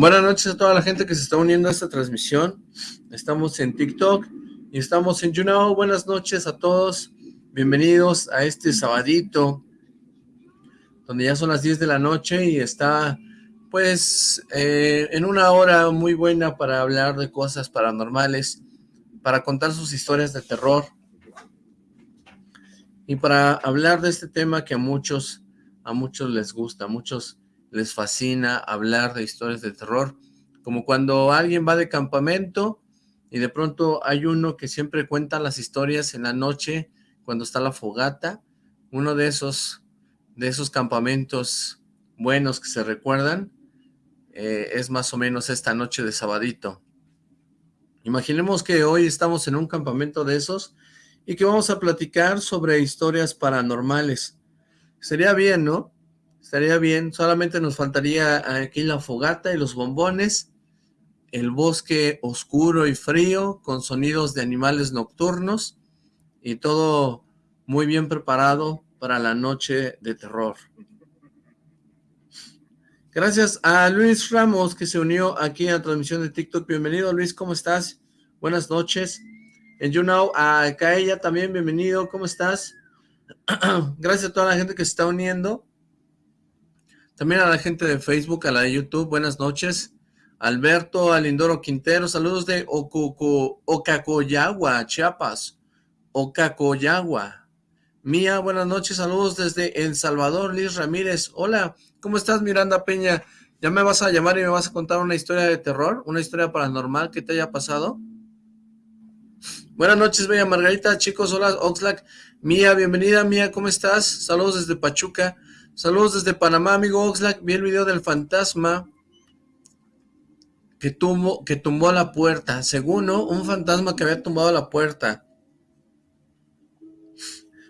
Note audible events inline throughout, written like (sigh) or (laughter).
Buenas noches a toda la gente que se está uniendo a esta transmisión. Estamos en TikTok y estamos en YouNow. Buenas noches a todos. Bienvenidos a este sabadito, donde ya son las 10 de la noche y está, pues, eh, en una hora muy buena para hablar de cosas paranormales, para contar sus historias de terror y para hablar de este tema que a muchos, a muchos les gusta, a muchos les fascina hablar de historias de terror, como cuando alguien va de campamento y de pronto hay uno que siempre cuenta las historias en la noche cuando está la fogata, uno de esos, de esos campamentos buenos que se recuerdan, eh, es más o menos esta noche de sabadito. Imaginemos que hoy estamos en un campamento de esos y que vamos a platicar sobre historias paranormales. Sería bien, ¿no? Estaría bien, solamente nos faltaría aquí la fogata y los bombones, el bosque oscuro y frío con sonidos de animales nocturnos y todo muy bien preparado para la noche de terror. Gracias a Luis Ramos que se unió aquí a la transmisión de TikTok. Bienvenido Luis, ¿cómo estás? Buenas noches. En YouNow, a Kaella también, bienvenido, ¿cómo estás? (clears throat) Gracias a toda la gente que se está uniendo. También a la gente de Facebook, a la de YouTube, buenas noches. Alberto Alindoro Quintero, saludos de Ocacoyagua, Chiapas. Ocacoyagua. Mía, buenas noches, saludos desde El Salvador, Liz Ramírez. Hola, ¿cómo estás Miranda Peña? ¿Ya me vas a llamar y me vas a contar una historia de terror? ¿Una historia paranormal que te haya pasado? Buenas noches, Bella Margarita, chicos, hola, Oxlack. Mía, bienvenida, Mía, ¿cómo estás? Saludos desde Pachuca. Saludos desde Panamá, amigo Oxlack. Vi el video del fantasma que, tumbó, que tumbó la puerta. Según, Un fantasma que había tumbado la puerta.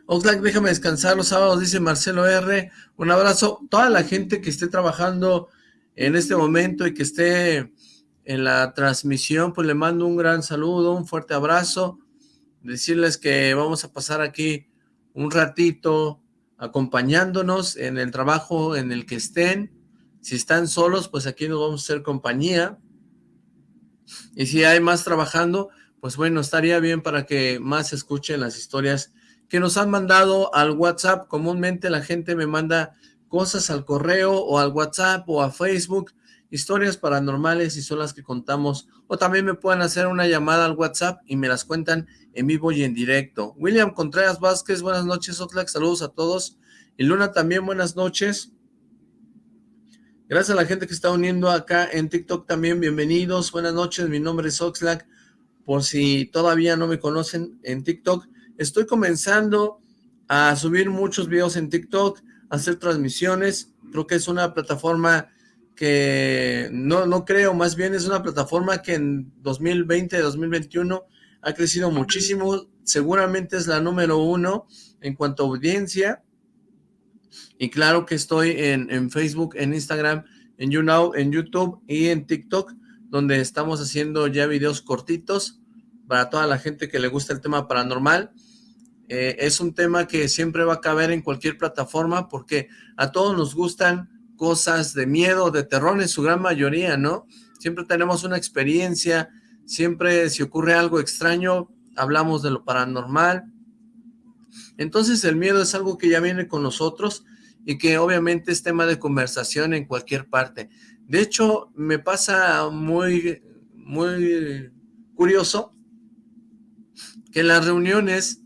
Oxlack, déjame descansar los sábados, dice Marcelo R. Un abrazo. Toda la gente que esté trabajando en este momento y que esté en la transmisión, pues le mando un gran saludo, un fuerte abrazo. Decirles que vamos a pasar aquí un ratito acompañándonos en el trabajo en el que estén. Si están solos, pues aquí nos vamos a hacer compañía. Y si hay más trabajando, pues bueno, estaría bien para que más escuchen las historias que nos han mandado al WhatsApp. Comúnmente la gente me manda cosas al correo o al WhatsApp o a Facebook, historias paranormales y son las que contamos. O también me pueden hacer una llamada al WhatsApp y me las cuentan en vivo y en directo. William Contreras Vázquez, buenas noches, Oxlack, saludos a todos. Y Luna también, buenas noches. Gracias a la gente que está uniendo acá en TikTok también, bienvenidos, buenas noches, mi nombre es Oxlack, por si todavía no me conocen en TikTok, estoy comenzando a subir muchos videos en TikTok, hacer transmisiones, creo que es una plataforma que no, no creo, más bien es una plataforma que en 2020, 2021 ha crecido muchísimo, seguramente es la número uno en cuanto a audiencia, y claro que estoy en, en Facebook, en Instagram, en YouNow, en YouTube y en TikTok, donde estamos haciendo ya videos cortitos para toda la gente que le gusta el tema paranormal. Eh, es un tema que siempre va a caber en cualquier plataforma porque a todos nos gustan cosas de miedo, de terror en su gran mayoría, ¿no? Siempre tenemos una experiencia, siempre si ocurre algo extraño, hablamos de lo paranormal. Entonces el miedo es algo que ya viene con nosotros y que obviamente es tema de conversación en cualquier parte. De hecho, me pasa muy, muy curioso que en las reuniones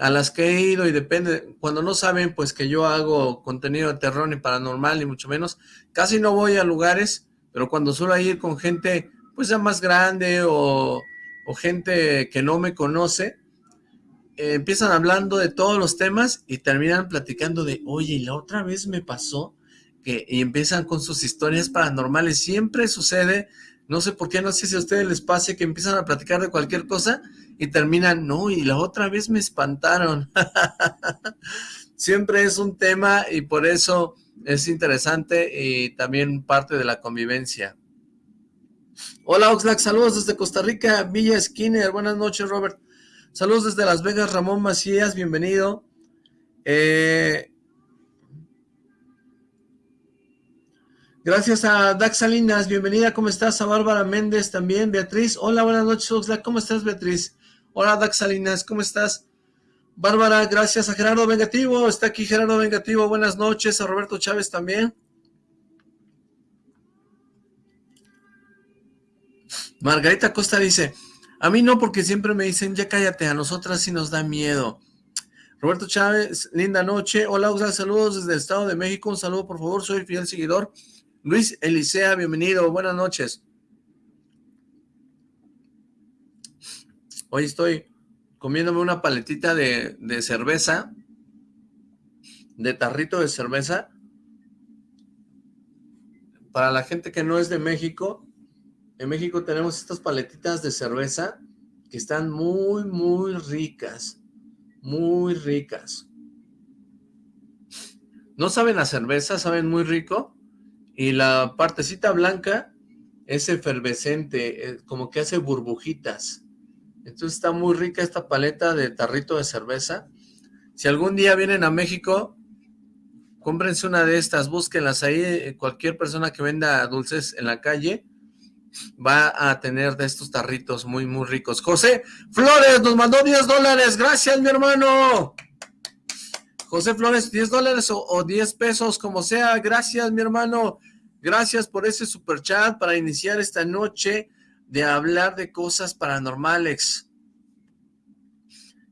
a las que he ido y depende, cuando no saben pues que yo hago contenido de terror ni paranormal ni mucho menos, casi no voy a lugares, pero cuando suelo ir con gente pues ya más grande o, o gente que no me conoce, eh, empiezan hablando de todos los temas y terminan platicando de, oye, la otra vez me pasó que y empiezan con sus historias paranormales. Siempre sucede, no sé por qué, no sé si a ustedes les pase que empiezan a platicar de cualquier cosa y terminan, no, y la otra vez me espantaron. (laughs) Siempre es un tema y por eso es interesante y también parte de la convivencia. Hola Oxlack, saludos desde Costa Rica, Villa Skinner, buenas noches Robert. Saludos desde Las Vegas, Ramón Macías, bienvenido. Eh, Gracias a Dax Salinas, bienvenida, ¿cómo estás? A Bárbara Méndez también, Beatriz, hola, buenas noches, Oxlack, ¿cómo estás, Beatriz? Hola, Dax Salinas, ¿cómo estás? Bárbara, gracias a Gerardo Vengativo, está aquí Gerardo Vengativo, buenas noches, a Roberto Chávez también. Margarita Costa dice, a mí no, porque siempre me dicen, ya cállate, a nosotras sí nos da miedo. Roberto Chávez, linda noche. Hola, Oxlack, saludos desde el Estado de México. Un saludo, por favor, soy fiel seguidor. Luis Elisea, bienvenido, buenas noches. Hoy estoy comiéndome una paletita de, cerveza, de tarrito de cerveza. Para la gente que no es de México, en México tenemos estas paletitas de cerveza que están muy, muy ricas, muy ricas. No saben a cerveza, saben muy rico, y la partecita blanca es efervescente, eh, como que hace burbujitas. Entonces está muy rica esta paleta de tarrito de cerveza. Si algún día vienen a México, cómprense una de estas, búsquenlas ahí, eh, cualquier persona que venda dulces en la calle va a tener de estos tarritos muy, muy ricos. José Flores nos mandó 10 dólares, gracias mi hermano. José Flores, 10 dólares o, o 10 pesos, como sea, gracias mi hermano. Gracias por ese super chat para iniciar esta noche de hablar de cosas paranormales.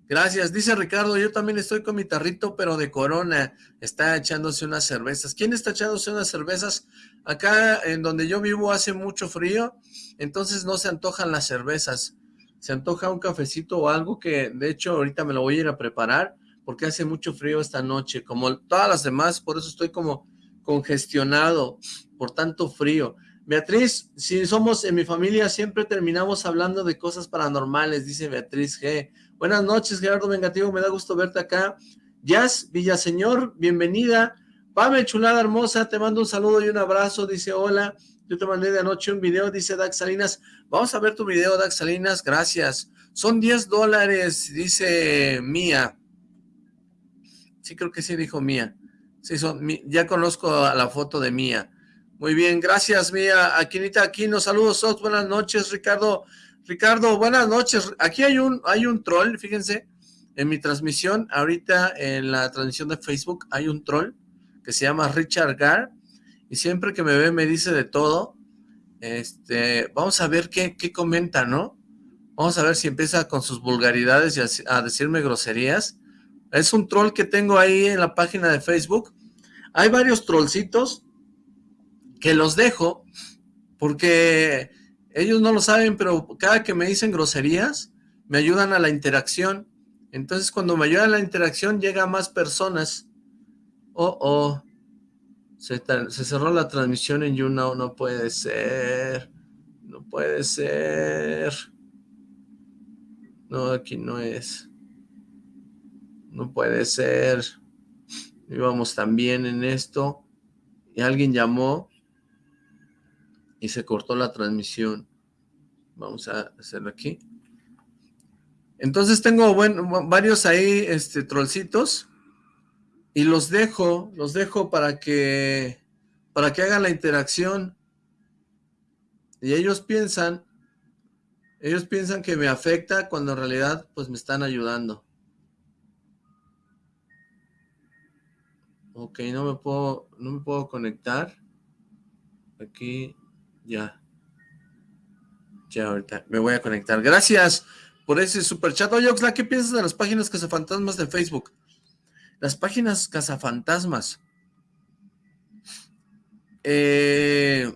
Gracias, dice Ricardo, yo también estoy con mi tarrito, pero de corona, está echándose unas cervezas. ¿Quién está echándose unas cervezas? Acá en donde yo vivo hace mucho frío, entonces no se antojan las cervezas. Se antoja un cafecito o algo que, de hecho, ahorita me lo voy a ir a preparar, porque hace mucho frío esta noche, como todas las demás, por eso estoy como congestionado por tanto frío. Beatriz, si somos en mi familia, siempre terminamos hablando de cosas paranormales, dice Beatriz G. Buenas noches, Gerardo Vengativo, me da gusto verte acá. Jazz Villaseñor, bienvenida. Pame, chulada hermosa, te mando un saludo y un abrazo, dice hola. Yo te mandé de anoche un video, dice Dax Salinas. Vamos a ver tu video, Dax Salinas, gracias. Son 10 dólares, dice Mía. Sí, creo que sí dijo Mía. Sí, son, ya conozco a la foto de Mía. Muy bien, gracias, Mía. Aquinita Aquino, saludos, buenas noches, Ricardo. Ricardo, buenas noches. Aquí hay un, hay un troll, fíjense, en mi transmisión, ahorita en la transmisión de Facebook, hay un troll que se llama Richard Gar, y siempre que me ve me dice de todo. Este, vamos a ver qué, qué comenta, ¿no? Vamos a ver si empieza con sus vulgaridades y a, a decirme groserías. Es un troll que tengo ahí en la página de Facebook. Hay varios trollcitos, que los dejo porque ellos no lo saben, pero cada que me dicen groserías, me ayudan a la interacción. Entonces, cuando me ayudan a la interacción, llega más personas. Oh, oh. Se, cerró la transmisión en YouNow. No puede ser. No puede ser. No, aquí no es. No puede ser. Íbamos también en esto. Y alguien llamó y se cortó la transmisión. Vamos a hacerlo aquí. Entonces tengo varios ahí, este, trollcitos, y los dejo, los dejo para que, para que hagan la interacción. Y ellos piensan, ellos piensan que me afecta cuando en realidad, pues me están ayudando. Ok, no me puedo, no me puedo conectar. Aquí, ya. Ya ahorita me voy a conectar. Gracias por ese super chat. Oye, Oxla, ¿qué piensas de las páginas cazafantasmas de Facebook? Las páginas cazafantasmas. Eh,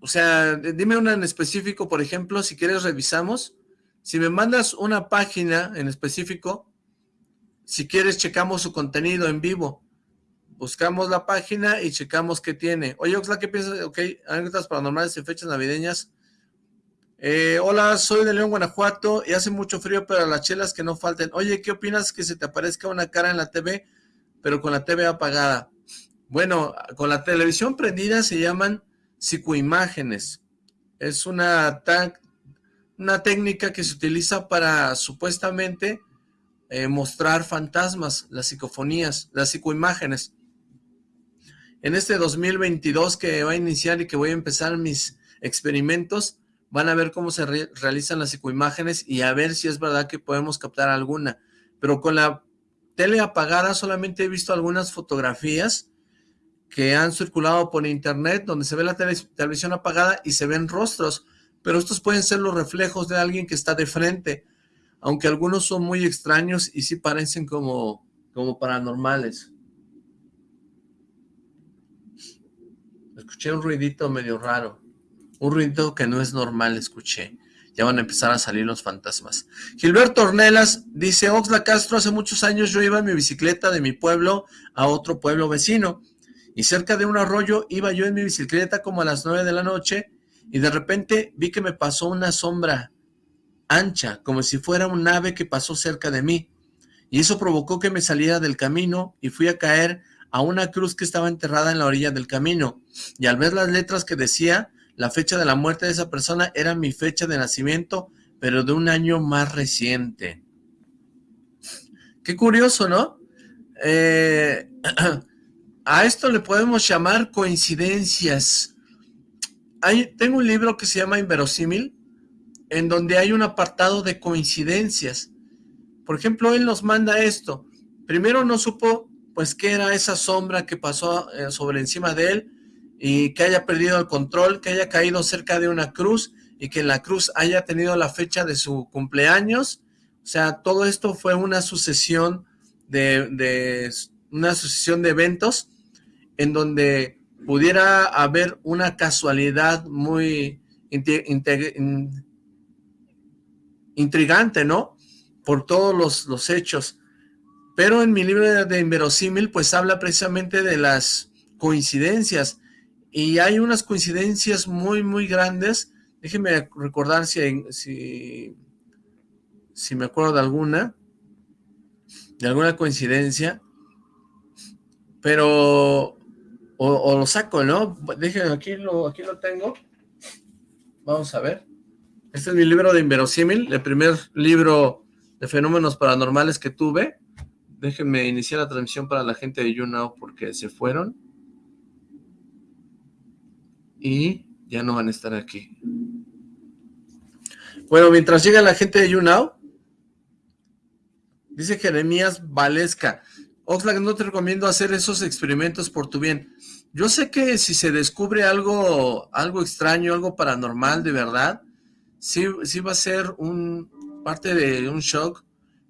o sea, dime una en específico, por ejemplo, si quieres revisamos. Si me mandas una página en específico, si quieres checamos su contenido en vivo buscamos la página y checamos qué tiene. Oye, Oxla, ¿qué piensas? Ok, anécdotas paranormales en fechas navideñas. Eh, hola, soy de León, Guanajuato, y hace mucho frío, pero las chelas que no falten. Oye, ¿qué opinas que se te aparezca una cara en la TV, pero con la TV apagada? Bueno, con la televisión prendida se llaman psicoimágenes. Es una, una técnica que se utiliza para supuestamente eh, mostrar fantasmas, las psicofonías, las psicoimágenes. En este 2022 que va a iniciar y que voy a empezar mis experimentos, van a ver cómo se realizan las psicoimágenes y a ver si es verdad que podemos captar alguna. Pero con la tele apagada solamente he visto algunas fotografías que han circulado por internet donde se ve la televisión apagada y se ven rostros, pero estos pueden ser los reflejos de alguien que está de frente, aunque algunos son muy extraños y sí parecen como, como paranormales. Escuché un ruidito medio raro, un ruidito que no es normal, escuché. Ya van a empezar a salir los fantasmas. Gilberto Ornelas dice, Oxla Castro, hace muchos años yo iba en mi bicicleta de mi pueblo a otro pueblo vecino y cerca de un arroyo iba yo en mi bicicleta como a las nueve de la noche y de repente vi que me pasó una sombra ancha, como si fuera un ave que pasó cerca de mí. Y eso provocó que me saliera del camino y fui a caer a una cruz que estaba enterrada en la orilla del camino. Y al ver las letras que decía, la fecha de la muerte de esa persona era mi fecha de nacimiento, pero de un año más reciente. Qué curioso, ¿no? Eh, (clears throat) A esto le podemos llamar coincidencias. Tengo un libro que se llama Inverosímil, en donde hay un apartado de coincidencias. Por ejemplo, él nos manda esto. Primero no supo, pues, qué era esa sombra que pasó eh, sobre encima de él y que haya perdido el control, que haya caído cerca de una cruz y que la cruz haya tenido la fecha de su cumpleaños. O sea, todo esto fue una sucesión de, una sucesión de eventos en donde pudiera haber una casualidad muy intrigante, ¿no? Por todos los, hechos. Pero en mi libro de Inverosímil, pues habla precisamente de las coincidencias. Y hay unas coincidencias muy, muy grandes. Déjenme recordar si, si, me acuerdo de alguna. De alguna coincidencia. Pero o, lo saco, ¿no? Déjenme, aquí lo, aquí lo tengo. Vamos a ver. Este es mi libro de Inverosímil, el primer libro de fenómenos paranormales que tuve. Déjenme iniciar la transmisión para la gente de YouNow porque se fueron. Y ya no van a estar aquí. Bueno, mientras llega la gente de YouNow, dice Jeremías Valesca. Oxlack, no te recomiendo hacer esos experimentos por tu bien. Yo sé que si se descubre algo, algo extraño, algo paranormal de verdad, sí, sí va a ser un parte de un shock,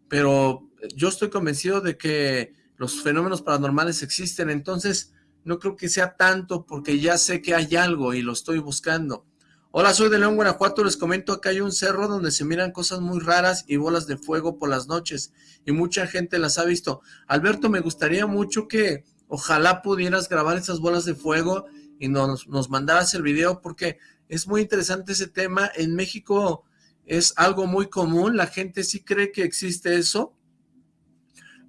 pero yo estoy convencido de que los fenómenos paranormales existen, entonces no creo que sea tanto porque ya sé que hay algo y lo estoy buscando. Hola, soy de León, Guanajuato, les comento que hay un cerro donde se miran cosas muy raras y bolas de fuego por las noches, y mucha gente las ha visto. Alberto, me gustaría mucho que ojalá pudieras grabar esas bolas de fuego y nos, nos mandaras el video, porque es muy interesante ese tema. En México es algo muy común, la gente sí cree que existe eso,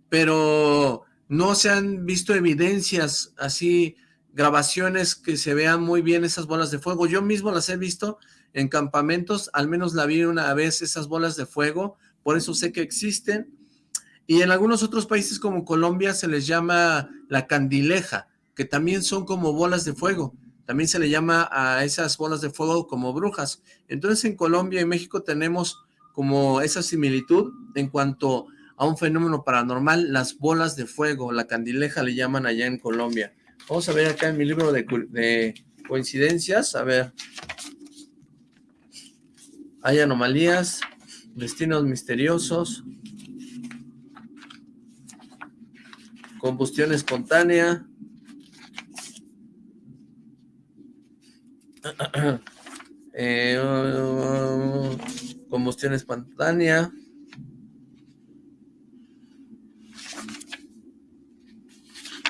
pero no se han visto evidencias así grabaciones que se vean muy bien esas bolas de fuego. Yo mismo las he visto en campamentos, al menos la vi una vez esas bolas de fuego, por eso sé que existen. Y en algunos otros países como Colombia se les llama la candileja, que también son como bolas de fuego. También se le llama a esas bolas de fuego como brujas. Entonces en Colombia y México tenemos como esa similitud en cuanto a un fenómeno paranormal, las bolas de fuego, la candileja le llaman allá en Colombia. Vamos a ver acá en mi libro de, coincidencias, a ver. Hay anomalías, destinos misteriosos, combustión espontánea, (clears throat) eh, combustión espontánea,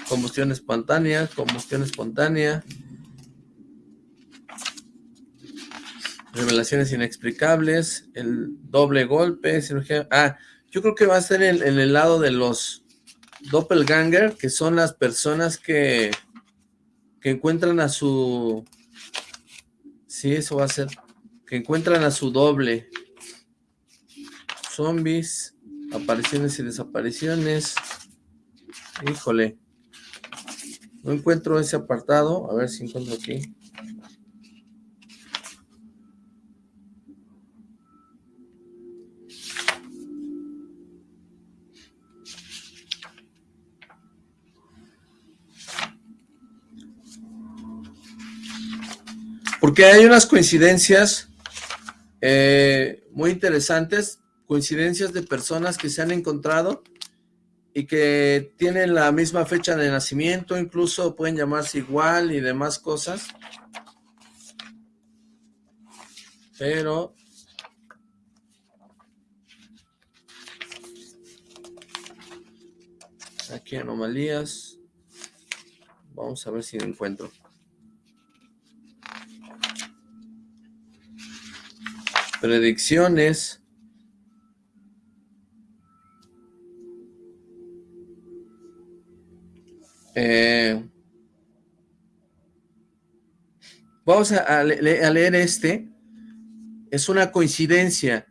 combustión espontánea, combustión espontánea, revelaciones inexplicables, el doble golpe, cirugía, ah, yo creo que va a ser en, el lado de los doppelganger, que son las personas que, que encuentran a su, sí, eso va a ser, que encuentran a su doble, zombies, apariciones y desapariciones, híjole, No encuentro ese apartado. A ver si encuentro aquí. Porque hay unas coincidencias eh, muy interesantes, coincidencias de personas que se han encontrado y que tienen la misma fecha de nacimiento, incluso pueden llamarse igual y demás cosas. Pero... Aquí anomalías. Vamos a ver si encuentro. Predicciones. Eh, vamos a, leer este. Es una coincidencia.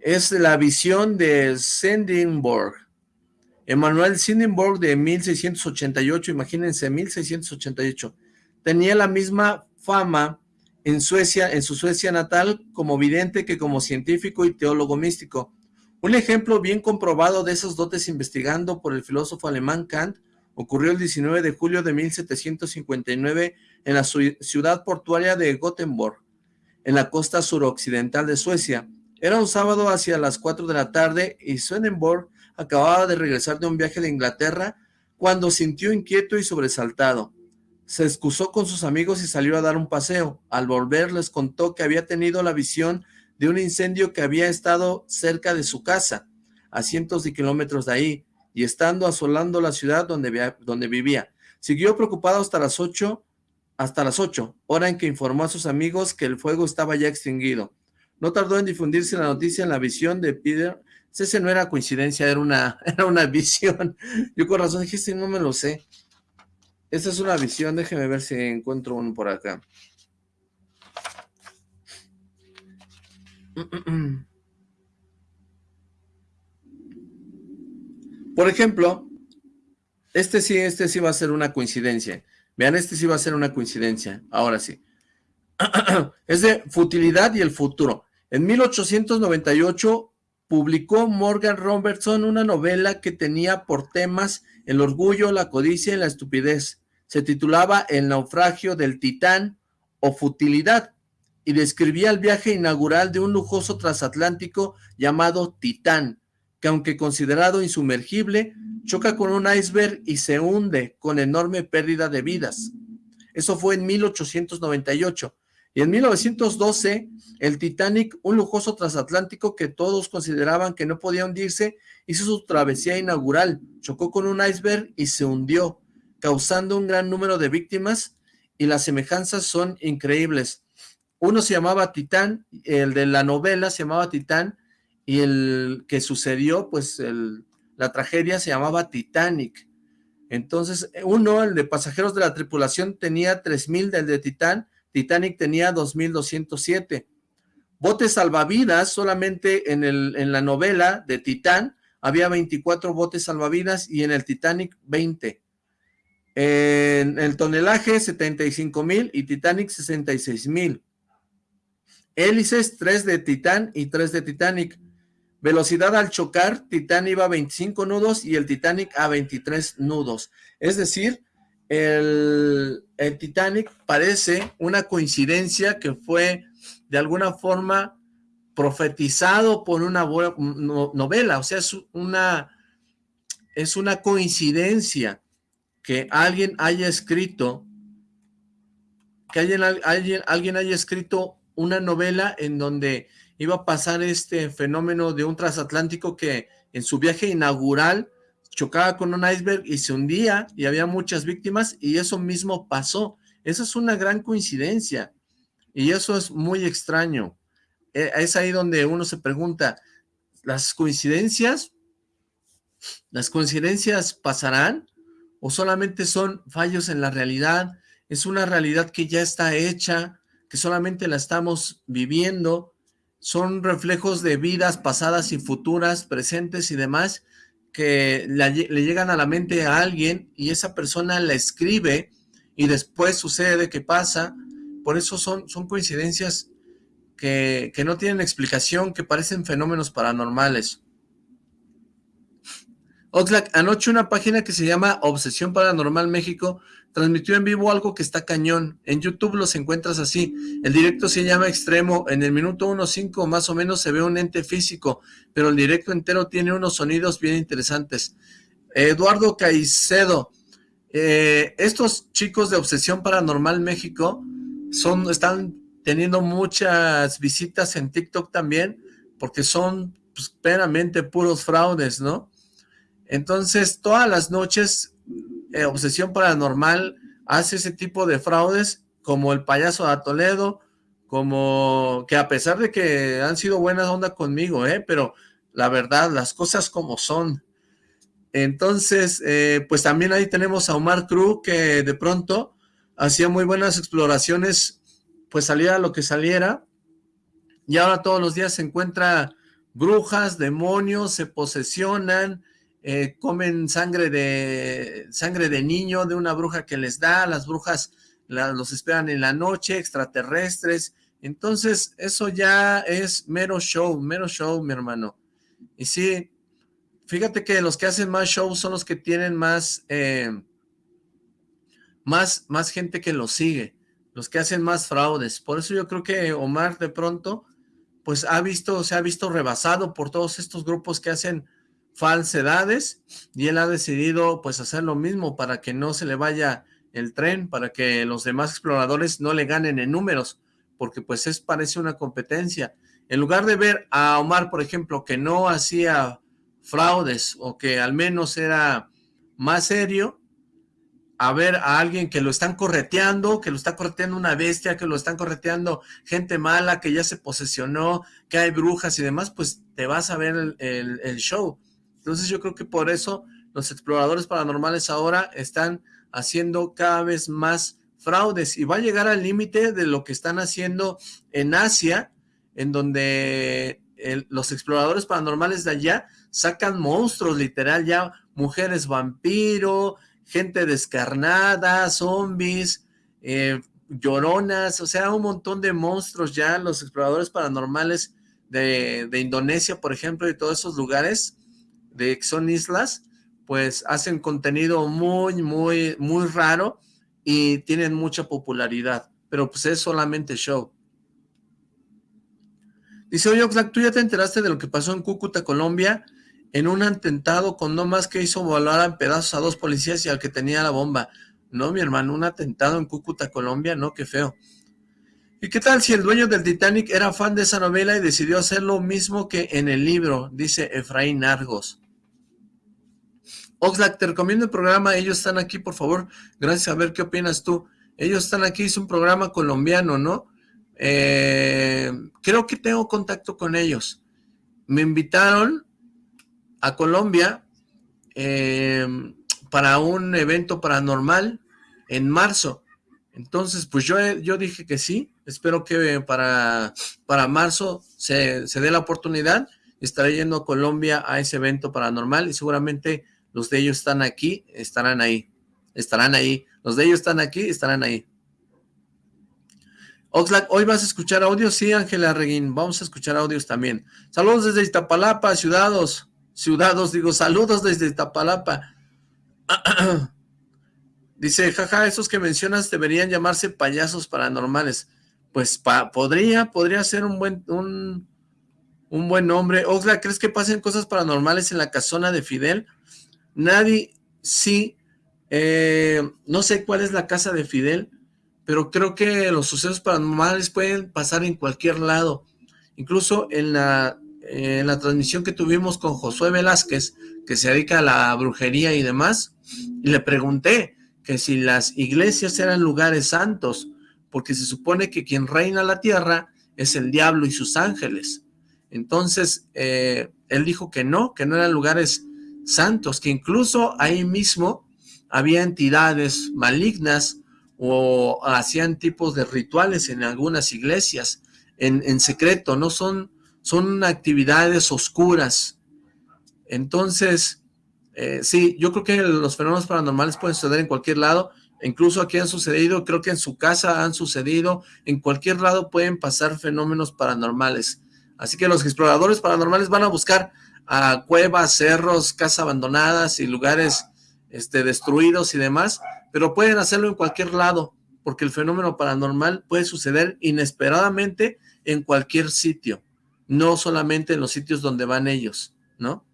Es la visión de Sindingborg. Emanuel Sindingborg de 1688, imagínense, 1688. Tenía la misma fama en Suecia, en su Suecia natal, como vidente que como científico y teólogo místico. Un ejemplo bien comprobado de esos dotes investigando por el filósofo alemán Kant ocurrió el 19 de julio de 1759 en la ciudad portuaria de Gothenburg, en la costa suroccidental de Suecia. Era un sábado hacia las 4 de la tarde y Swedenborg acababa de regresar de un viaje de Inglaterra cuando sintió inquieto y sobresaltado. Se excusó con sus amigos y salió a dar un paseo. Al volver les contó que había tenido la visión de un incendio que había estado cerca de su casa, a cientos de kilómetros de ahí, y estando asolando la ciudad donde, donde vivía. Siguió preocupado hasta las ocho, hasta las ocho, hora en que informó a sus amigos que el fuego estaba ya extinguido. No tardó en difundirse la noticia en la visión de Peter. Ese no era coincidencia, era una, (laughs) era una visión. Yo con razón dije, sí, no me lo sé. Esta es una visión, déjeme ver si encuentro uno por acá. (clears throat) Por ejemplo, este sí, este sí va a ser una coincidencia. Vean, este sí va a ser una coincidencia. Ahora sí. (clears throat) es de futilidad y el futuro. En 1898 publicó Morgan Robertson una novela que tenía por temas el orgullo, la codicia y la estupidez. Se titulaba El naufragio del Titán o Futilidad y describía el viaje inaugural de un lujoso transatlántico llamado Titán, que aunque considerado insumergible, choca con un iceberg y se hunde con enorme pérdida de vidas. Eso fue en 1898. Y en 1912, el Titanic, un lujoso transatlántico que todos consideraban que no podía hundirse, hizo su travesía inaugural, chocó con un iceberg y se hundió, causando un gran número de víctimas, y las semejanzas son increíbles. Uno se llamaba Titán, el de la novela se llamaba Titán, y el que sucedió, pues la tragedia se llamaba Titanic. Entonces, uno, el de pasajeros de la tripulación, tenía 3.000 del de Titán, Titanic tenía 2.207. Botes salvavidas, solamente en, el, en la novela de Titán, había 24 botes salvavidas y en el Titanic 20. En el tonelaje 75.000 y Titanic 66.000. Hélices 3 de Titán y 3 de Titanic. Velocidad al chocar, Titán iba a 25 nudos y el Titanic a 23 nudos. Es decir, el, Titanic parece una coincidencia que fue de alguna forma profetizado por una novela, o sea, es una, es una coincidencia que alguien haya escrito, que alguien, alguien, alguien haya escrito una novela en donde iba a pasar este fenómeno de un transatlántico que en su viaje inaugural chocaba con un iceberg y se hundía y había muchas víctimas y eso mismo pasó. Esa es una gran coincidencia y eso es muy extraño. E, es ahí donde uno se pregunta, ¿las coincidencias, las coincidencias pasarán o solamente son fallos en la realidad? Es una realidad que ya está hecha, que solamente la estamos viviendo son reflejos de vidas pasadas y futuras, presentes y demás, que le llegan a la mente a alguien y esa persona la escribe y después sucede que pasa. Por eso son, son coincidencias que, que no tienen explicación, que parecen fenómenos paranormales. Oxlack, anoche una página que se llama Obsesión Paranormal México transmitió en vivo algo que está cañón. En YouTube los encuentras así. El directo se llama Extremo. En el minuto 1.5 más o menos se ve un ente físico, pero el directo entero tiene unos sonidos bien interesantes. Eduardo Caicedo, eh, estos chicos de Obsesión Paranormal México son, están teniendo muchas visitas en TikTok también, porque son pues, puros fraudes, ¿no? Entonces, todas las noches, eh, Obsesión Paranormal hace ese tipo de fraudes, como el payaso de Toledo, como que a pesar de que han sido buenas onda conmigo, ¿eh? pero la verdad, las cosas como son. Entonces, eh, pues también ahí tenemos a Omar Cruz, que de pronto hacía muy buenas exploraciones, pues salía lo que saliera, y ahora todos los días se encuentra brujas, demonios, se posesionan, eh, comen sangre de, sangre de niño de una bruja que les da, las brujas los esperan en la noche, extraterrestres, entonces eso ya es mero show, mero show, mi hermano. Y sí, fíjate que los que hacen más show son los que tienen más, eh, más, más gente que los sigue, los que hacen más fraudes. Por eso yo creo que Omar de pronto, pues ha visto, se ha visto rebasado por todos estos grupos que hacen falsedades y él ha decidido pues hacer lo mismo para que no se le vaya el tren, para que los demás exploradores no le ganen en números, porque pues es parece una competencia. En lugar de ver a Omar, por ejemplo, que no hacía fraudes o que al menos era más serio, a ver a alguien que lo están correteando, que lo está correteando una bestia, que lo están correteando gente mala, que ya se posesionó, que hay brujas y demás, pues te vas a ver el, el show. Entonces yo creo que por eso los exploradores paranormales ahora están haciendo cada vez más fraudes y va a llegar al límite de lo que están haciendo en Asia, en donde los exploradores paranormales de allá sacan monstruos, literal, ya mujeres vampiro, gente descarnada, zombies, eh, lloronas, o sea, un montón de monstruos ya, los exploradores paranormales de, de Indonesia, por ejemplo, y todos esos lugares, de son islas, pues hacen contenido muy, muy, muy raro y tienen mucha popularidad, pero pues es solamente show. Dice, oye Oxlack, ¿tú ya te enteraste de lo que pasó en Cúcuta, Colombia? En un atentado con no más que hizo volar en pedazos a dos policías y al que tenía la bomba. No, mi hermano, un atentado en Cúcuta, Colombia, no, qué feo. ¿Y qué tal si el dueño del Titanic era fan de esa novela y decidió hacer lo mismo que en el libro? Dice Efraín Argos. Oxlack, te recomiendo el programa, ellos están aquí, por favor, gracias, a ver qué opinas tú. Ellos están aquí, es un programa colombiano, ¿no? Eh, creo que tengo contacto con ellos. Me invitaron a Colombia eh, para un evento paranormal en marzo. Entonces, pues yo, yo dije que sí, espero que para, para marzo se, se dé la oportunidad. Estaré yendo a Colombia a ese evento paranormal y seguramente los de ellos están aquí, estarán ahí. Estarán ahí. Los de ellos están aquí, estarán ahí. Oxlack, ¿hoy vas a escuchar audios? Sí, Ángela Reguín, vamos a escuchar audios también. Saludos desde Iztapalapa, ciudadanos. Ciudadanos, digo, saludos desde Iztapalapa. (clears throat) Dice, jaja, esos que mencionas deberían llamarse payasos paranormales. Pues podría, podría ser un buen, un, un buen nombre. Oxlack, ¿crees que pasen cosas paranormales en la casona de Fidel? Nadie, sí, eh, no sé cuál es la casa de Fidel, pero creo que los sucesos paranormales pueden pasar en cualquier lado. Incluso en la, en la transmisión que tuvimos con Josué Velázquez, que se dedica a la brujería y demás, y le pregunté que si las iglesias eran lugares santos, porque se supone que quien reina la tierra es el diablo y sus ángeles. Entonces, eh, él dijo que no, que no eran lugares santos, que incluso ahí mismo había entidades malignas o hacían tipos de rituales en algunas iglesias, en, secreto, no son, son actividades oscuras. Entonces, Eh, sí, yo creo que los fenómenos paranormales pueden suceder en cualquier lado, incluso aquí han sucedido, creo que en su casa han sucedido, en cualquier lado pueden pasar fenómenos paranormales. Así que los exploradores paranormales van a buscar a cuevas, cerros, casas abandonadas y lugares este, destruidos y demás, pero pueden hacerlo en cualquier lado, porque el fenómeno paranormal puede suceder inesperadamente en cualquier sitio, no solamente en los sitios donde van ellos, ¿no?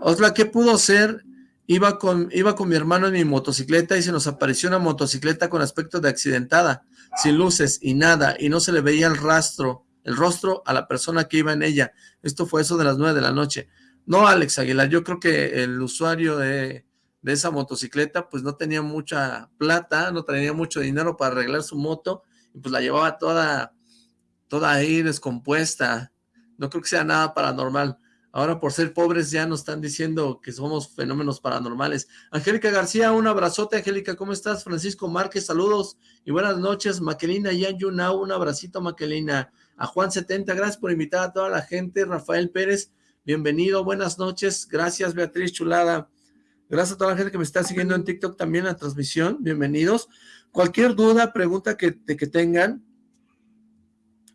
Otra, ¿qué pudo ser? Iba con, iba con mi hermano en mi motocicleta y se nos apareció una motocicleta con aspecto de accidentada, sin luces y nada, y no se le veía el rastro, el rostro a la persona que iba en ella. Esto fue eso de las nueve de la noche. No, Alex Aguilar, yo creo que el usuario de, de esa motocicleta pues no tenía mucha plata, no tenía mucho dinero para arreglar su moto, y pues la llevaba toda, toda ahí descompuesta. No creo que sea nada paranormal. Ahora por ser pobres ya nos están diciendo que somos fenómenos paranormales. Angélica García, un abrazote. Angélica, ¿cómo estás? Francisco Márquez, saludos y buenas noches. Maquelina Yan Yunao, un abracito Maquelina. A Juan 70, gracias por invitar a toda la gente. Rafael Pérez, bienvenido, buenas noches. Gracias Beatriz Chulada. Gracias a toda la gente que me está siguiendo en TikTok también la transmisión. Bienvenidos. Cualquier duda, pregunta que, que tengan,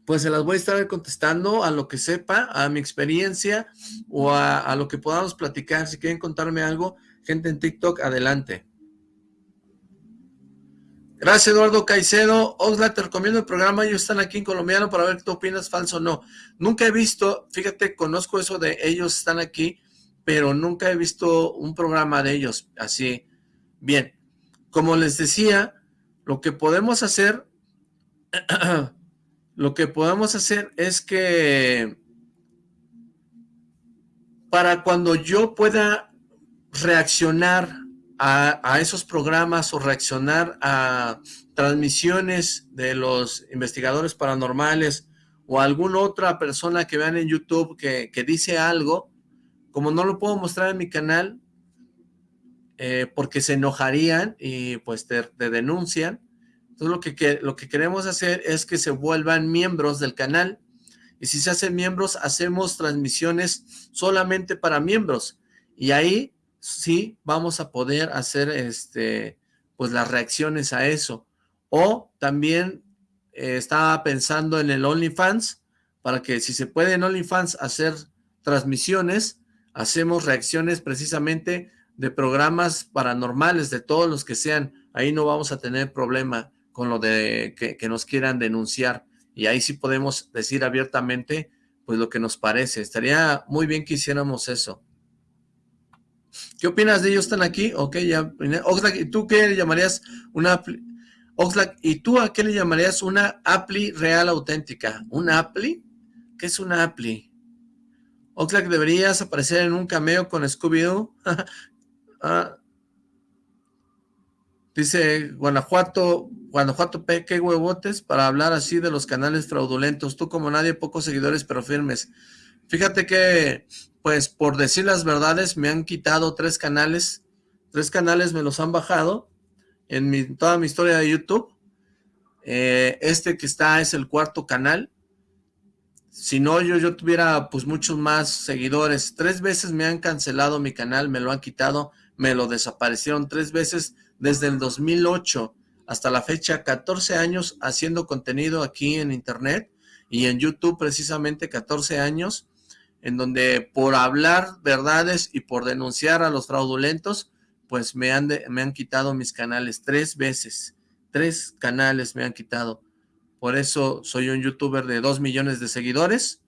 pues se las voy a estar contestando a lo que sepa, a mi experiencia o a, lo que podamos platicar. Si quieren contarme algo, gente en TikTok, adelante. Gracias, Eduardo Caicedo. Osla, te recomiendo el programa. Ellos están aquí en colombiano para ver qué opinas, falso o no. Nunca he visto, fíjate, conozco eso de ellos están aquí, pero nunca he visto un programa de ellos así. Bien, como les decía, lo que podemos hacer (clears throat) lo que podemos hacer es que para cuando yo pueda reaccionar a, esos programas o reaccionar a transmisiones de los investigadores paranormales o alguna otra persona que vean en YouTube que, dice algo, como no lo puedo mostrar en mi canal, eh, porque se enojarían y pues te denuncian, entonces lo que, lo que queremos hacer es que se vuelvan miembros del canal. Y si se hacen miembros, hacemos transmisiones solamente para miembros. Y ahí sí vamos a poder hacer este, pues las reacciones a eso. O también eh, estaba pensando en el OnlyFans, para que si se puede en OnlyFans hacer transmisiones, hacemos reacciones precisamente de programas paranormales, de todos los que sean. Ahí no vamos a tener problema con lo de que, nos quieran denunciar y ahí sí podemos decir abiertamente pues lo que nos parece. Estaría muy bien que hiciéramos eso. ¿Qué opinas de ellos? ¿Están aquí? Ok, ya. Oxlack, ¿y tú qué le llamarías una Oxlack, ¿y tú a qué le llamarías una appli real auténtica? ¿Una appli? ¿Qué es una appli? Oxlack, deberías aparecer en un cameo con Scooby-Doo. (laughs) ah, Dice Guanajuato, Guanajuato qué huevotes para hablar así de los canales fraudulentos. Tú como nadie, pocos seguidores pero firmes. Fíjate que, pues por decir las verdades, me han quitado tres canales. Tres canales me los han bajado en mi, toda mi historia de YouTube. Eh, este que está es el cuarto canal. Si no, yo, yo tuviera pues muchos más seguidores. Tres veces me han cancelado mi canal, me lo han quitado, me lo desaparecieron tres veces desde el 2008 hasta la fecha, 14 años haciendo contenido aquí en internet y en YouTube precisamente 14 años, en donde por hablar verdades y por denunciar a los fraudulentos, pues me han, me han quitado mis canales tres veces, tres canales me han quitado. Por eso soy un youtuber de dos millones de seguidores,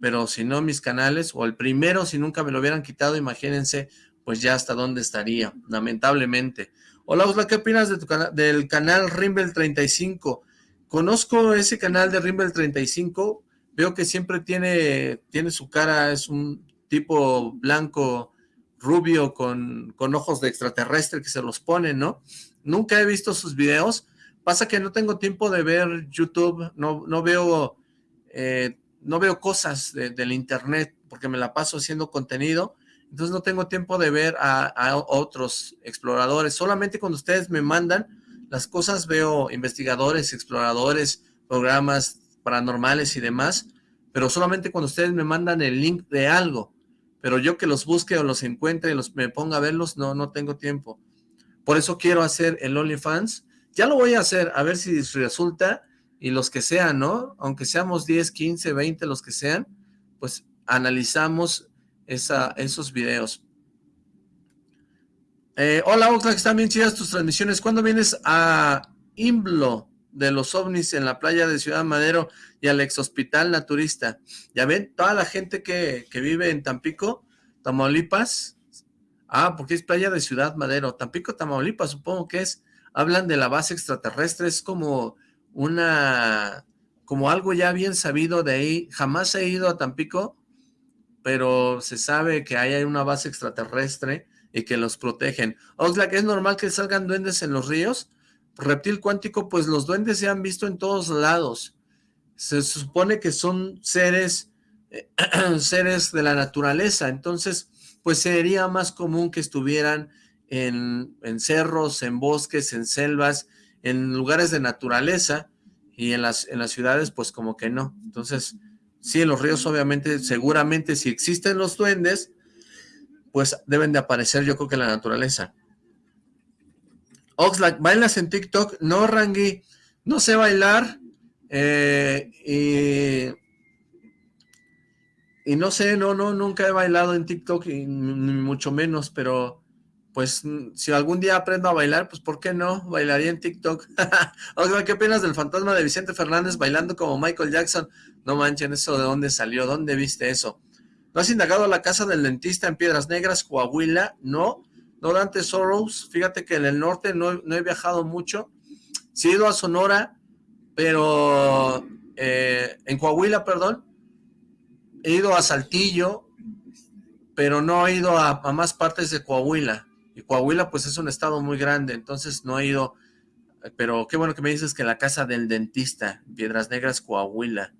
pero si no mis canales, o el primero, si nunca me lo hubieran quitado, imagínense, pues ya hasta dónde estaría, lamentablemente. Hola, Osla, ¿qué opinas de tu del canal Rimbel 35? Conozco ese canal de Rimbel 35, veo que siempre tiene, tiene su cara, es un tipo blanco, rubio, con, con ojos de extraterrestre que se los pone, ¿no? Nunca he visto sus videos, pasa que no tengo tiempo de ver YouTube, no, no veo... Eh, no veo cosas del internet porque me la paso haciendo contenido entonces no tengo tiempo de ver a, otros exploradores. Solamente cuando ustedes me mandan las cosas veo investigadores, exploradores, programas paranormales y demás, pero solamente cuando ustedes me mandan el link de algo. pero yo que los busque o los encuentre y los, me ponga a verlos, no, no tengo tiempo. Por eso quiero hacer el OnlyFans. Ya lo voy a hacer, a ver si resulta, y los que sean, ¿no? Aunque seamos 10, 15, 20, los que sean, pues analizamos esa, esos videos. Eh, hola Oxlack, están bien chidas tus transmisiones. ¿Cuándo vienes a Imblo de los ovnis en la playa de Ciudad Madero y al ex hospital naturista? Ya ven, toda la gente que, que vive en Tampico, Tamaulipas, ah, porque es playa de Ciudad Madero, Tampico, Tamaulipas, supongo que es, hablan de la base extraterrestre, es como una, como algo ya bien sabido de ahí, jamás he ido a Tampico, pero se sabe que ahí hay una base extraterrestre y que los protegen. Oxlack, ¿es normal que salgan duendes en los ríos? Reptil cuántico, pues los duendes se han visto en todos lados. Se supone que son seres, (clears throat) seres de la naturaleza, entonces, pues sería más común que estuvieran en, en cerros, en bosques, en selvas, en lugares de naturaleza, y en las, en las ciudades, pues como que no. Entonces, Sí, en los ríos obviamente, seguramente si existen los duendes, pues deben de aparecer yo creo que en la naturaleza. Oxlack, ¿bailas en TikTok? No, Rangi, no sé bailar. Eh, y, no sé, no, no, nunca he bailado en TikTok, ni mucho menos, pero pues si algún día aprendo a bailar, pues ¿por qué no? Bailaría en TikTok. (laughs) Oxlack, ¿qué opinas del fantasma de Vicente Fernández bailando como Michael Jackson? No manchen, ¿eso de dónde salió? ¿Dónde viste eso? ¿No has indagado la casa del dentista en Piedras Negras, Coahuila? No, no Dante Soros. Fíjate que en el norte no, he viajado mucho. Sí he ido a Sonora, pero eh, en Coahuila, perdón. He ido a Saltillo, pero no he ido a, a más partes de Coahuila. Y Coahuila pues es un estado muy grande, entonces no he ido, pero qué bueno que me dices que la casa del dentista, Piedras Negras, Coahuila.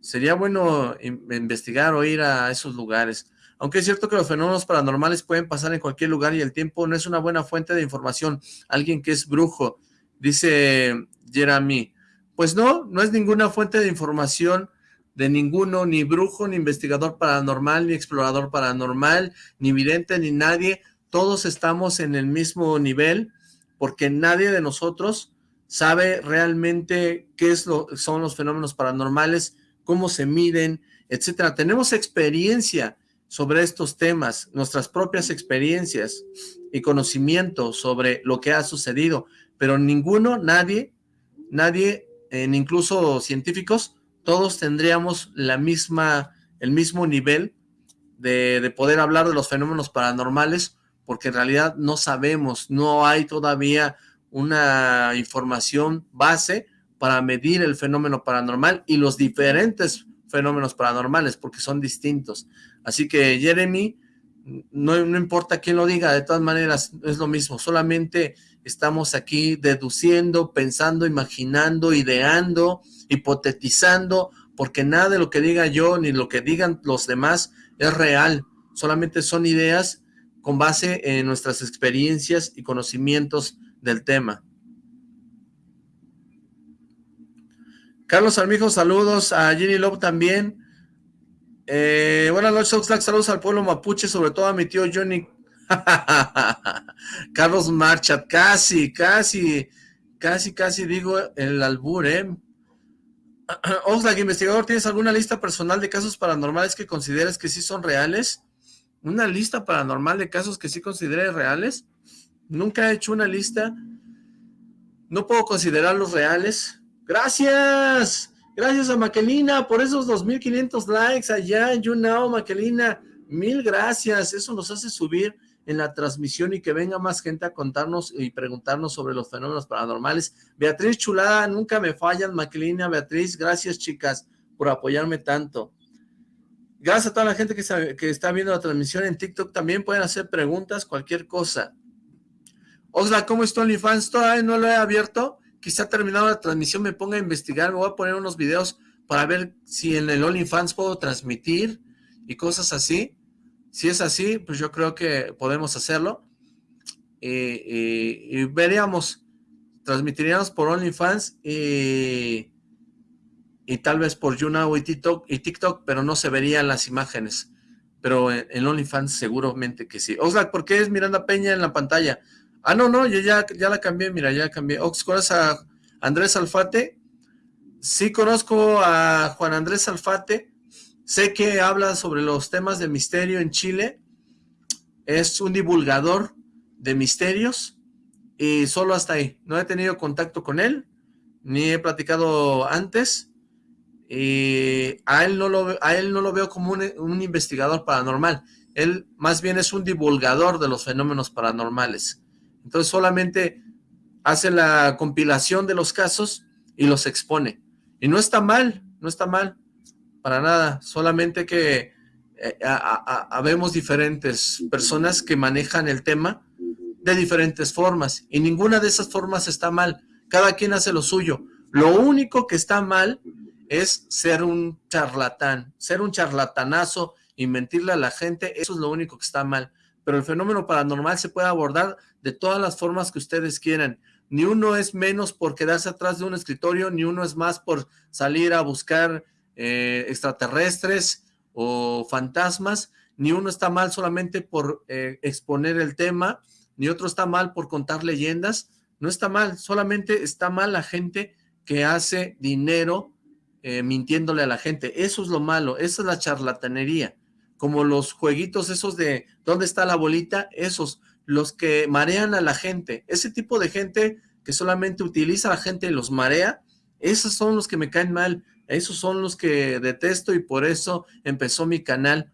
Sería bueno investigar o ir a esos lugares. Aunque es cierto que los fenómenos paranormales pueden pasar en cualquier lugar y el tiempo no es una buena fuente de información. Alguien que es brujo, dice Jeremy. Pues no, no es ninguna fuente de información de ninguno, ni brujo, ni investigador paranormal, ni explorador paranormal, ni vidente, ni nadie. Todos estamos en el mismo nivel porque nadie de nosotros sabe realmente qué es lo, son los fenómenos paranormales, cómo se miden, etcétera. Tenemos experiencia sobre estos temas, nuestras propias experiencias y conocimiento sobre lo que ha sucedido, pero ninguno, nadie, nadie, incluso científicos, todos tendríamos la misma, el mismo nivel de, de poder hablar de los fenómenos paranormales, porque en realidad no sabemos, no hay todavía una información base para medir el fenómeno paranormal y los diferentes fenómenos paranormales, porque son distintos. Así que Jeremy, no, importa quién lo diga, de todas maneras es lo mismo, solamente estamos aquí deduciendo, pensando, imaginando, ideando, hipotetizando, porque nada de lo que diga yo ni lo que digan los demás es real, solamente son ideas con base en nuestras experiencias y conocimientos del tema. Carlos Armijo, saludos. A Jenny Love también. Eh, buenas noches, Oxlack. Saludos al pueblo mapuche, sobre todo a mi tío Johnny. (laughs) Carlos Marchat, casi, casi, casi, casi digo el albur, ¿eh? (clears throat) Oxlack, investigador, ¿tienes alguna lista personal de casos paranormales que consideres que sí son reales? ¿Una lista paranormal de casos que sí considere reales? Nunca he hecho una lista. No puedo considerarlos reales Gracias. Gracias a Maquelina por esos 2.500 likes allá en YouNow, Maquelina. Mil gracias. Eso nos hace subir en la transmisión y que venga más gente a contarnos y preguntarnos sobre los fenómenos paranormales. Beatriz Chulada, nunca me fallan, Maquelina, Beatriz. Gracias, chicas, por apoyarme tanto. Gracias a toda la gente que está, que está viendo la transmisión en TikTok. También pueden hacer preguntas, cualquier cosa. Osla, ¿cómo está OnlyFans? Todavía no lo he abierto quizá terminado la transmisión me ponga a investigar, me voy a poner unos videos para ver si en el OnlyFans puedo transmitir y cosas así. Si es así, pues yo creo que podemos hacerlo. y veríamos, transmitiríamos por OnlyFans y, y tal vez por YouNow y TikTok, y TikTok, pero no se verían las imágenes. pero en, OnlyFans seguramente que sí. Oxlack, ¿por qué es Miranda Peña en la pantalla? Ah, no, no, yo ya, ya la cambié, mira, ya cambié. Ox, ¿conoces a Andrés Alfate? Sí conozco a Juan Andrés Alfate, sé que habla sobre los temas de misterio en Chile, es un divulgador de misterios y solo hasta ahí. No he tenido contacto con él, ni he platicado antes, y a él no lo, a él no lo veo como un investigador paranormal, él más bien es un divulgador de los fenómenos paranormales. Entonces solamente hace la compilación de los casos y los expone. Y no está mal, no está mal, para nada, solamente que eh, habemos diferentes personas que manejan el tema de diferentes formas, y ninguna de esas formas está mal, cada quien hace lo suyo. Lo único que está mal es ser un charlatán, ser un charlatanazo y mentirle a la gente, eso es lo único que está mal. Pero el fenómeno paranormal se puede abordar de todas las formas que ustedes quieran. Ni uno es menos por quedarse atrás de un escritorio, ni uno es más por salir a buscar eh, extraterrestres o fantasmas, ni uno está mal solamente por eh, exponer el tema, ni otro está mal por contar leyendas, no está mal, solamente está mal la gente que hace dinero eh, mintiéndole a la gente, eso es lo malo, esa es la charlatanería, como los jueguitos esos de ¿dónde está la bolita? Esos, los que marean a la gente, ese tipo de gente que solamente utiliza a la gente y los marea, esos son los que me caen mal, esos son los que detesto y por eso empezó mi canal,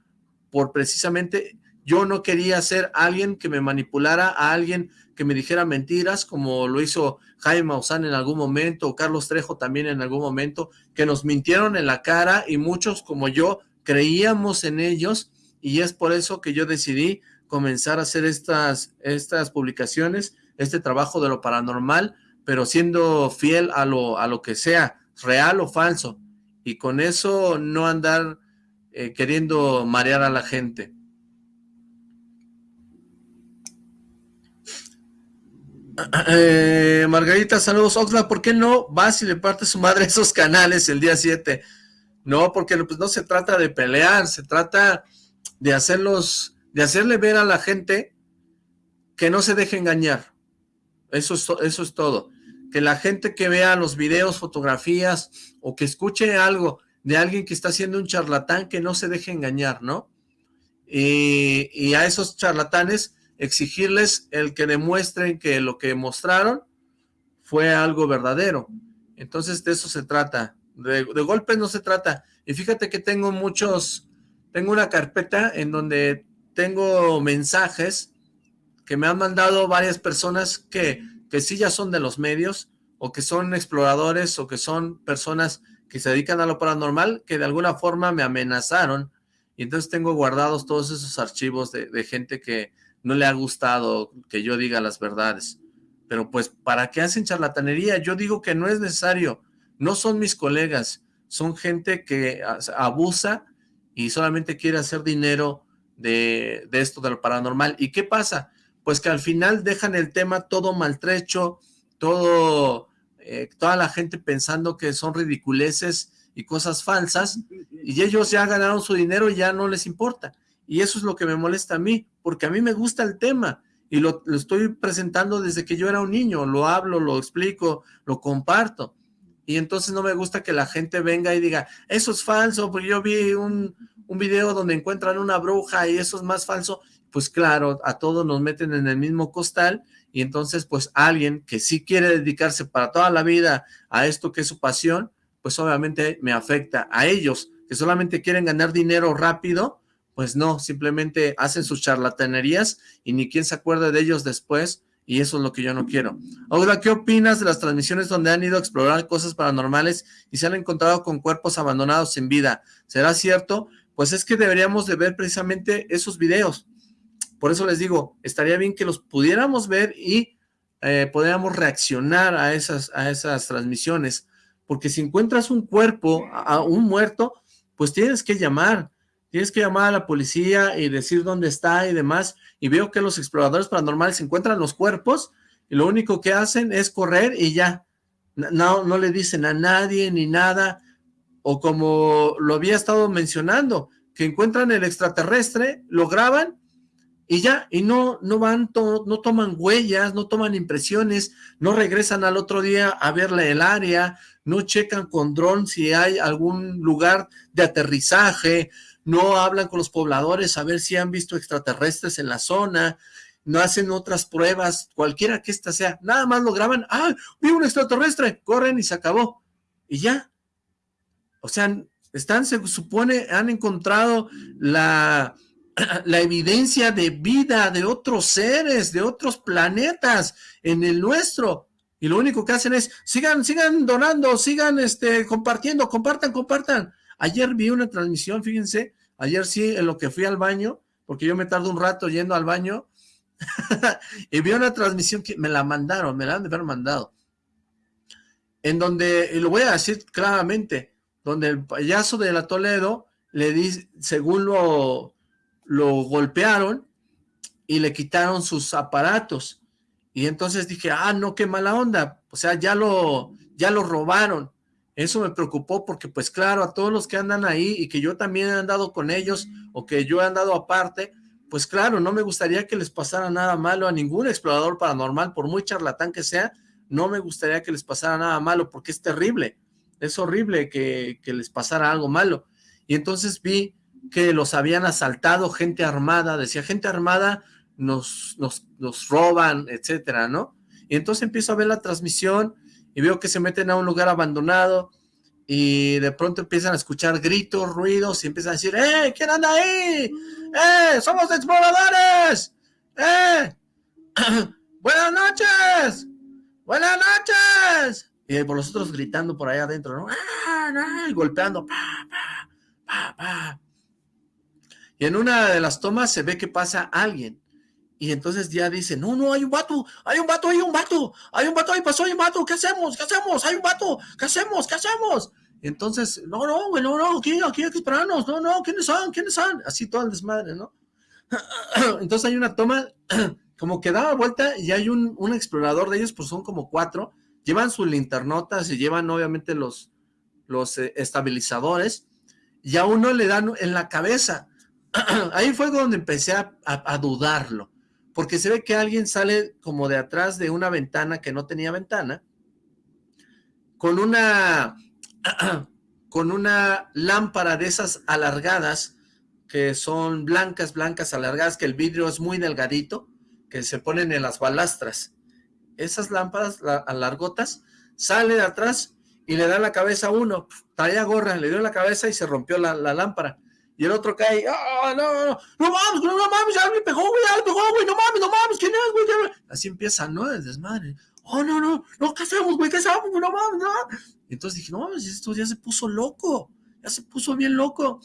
por precisamente yo no quería ser alguien que me manipulara, a alguien que me dijera mentiras, como lo hizo Jaime Maussan en algún momento, o Carlos Trejo también en algún momento, que nos mintieron en la cara y muchos como yo creíamos en ellos y es por eso que yo decidí comenzar a hacer estas, estas publicaciones, este trabajo de lo paranormal, pero siendo fiel a lo, a lo que sea, real o falso, y con eso no andar eh, queriendo marear a la gente. (clears throat) Eh, Margarita, saludos. Oxla, ¿por qué no vas y le partes su madre esos canales el día 7? No, porque pues, no se trata de pelear, se trata de hacerlos, de hacerle ver a la gente que no se deje engañar. Eso es, eso es todo. Que la gente que vea los videos, fotografías o que escuche algo de alguien que está haciendo un charlatán que no se deje engañar, ¿no? Y a esos charlatanes exigirles el que demuestren que lo que mostraron fue algo verdadero. Entonces de eso se trata. De, de golpes no se trata. Y fíjate que tengo muchos, tengo una carpeta en donde tengo mensajes que me han mandado varias personas que, que sí ya son de los medios, o que son exploradores, o que son personas que se dedican a lo paranormal, que de alguna forma me amenazaron, y entonces tengo guardados todos esos archivos de, de gente que no le ha gustado que yo diga las verdades. Pero pues, ¿para qué hacen charlatanería? Yo digo que no es necesario, no son mis colegas, son gente que abusa y solamente quiere hacer dinero de, esto de lo paranormal. ¿Y qué pasa? Pues que al final dejan el tema todo maltrecho, todo, eh, toda la gente pensando que son ridiculeces y cosas falsas, y ellos ya ganaron su dinero y ya no les importa. Y eso es lo que me molesta a mí, porque a mí me gusta el tema, y lo, estoy presentando desde que yo era un niño, lo hablo, lo explico, lo comparto, y entonces no me gusta que la gente venga y diga, eso es falso, porque yo vi un, un video donde encuentran una bruja y eso es más falso, pues claro, a todos nos meten en el mismo costal y entonces pues alguien que sí quiere dedicarse para toda la vida a esto que es su pasión, pues obviamente me afecta a ellos que solamente quieren ganar dinero rápido, pues no, simplemente hacen sus charlatanerías y ni quien se acuerde de ellos después y eso es lo que yo no quiero. Ahora, ¿qué opinas de las transmisiones donde han ido a explorar cosas paranormales y se han encontrado con cuerpos abandonados sin vida? ¿Será cierto? Pues es que deberíamos de ver precisamente esos videos. Por eso les digo, estaría bien que los pudiéramos ver y eh, reaccionar a esas, a esas transmisiones. Porque si encuentras un cuerpo, a un muerto, pues tienes que llamar, tienes que llamar a la policía y decir dónde está y demás, y veo que los exploradores paranormales encuentran los cuerpos y lo único que hacen es correr y ya, no, no le dicen a nadie ni nada, o como lo había estado mencionando, que encuentran el extraterrestre, lo graban y ya, y no, no van, no toman huellas, no toman impresiones, no regresan al otro día a verle el área, no checan con dron si hay algún lugar de aterrizaje, no hablan con los pobladores a ver si han visto extraterrestres en la zona, no hacen otras pruebas, cualquiera que ésta sea, nada más lo graban, ¡ah, vi un extraterrestre! Corren y se acabó, y ya. O sea, están, se supone, han encontrado la (clears throat) la evidencia de vida de otros seres, de otros planetas en el nuestro. Y lo único que hacen es, sigan, sigan donando, sigan este, compartiendo, compartan, compartan. Ayer vi una transmisión, fíjense, ayer sí, en lo que fui al baño, porque yo me tardo un rato yendo al baño, (laughs) y vi una transmisión que me la mandaron, me la han de haber mandado, en donde, y lo voy a decir claramente, donde el payaso de la Toledo le dice, según lo, lo golpearon y le quitaron sus aparatos. Y entonces dije, ah, no, qué mala onda. O sea, ya lo, ya lo robaron. Eso me preocupó porque, pues claro, a todos los que andan ahí y que yo también he andado con ellos o que yo he andado aparte, pues claro, no me gustaría que les pasara nada malo a ningún explorador paranormal, por muy charlatán que sea, no me gustaría que les pasara nada malo porque es terrible. Es horrible que, que les pasara algo malo. Y entonces vi que los habían asaltado gente armada, decía gente armada nos, nos, nos roban, etcétera, ¿no? Y entonces empiezo a ver la transmisión y veo que se meten a un lugar abandonado y de pronto empiezan a escuchar gritos, ruidos y empiezan a decir, ¡eh! ¿Quién anda ahí? ¡eh! ¡Somos exploradores! ¡eh! (clears throat) ¡Buenas noches! ¡Buenas noches! Y por los otros gritando por ahí adentro, ¿no? ¡Ah, Y golpeando, pa, pa, pa, pa. Y en una de las tomas se ve que pasa alguien. Y entonces ya dice, no, no, hay un vato, hay un vato, hay un vato, hay un vato, ahí pasó, hay un vato, ¿qué hacemos? ¿Qué hacemos? Hay un vato, ¿qué hacemos? ¿Qué hacemos? entonces, no, no, güey, no, no, aquí, aquí hay que esperarnos, no, no, ¿quiénes son? ¿Quiénes son? Así todo el desmadre, ¿no? (clears throat) Entonces hay una toma (clears throat) como que da vuelta y hay un, un explorador de ellos, pues son como cuatro, llevan sus linternotas y llevan obviamente los, los eh, estabilizadores, y a uno le dan en la cabeza, (clears throat) ahí fue donde empecé a, dudarlo, porque se ve que alguien sale como de atrás de una ventana que no tenía ventana, con una, (clears throat) con una lámpara de esas alargadas, que son blancas, blancas, alargadas, que el vidrio es muy delgadito, que se ponen en las balastras. Esas lámparas alargotas, sale de atrás y le da la cabeza a uno, traía gorra, le dio la cabeza y se rompió la lámpara y el otro cae, ¡ah, no, no, no, no mames, no, mames, ya me pegó, güey, ya me pegó, güey, no mames, no mames, ¿quién es, güey? Así empieza, ¿no? El desmadre. Oh, no, no, no, ¿qué hacemos, güey? ¿Qué hacemos, No mames, no. Entonces dije, no, esto ya se puso loco, ya se puso bien loco.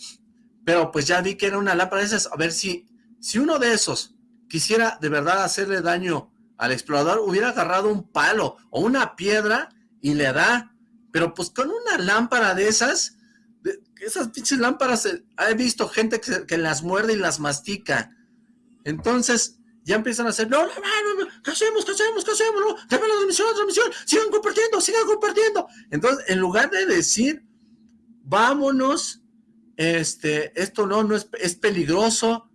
Pero pues ya vi que era una lámpara de esas, a ver si, si uno de esos quisiera de verdad hacerle daño al explorador, hubiera agarrado un palo o una piedra y le da, pero pues con una lámpara de esas esas pinches lámparas, eh, he visto gente que, las muerde y las mastica. Entonces, ya empiezan a hacer, no, no, no, no ¿qué hacemos? ¿Qué hacemos? ¿Qué hacemos? No, dame la transmisión, la transmisión, sigan compartiendo, sigan compartiendo. Entonces, en lugar de decir, vámonos, este, esto no, no es, es peligroso,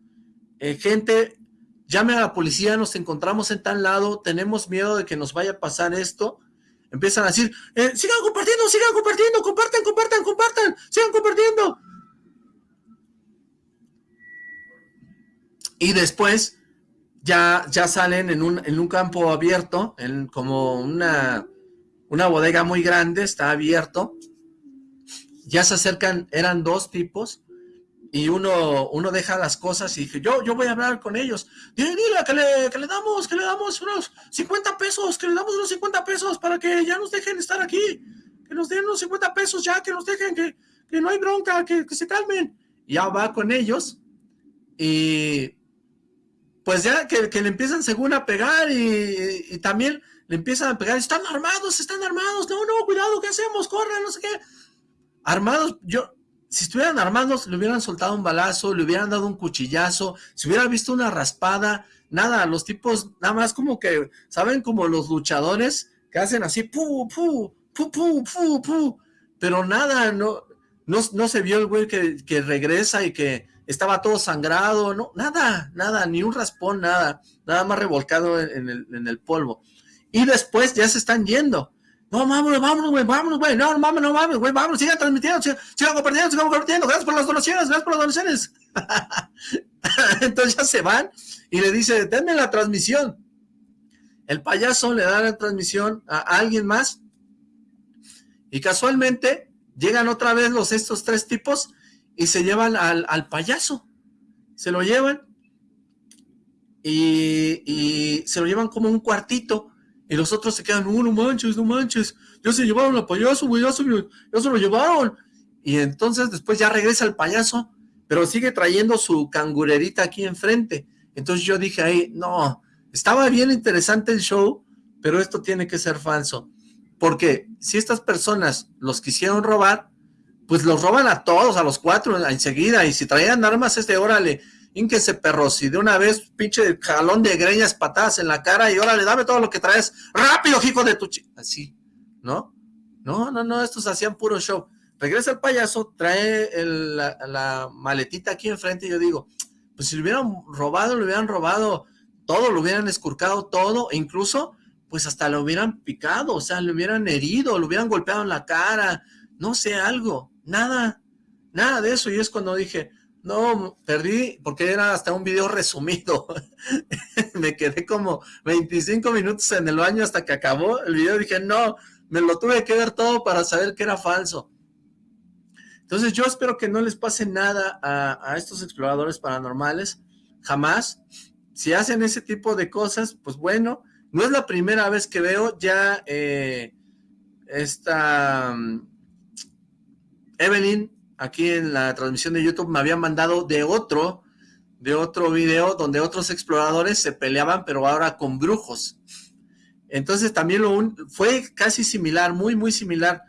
eh, gente, llame a la policía, nos encontramos en tal lado, tenemos miedo de que nos vaya a pasar esto, empiezan a decir, eh, sigan compartiendo, sigan compartiendo, compartan, compartan, compartan, sigan compartiendo. Y después ya, ya salen en un, en un campo abierto, en como una, una bodega muy grande, está abierto. Ya se acercan, eran dos tipos, y uno, uno deja las cosas y dije, yo, yo voy a hablar con ellos. Dile, dile, que le, que le damos, que le damos unos 50 pesos, que le damos unos 50 pesos para que ya nos dejen estar aquí. Que nos den unos 50 pesos ya, que nos dejen, que, que no hay bronca, que, se calmen. Y ya va con ellos y pues ya que, que le empiezan según a pegar y, y, también le empiezan a pegar, están armados, están armados, no, no, cuidado, ¿qué hacemos? Corran, no sé qué. Armados, yo, si estuvieran armados, le hubieran soltado un balazo, le hubieran dado un cuchillazo, si hubiera visto una raspada, nada, los tipos, nada más como que, ¿saben? Como los luchadores que hacen así, pu, pu, pu, pu, pu, pero nada, no, No, no se vio el güey que, que regresa y que estaba todo sangrado, no, nada, nada, ni un raspón, nada, nada más revolcado en, el, en el polvo. Y después ya se están yendo. No, vámonos, vámonos, güey, vámonos, güey, no, no mames, no mames, güey, vámonos, sigan transmitiendo, sigan, compartiendo, sigan compartiendo, gracias por las donaciones, gracias por las donaciones. (laughs) Entonces ya se van y le dice, denme la transmisión. El payaso le da la transmisión a alguien más y casualmente llegan otra vez los estos tres tipos y se llevan al, al payaso. Se lo llevan y, y, se lo llevan como un cuartito y los otros se quedan, no, no manches, no manches, ya se llevaron al payaso, güey, ya, se, ya lo llevaron. Y entonces después ya regresa el payaso, pero sigue trayendo su cangurerita aquí enfrente. Entonces yo dije ahí, no, estaba bien interesante el show, pero esto tiene que ser falso. Porque si estas personas los quisieron robar, pues los roban a todos, a los cuatro enseguida, y si traían armas, este, órale, ínquese perros, y de una vez, pinche jalón de greñas, patadas en la cara, y órale, dame todo lo que traes, rápido, hijo de tu. Así, ¿no? No, no, no, estos hacían puro show. Regresa el payaso, trae la, la, maletita aquí enfrente, y yo digo, pues si lo hubieran robado, lo hubieran robado todo, lo hubieran escurcado todo, e incluso, pues hasta lo hubieran picado, o sea, lo hubieran herido, lo hubieran golpeado en la cara, no sé, algo, nada, nada de eso, y es cuando dije, no, perdí, porque era hasta un video resumido, (laughs) me quedé como 25 minutos en el baño hasta que acabó el video, dije, no, me lo tuve que ver todo para saber que era falso. Entonces yo espero que no les pase nada a, estos exploradores paranormales, jamás. Si hacen ese tipo de cosas, pues bueno, no es la primera vez que veo ya eh, esta Evelyn, aquí en la transmisión de YouTube, me había mandado de otro, de otro video donde otros exploradores se peleaban, pero ahora con brujos. Entonces también lo fue casi similar, muy, muy similar.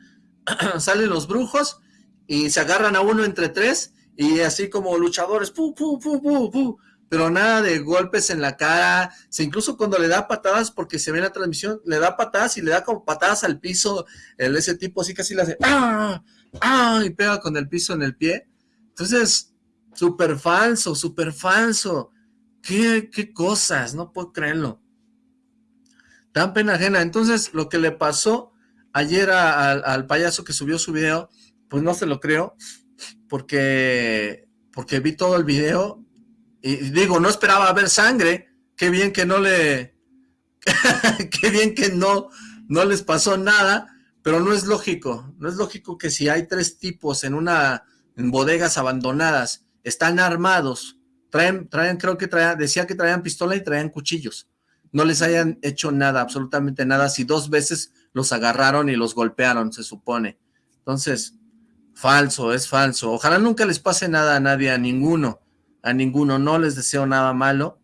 (clears throat) Salen los brujos y se agarran a uno entre tres y así como luchadores, pero nada de golpes en la cara, incluso cuando le da patadas, porque se ve en la transmisión, le da patadas y le da como patadas al piso, ese tipo así casi le hace, ¡ah! ¡Ah! y pega con el piso en el pie. Entonces, súper falso, súper falso. ¿Qué, ¿Qué cosas? No puedo creerlo. Tan pena ajena. Entonces, lo que le pasó ayer al payaso que subió su video, pues no se lo creo, porque, porque vi todo el video y digo, no esperaba ver sangre, qué bien que no le, (laughs) qué bien que no, no les pasó nada, pero no es lógico, no es lógico que si hay tres tipos en una, en bodegas abandonadas, están armados, traen, traen, creo que traían, decía que traían pistola y traían cuchillos, no les hayan hecho nada, absolutamente nada, si dos veces los agarraron y los golpearon, se supone. Entonces, falso, es falso. Ojalá nunca les pase nada a nadie, a ninguno a ninguno, no les deseo nada malo,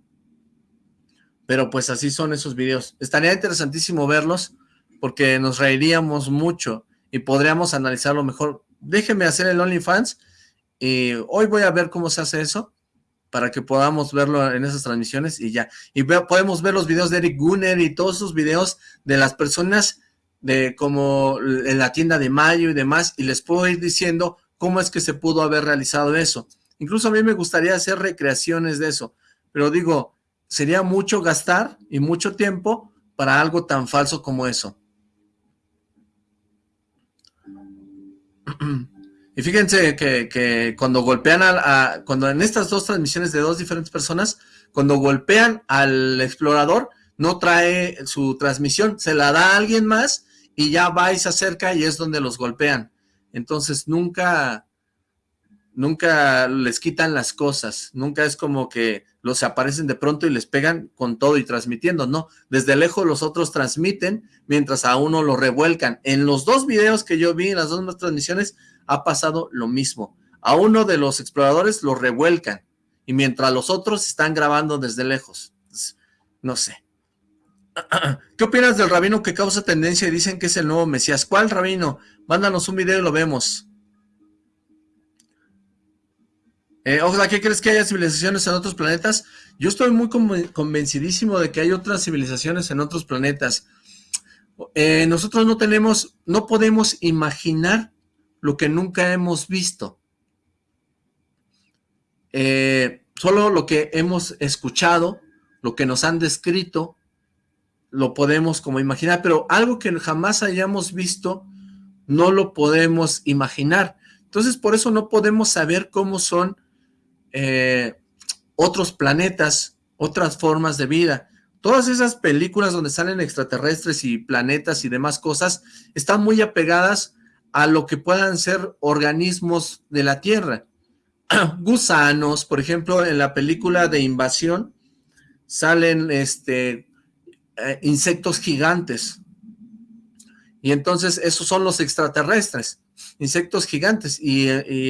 pero pues así son esos videos. Estaría interesantísimo verlos, porque nos reiríamos mucho y podríamos analizarlo mejor. Déjenme hacer el OnlyFans, y hoy voy a ver cómo se hace eso, para que podamos verlo en esas transmisiones y ya. Y podemos ver los videos de Eric Gunner y todos esos videos de las personas de como en la tienda de Mayo y demás, y les puedo ir diciendo cómo es que se pudo haber realizado eso. Incluso a mí me gustaría hacer recreaciones de eso, pero digo, sería mucho gastar y mucho tiempo para algo tan falso como eso. (clears throat) Y fíjense que, cuando golpean a, cuando en estas dos transmisiones de dos diferentes personas, cuando golpean al explorador, no trae su transmisión, se la da a alguien más y ya va y se acerca y es donde los golpean. Entonces nunca, nunca les quitan las cosas, nunca es como que los aparecen de pronto y les pegan con todo y transmitiendo, no, desde lejos los otros transmiten mientras a uno lo revuelcan. En los dos videos que yo vi, en las dos transmisiones, ha pasado lo mismo. A uno de los exploradores lo revuelcan y mientras los otros están grabando desde lejos. No sé. (clears throat) ¿Qué opinas del rabino que causa tendencia y dicen que es el nuevo Mesías? ¿Cuál rabino? Mándanos un video y lo vemos. Eh, ojalá, ¿qué crees que haya civilizaciones en otros planetas? Yo estoy muy convencidísimo de que hay otras civilizaciones en otros planetas. Eh, nosotros no tenemos, no podemos imaginar lo que nunca hemos visto. Eh, solo lo que hemos escuchado, lo que nos han descrito, lo podemos como imaginar, pero algo que jamás hayamos visto, no lo podemos imaginar. Entonces, por eso no podemos saber cómo son eh, otros planetas, otras formas de vida. Todas esas películas donde salen extraterrestres y planetas y demás cosas, están muy apegadas a lo que puedan ser organismos de la Tierra. (clears throat) Gusanos, por ejemplo, en la película de Invasión, salen este, eh, insectos gigantes. Y entonces esos son los extraterrestres, insectos gigantes. Y,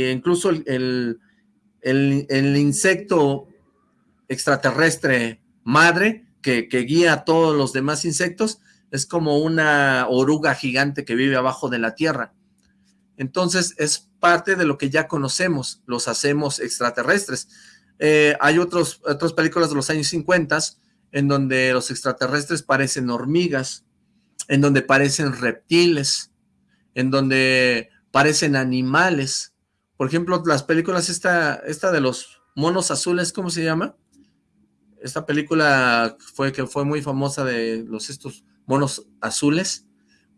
incluso el, el, insecto extraterrestre madre que, que, guía a todos los demás insectos es como una oruga gigante que vive abajo de la tierra. Entonces es parte de lo que ya conocemos, los hacemos extraterrestres. Eh, hay otros, otras películas de los años 50 en donde los extraterrestres parecen hormigas, en donde parecen reptiles, en donde parecen animales. Por ejemplo, las películas, esta, esta de los monos azules, ¿cómo se llama? Esta película fue que fue muy famosa de los estos monos azules.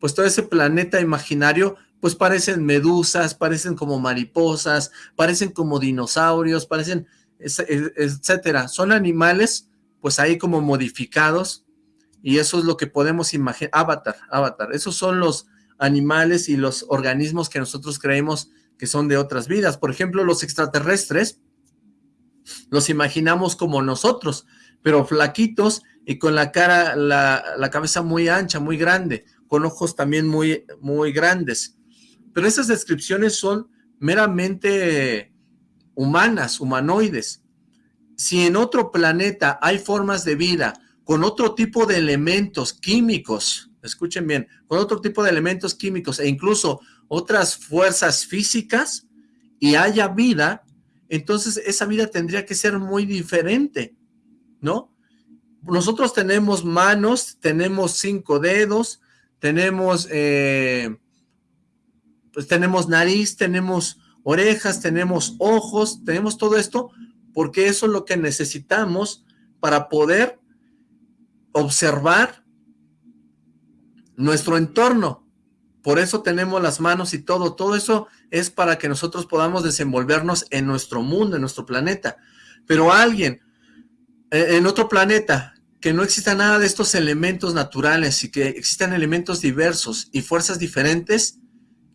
Pues todo ese planeta imaginario, pues parecen medusas, parecen como mariposas, parecen como dinosaurios, parecen, etcétera. Son animales pues ahí como modificados, y eso es lo que podemos imaginar, avatar, avatar, esos son los animales y los organismos que nosotros creemos que son de otras vidas, por ejemplo, los extraterrestres, los imaginamos como nosotros, pero flaquitos y con la cara, la, cabeza muy ancha, muy grande, con ojos también muy, muy grandes, pero esas descripciones son meramente humanas, humanoides, si en otro planeta hay formas de vida con otro tipo de elementos químicos, escuchen bien, con otro tipo de elementos químicos e incluso otras fuerzas físicas y haya vida, entonces esa vida tendría que ser muy diferente, ¿no? Nosotros tenemos manos, tenemos cinco dedos, tenemos, eh, pues tenemos nariz, tenemos orejas, tenemos ojos, tenemos todo esto, porque eso es lo que necesitamos para poder observar nuestro entorno. Por eso tenemos las manos y todo. Todo eso es para que nosotros podamos desenvolvernos en nuestro mundo, en nuestro planeta. Pero alguien eh, en otro planeta que no exista nada de estos elementos naturales y que existan elementos diversos y fuerzas diferentes,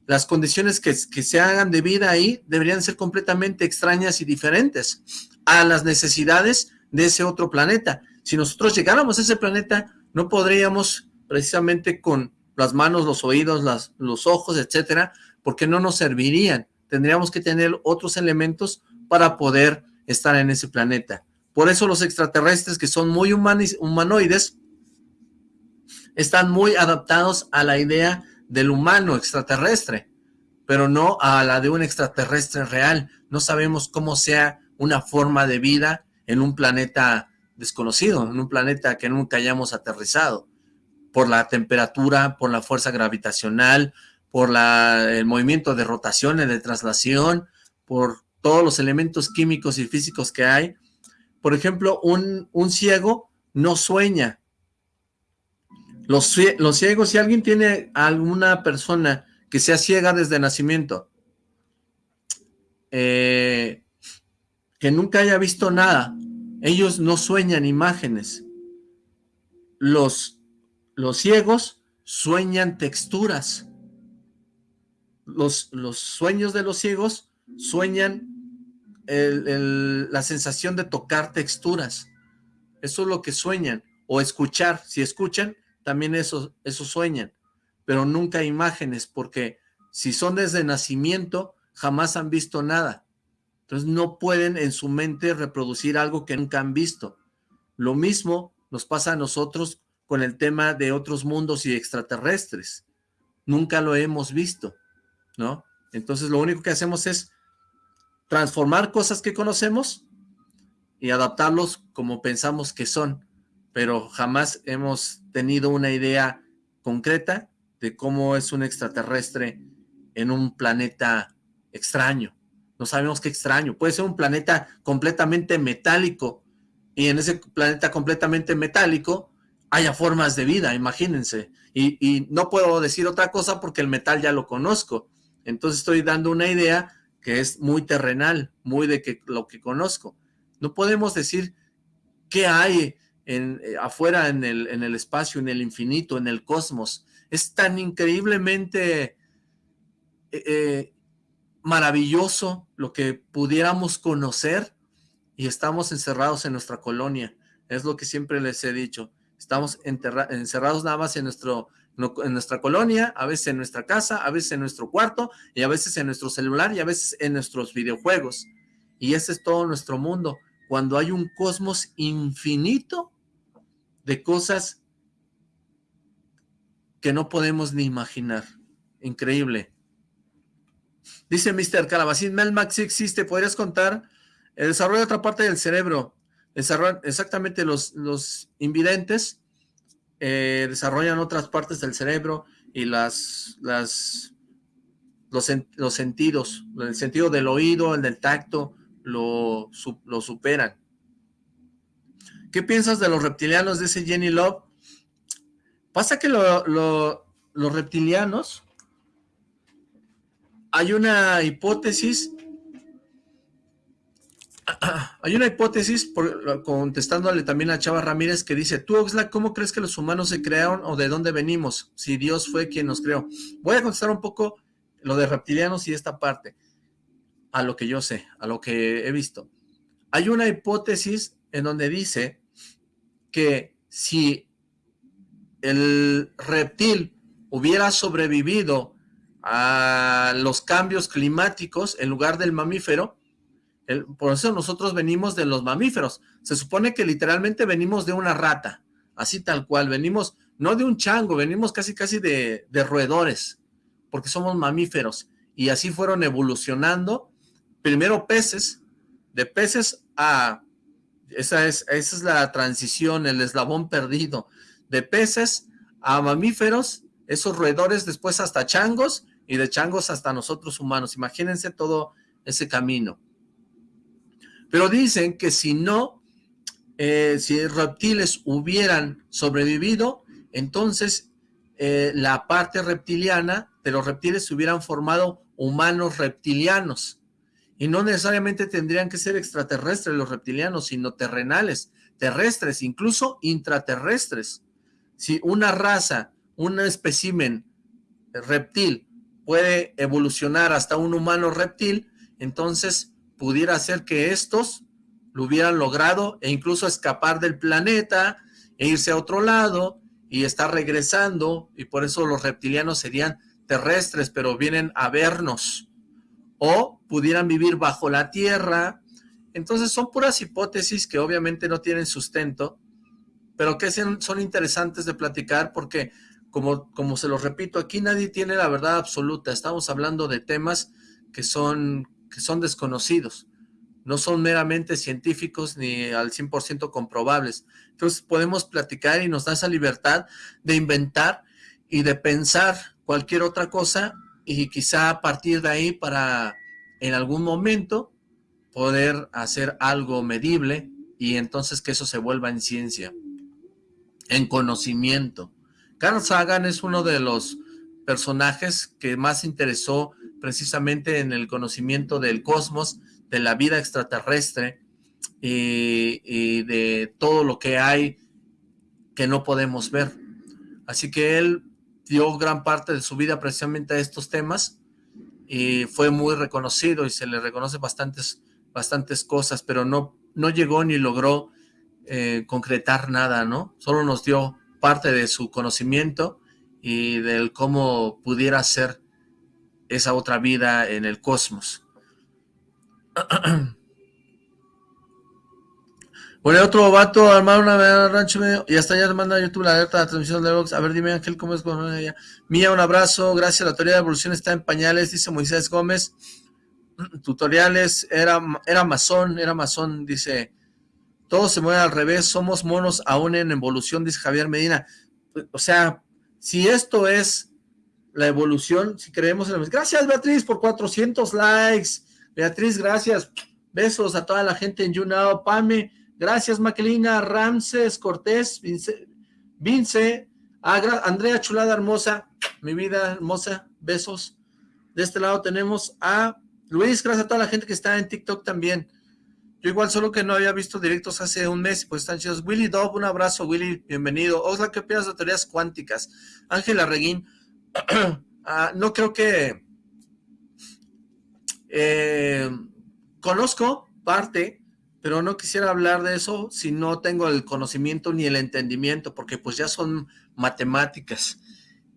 las condiciones que, se hagan de vida ahí deberían ser completamente extrañas y diferentes a las necesidades de ese otro planeta. Si nosotros llegáramos a ese planeta, no podríamos precisamente con las manos, los oídos, las, los ojos, etcétera, porque no nos servirían. Tendríamos que tener otros elementos para poder estar en ese planeta. Por eso los extraterrestres, que son muy humanoides, están muy adaptados a la idea del humano extraterrestre, pero no a la de un extraterrestre real. No sabemos cómo sea una forma de vida en un planeta desconocido, en un planeta que nunca hayamos aterrizado, por la temperatura, por la fuerza gravitacional, por la, el movimiento de rotación y de traslación, por todos los elementos químicos y físicos que hay. Por ejemplo, un, un ciego no sueña, los, ciegos, si alguien tiene alguna persona que sea ciega desde nacimiento, eh, que nunca haya visto nada, ellos no sueñan imágenes. Los, los ciegos sueñan texturas. Los, los sueños de los ciegos sueñan la sensación de tocar texturas. Eso es lo que sueñan. O escuchar. Si escuchan, también eso, eso sueñan, pero nunca imágenes, porque si son desde nacimiento, jamás han visto nada. Entonces no pueden en su mente reproducir algo que nunca han visto. Lo mismo nos pasa a nosotros con el tema de otros mundos y extraterrestres. Nunca lo hemos visto, ¿no? Entonces lo único que hacemos es transformar cosas que conocemos y adaptarlos como pensamos que son pero jamás hemos tenido una idea concreta de cómo es un extraterrestre en un planeta extraño. No sabemos qué extraño. Puede ser un planeta completamente metálico y en ese planeta completamente metálico haya formas de vida, imagínense. Y, no puedo decir otra cosa porque el metal ya lo conozco. Entonces estoy dando una idea que es muy terrenal, muy de que, lo que conozco. No podemos decir qué hay en, eh, afuera en el, espacio, en el infinito, en el cosmos. Es tan increíblemente eh, eh, maravilloso lo que pudiéramos conocer y estamos encerrados en nuestra colonia. Es lo que siempre les he dicho. Estamos encerrados nada más en, nuestro, en nuestra colonia, a veces en nuestra casa, a veces en nuestro cuarto, y a veces en nuestro celular, y a veces en nuestros videojuegos. Y ese es todo nuestro mundo. Cuando hay un cosmos infinito de cosas que no podemos ni imaginar. Increíble. Dice Mr. Calabacín, Melmax sí existe, ¿podrías contar el desarrollo de otra parte del cerebro? Exactamente los, los invidentes eh, desarrollan otras partes del cerebro y las, las, los, los, sentidos, el sentido del oído, el del tacto, lo, lo superan. ¿Qué piensas de los reptilianos? Dice Jenny Love. Pasa que los reptilianos, hay una hipótesis (clears throat) hay una hipótesis, contestándole también a Chava Ramírez, que dice, tú Oxlack, ¿cómo crees que los humanos se crearon o de dónde venimos? Si Dios fue quien nos creó. Voy a contestar un poco lo de reptilianos y esta parte, a lo que yo sé, a lo que he visto. Hay una hipótesis en donde dice que si el reptil hubiera sobrevivido a los cambios climáticos en lugar del mamífero, por eso nosotros venimos de los mamíferos. Se supone que literalmente venimos de una rata, así tal cual. Venimos, no de un chango, venimos casi casi de, roedores, porque somos mamíferos. Y así fueron evolucionando. Primero peces, de peces a... Esa es, esa es la transición, el eslabón perdido. De peces a mamíferos, esos roedores después hasta changos, y de changos hasta nosotros humanos. Imagínense todo ese camino. Pero dicen que si no, eh, si reptiles hubieran sobrevivido, entonces eh, la parte reptiliana de los reptiles se hubieran formado humanos reptilianos. Y no necesariamente tendrían que ser extraterrestres los reptilianos, sino terrenales, terrestres, incluso intraterrestres. Si una raza, un espécimen reptil puede evolucionar hasta un humano reptil, entonces pudiera ser que estos lo hubieran logrado e incluso escapar del planeta e irse a otro lado y estar regresando y por eso los reptilianos serían terrestres pero vienen a vernos. O pudieran vivir bajo la tierra. Entonces son puras hipótesis que obviamente no tienen sustento pero que son interesantes de platicar porque como, como se los repito aquí nadie tiene la verdad absoluta. Estamos hablando de temas que son que son desconocidos, no son meramente científicos ni al 100% comprobables. Entonces podemos platicar y nos da esa libertad de inventar y de pensar cualquier otra cosa y quizá a partir de ahí para en algún momento poder hacer algo medible y entonces que eso se vuelva en ciencia, en conocimiento. Carl Sagan es uno de los personajes que más interesó precisamente en el conocimiento del cosmos, de la vida extraterrestre y, de todo lo que hay que no podemos ver. Así que él dio gran parte de su vida precisamente a estos temas y fue muy reconocido y se le reconoce bastantes, bastantes cosas, pero no, no llegó ni logró eh, concretar nada, ¿no? Solo nos dio parte de su conocimiento y del cómo pudiera ser esa otra vida en el cosmos. (clears throat) Bueno, otro vato armar una rancho medio, y hasta ya te manda YouTube la alerta de la transmisión de Vox. A ver, dime Ángel, ¿cómo es con ella? Mía, un abrazo, gracias, la teoría de evolución está en pañales, dice Moisés Gómez. (clears throat) Tutoriales, era, era masón, era masón, dice. Todo se mueve al revés, somos monos aún en evolución, dice Javier Medina. O sea, si esto es la evolución, si creemos en la... Gracias Beatriz por 400 likes. Beatriz, gracias. Besos a toda la gente en YouNow. Pame, gracias Maquelina, Ramses, Cortés, Vince, Vince Andrea Chulada Hermosa, mi vida hermosa, besos. De este lado tenemos a Luis, gracias a toda la gente que está en TikTok también. Yo igual solo que no había visto directos hace un mes, pues están chidos. Willy Dove, un abrazo, Willy, bienvenido. Osla, ¿qué opinas de teorías cuánticas? Ángela Reguín, (clears throat) ah, no creo que... Eh, conozco parte, pero no quisiera hablar de eso si no tengo el conocimiento ni el entendimiento, porque pues ya son matemáticas.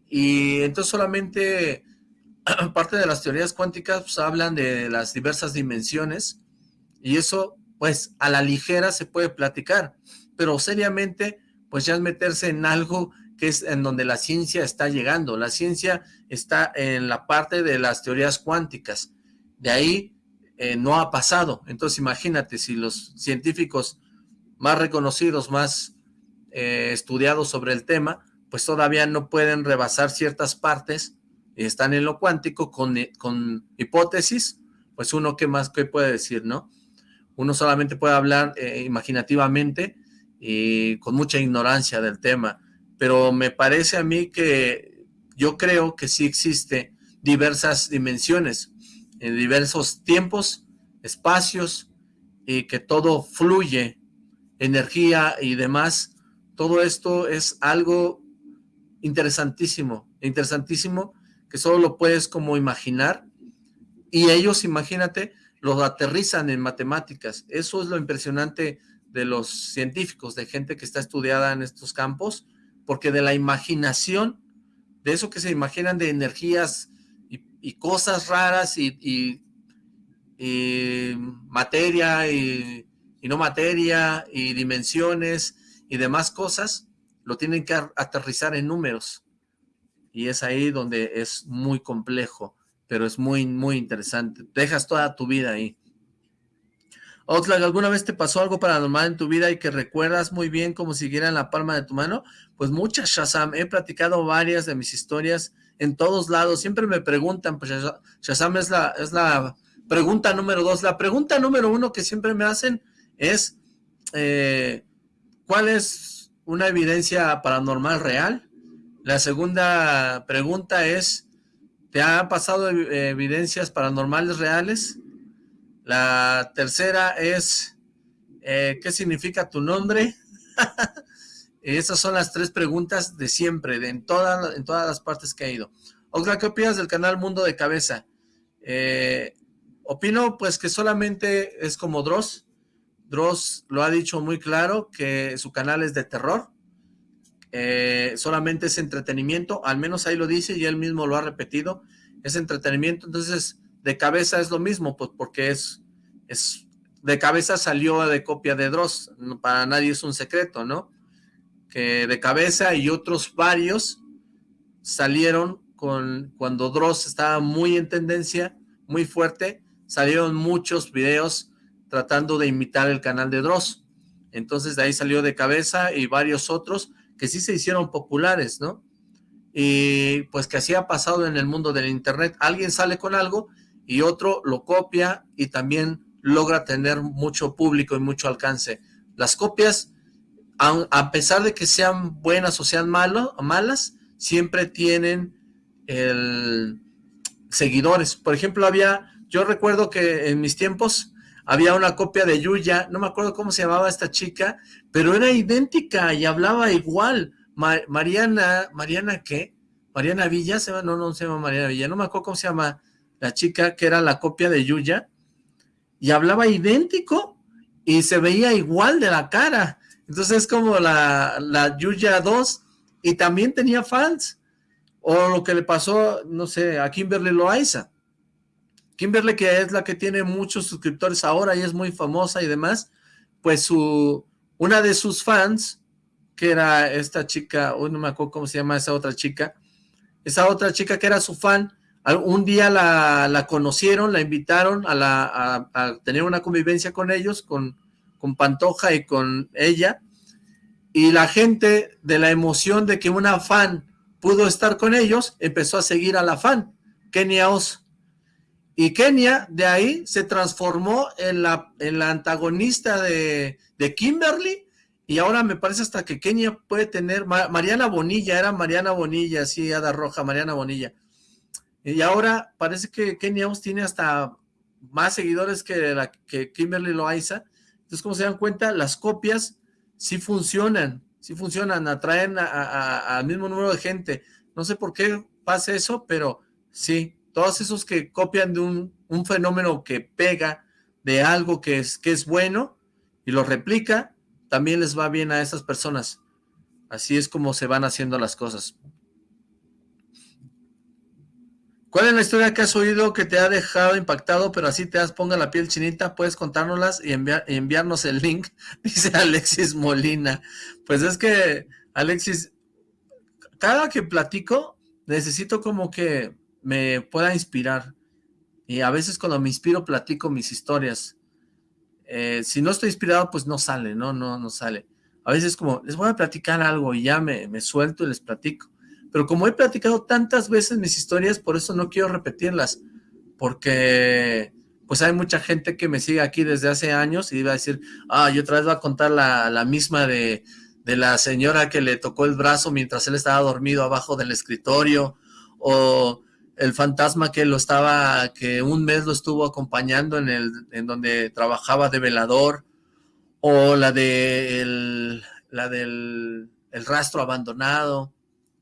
Y entonces solamente (clears throat) parte de las teorías cuánticas pues, hablan de las diversas dimensiones, y eso, pues, a la ligera se puede platicar, pero seriamente, pues ya es meterse en algo que es en donde la ciencia está llegando. La ciencia está en la parte de las teorías cuánticas. De ahí eh, no ha pasado. Entonces imagínate si los científicos más reconocidos, más eh, estudiados sobre el tema, pues todavía no pueden rebasar ciertas partes, y están en lo cuántico con, con hipótesis, pues uno qué más qué puede decir, ¿no? uno solamente puede hablar eh, imaginativamente y con mucha ignorancia del tema, pero me parece a mí que yo creo que sí existe diversas dimensiones, en diversos tiempos, espacios, y que todo fluye, energía y demás, todo esto es algo interesantísimo, interesantísimo, que solo lo puedes como imaginar, y ellos, imagínate, los aterrizan en matemáticas. Eso es lo impresionante de los científicos, de gente que está estudiada en estos campos, porque de la imaginación, de eso que se imaginan de energías y, cosas raras y, materia y, y no materia y dimensiones y demás cosas, lo tienen que aterrizar en números. Y es ahí donde es muy complejo pero es muy, muy interesante. Dejas toda tu vida ahí. Oxlack, ¿alguna vez te pasó algo paranormal en tu vida y que recuerdas muy bien como siguiera en la palma de tu mano? Pues muchas, Shazam. He platicado varias de mis historias en todos lados. Siempre me preguntan, pues Shazam es la, es la pregunta número dos. La pregunta número uno que siempre me hacen es, eh, ¿cuál es una evidencia paranormal real? La segunda pregunta es, ¿Te ha pasado evidencias paranormales reales? La tercera es, eh, ¿qué significa tu nombre? (laughs) Esas son las tres preguntas de siempre, de en, todas en todas las partes que he ido. Otra, ¿qué opinas del canal Mundo de Cabeza? Eh, opino pues que solamente es como Dross. Dross lo ha dicho muy claro, que su canal es de terror. Eh, solamente es entretenimiento, al menos ahí lo dice y él mismo lo ha repetido, es entretenimiento, entonces de cabeza es lo mismo, pues porque es, es de cabeza salió de copia de Dross, para nadie es un secreto, ¿no? Que de cabeza y otros varios salieron con cuando Dross estaba muy en tendencia, muy fuerte, salieron muchos videos tratando de imitar el canal de Dross. Entonces de ahí salió de cabeza y varios otros, que sí se hicieron populares, ¿no? Y pues que así ha pasado en el mundo del internet. Alguien sale con algo y otro lo copia y también logra tener mucho público y mucho alcance. Las copias, a, pesar de que sean buenas o sean malo, malas, siempre tienen el seguidores. Por ejemplo, había, yo recuerdo que en mis tiempos había una copia de Yuya, no me acuerdo cómo se llamaba esta chica, pero era idéntica y hablaba igual. Mariana, ¿Mariana qué? Mariana Villa, se no, no se llama Mariana Villa, no me acuerdo cómo se llama la chica que era la copia de Yuya, y hablaba idéntico y se veía igual de la cara. Entonces es como la, la Yuya 2 y también tenía fans. O lo que le pasó, no sé, a Kimberly Loaiza. Kimberly, que es la que tiene muchos suscriptores ahora y es muy famosa y demás, pues su, una de sus fans, que era esta chica, hoy no me acuerdo cómo se llama esa otra chica, esa otra chica que era su fan, un día la, conocieron, la invitaron a, la, a, tener una convivencia con ellos, con, con Pantoja y con ella, y la gente de la emoción de que una fan pudo estar con ellos, empezó a seguir a la fan, Kenia Oz. Y Kenia de ahí se transformó en la, en la antagonista de, de Kimberly y ahora me parece hasta que Kenia puede tener, Mariana Bonilla, era Mariana Bonilla, sí, Ada Roja, Mariana Bonilla. Y ahora parece que Oz tiene hasta más seguidores que, la, que Kimberly Loaiza. Entonces, como se dan cuenta, las copias sí funcionan, sí funcionan, atraen al mismo número de gente. No sé por qué pasa eso, pero sí, todos esos que copian de un, un fenómeno que pega de algo que es, que es bueno y lo replica, también les va bien a esas personas. Así es como se van haciendo las cosas. ¿Cuál es la historia que has oído que te ha dejado impactado, pero así te has ponga la piel chinita? Puedes contárnoslas y enviarnos el link, (laughs) dice Alexis Molina. Pues es que, Alexis, cada que platico, necesito como que me pueda inspirar. Y a veces cuando me inspiro, platico mis historias. Eh, si no estoy inspirado, pues no sale, ¿no? No, no sale. A veces como, les voy a platicar algo y ya me, me suelto y les platico. Pero como he platicado tantas veces mis historias, por eso no quiero repetirlas. Porque pues hay mucha gente que me sigue aquí desde hace años y iba a decir, ah, yo otra vez voy a contar la, la misma de, de la señora que le tocó el brazo mientras él estaba dormido abajo del escritorio, o el fantasma que lo estaba, que un mes lo estuvo acompañando en el, en donde trabajaba de velador, o la de el, la del el rastro abandonado,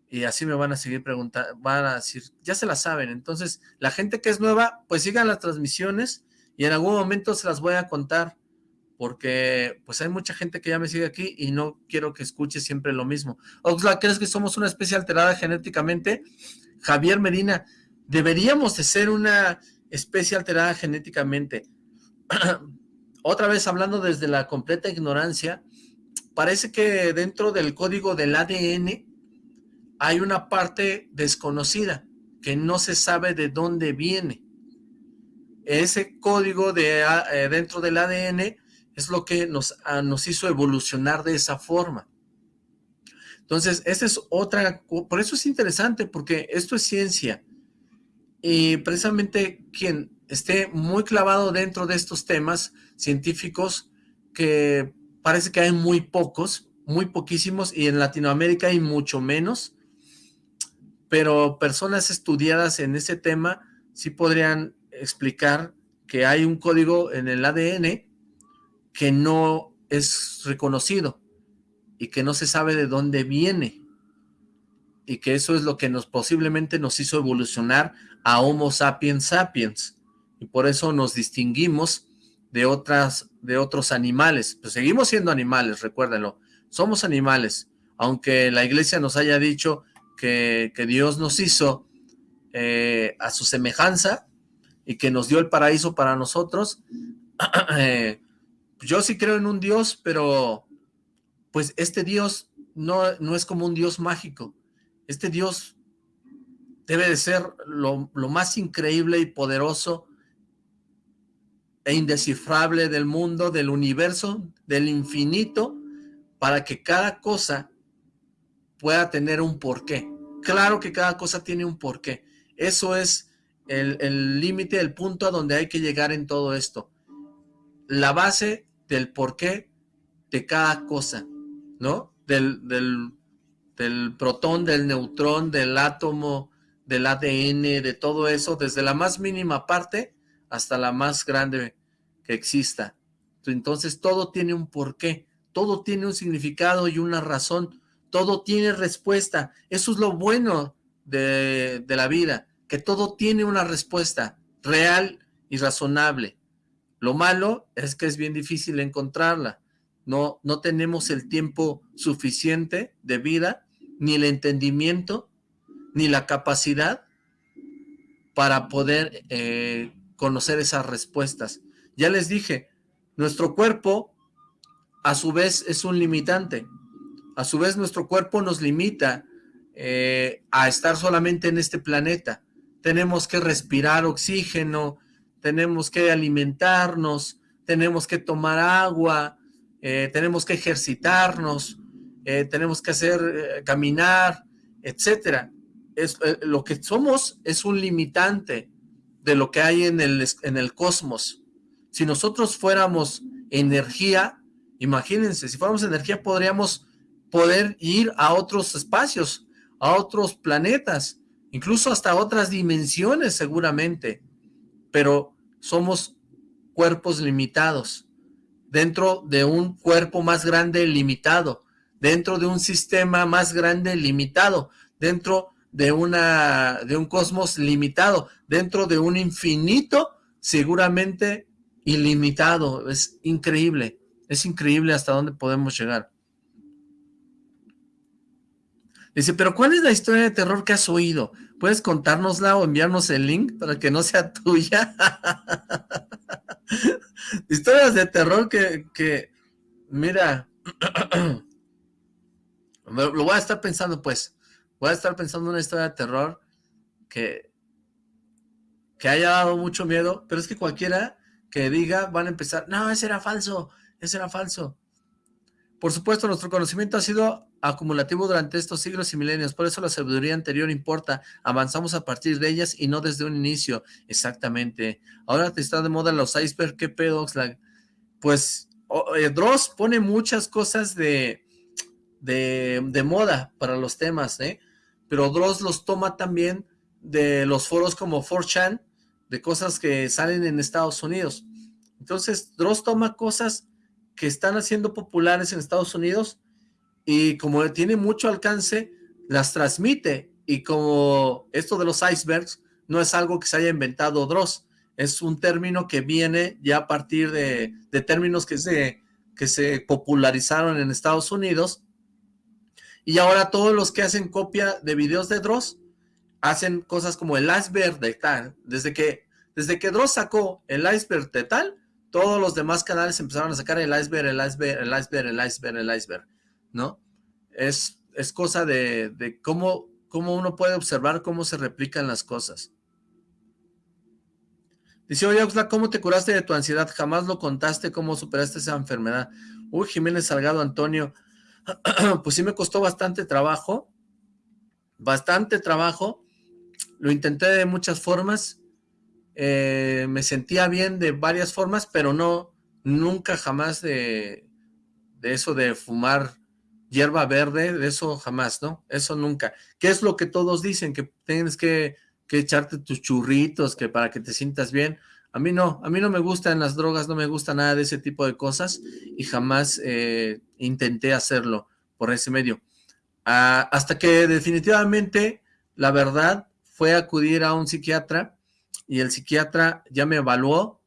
y así me van a seguir preguntando, van a decir, ya se la saben, entonces la gente que es nueva, pues sigan las transmisiones, y en algún momento se las voy a contar, porque pues hay mucha gente que ya me sigue aquí y no quiero que escuche siempre lo mismo. Oxla, ¿crees que somos una especie alterada genéticamente? Javier Medina, deberíamos de ser una especie alterada genéticamente. (clears throat) Otra vez hablando desde la completa ignorancia, parece que dentro del código del ADN hay una parte desconocida que no se sabe de dónde viene. Ese código de, eh, dentro del ADN es lo que nos, ah, nos hizo evolucionar de esa forma. Entonces, esa es otra, por eso es interesante, porque esto es ciencia, y precisamente quien esté muy clavado dentro de estos temas científicos, que parece que hay muy pocos, muy poquísimos, y en Latinoamérica hay mucho menos, pero personas estudiadas en ese tema sí podrían explicar que hay un código en el ADN que no es reconocido y que no se sabe de dónde viene y que eso es lo que nos posiblemente nos hizo evolucionar a Homo sapiens sapiens, y por eso nos distinguimos de, otras, de otros animales. Pues seguimos siendo animales, recuérdenlo, somos animales, aunque la iglesia nos haya dicho que, Dios nos hizo eh, a su semejanza y que nos dio el paraíso para nosotros, (clears throat) eh, yo sí creo en un Dios, pero pues este Dios no, no es como un Dios mágico, este Dios debe de ser lo, más increíble y poderoso e indescifrable del mundo, del universo, del infinito, para que cada cosa pueda tener un porqué. Claro que cada cosa tiene un porqué. Eso es el límite, el, punto a donde hay que llegar en todo esto. La base del porqué de cada cosa, ¿no? Del, del, del protón, del neutrón, del átomo, del ADN, de todo eso, desde la más mínima parte hasta la más grande que exista. Entonces todo tiene un porqué, todo tiene un significado y una razón, todo tiene respuesta. Eso es lo bueno de, la vida, que todo tiene una respuesta real y razonable. Lo malo es que es bien difícil encontrarla. No, no tenemos el tiempo suficiente de vida, ni el entendimiento, ni la capacidad para poder eh, conocer esas respuestas. Ya les dije, nuestro cuerpo a su vez es un limitante. A su vez nuestro cuerpo nos limita eh, a estar solamente en este planeta. Tenemos que respirar oxígeno, tenemos que alimentarnos, tenemos que tomar agua, eh, tenemos que ejercitarnos, tenemos que hacer, caminar, etcétera. Es, eh, lo que somos es un limitante de lo que hay en el, en el cosmos. Si nosotros fuéramos energía, imagínense, si fuéramos energía podríamos poder ir a otros espacios, a otros planetas, incluso hasta otras dimensiones seguramente, pero somos cuerpos limitados, dentro de un cuerpo más grande limitado, dentro de un sistema más grande limitado, dentro de, una, de un cosmos limitado, dentro de un infinito seguramente ilimitado. Es increíble, es increíble hasta dónde podemos llegar. Dice, pero ¿cuál es la historia de terror que has oído? ¿Puedes contárnosla o enviarnos el link para que no sea (laughs) tuya? Historias de terror que, que mira, (clears throat) lo voy a estar pensando pues, voy a estar pensando una historia de terror que, que haya dado mucho miedo, pero es que cualquiera que diga van a empezar, no, ese era falso, ese era falso. Por supuesto, nuestro conocimiento ha sido acumulativo durante estos siglos y milenios, por eso la sabiduría anterior importa, avanzamos a partir de ellas y no desde un inicio, exactamente. Ahora te está de moda los iceberg, ¿qué pedo? Pues eh, Dross pone muchas cosas de, de, de, moda para los temas, ¿eh? Pero Dross los toma también de los foros como 4chan, de cosas que salen en Estados Unidos. Entonces, Dross toma cosas que están haciendo populares en Estados Unidos y como tiene mucho alcance, las transmite. Y como esto de los icebergs no es algo que se haya inventado Dross, es un término que viene ya a partir de, términos que se, que se popularizaron en Estados Unidos. Y ahora todos los que hacen copia de videos de Dross hacen cosas como el iceberg de tal. Desde que, desde que Dross sacó el iceberg de tal, todos los demás canales empezaron a sacar el iceberg, el iceberg, el iceberg, el iceberg, el iceberg, ¿no? Es, es cosa de, de cómo, cómo uno puede observar cómo se replican las cosas. Dice, oye, ¿cómo te curaste de tu ansiedad? Jamás lo contaste, ¿cómo superaste esa enfermedad? Uy, Jiménez Salgado Antonio, (clears throat) pues sí me costó bastante trabajo, bastante trabajo, lo intenté de muchas formas, eh, me sentía bien de varias formas, pero no, nunca jamás de, de eso de fumar hierba verde, de eso jamás, ¿no? Eso nunca. ¿Qué es lo que todos dicen? Que tienes que, que, echarte tus churritos, que para que te sientas bien. A mí no, a mí no me gustan las drogas, no me gusta nada de ese tipo de cosas y jamás eh, intenté hacerlo por ese medio. Ah, hasta que definitivamente la verdad fue acudir a un psiquiatra y el psiquiatra ya me evaluó.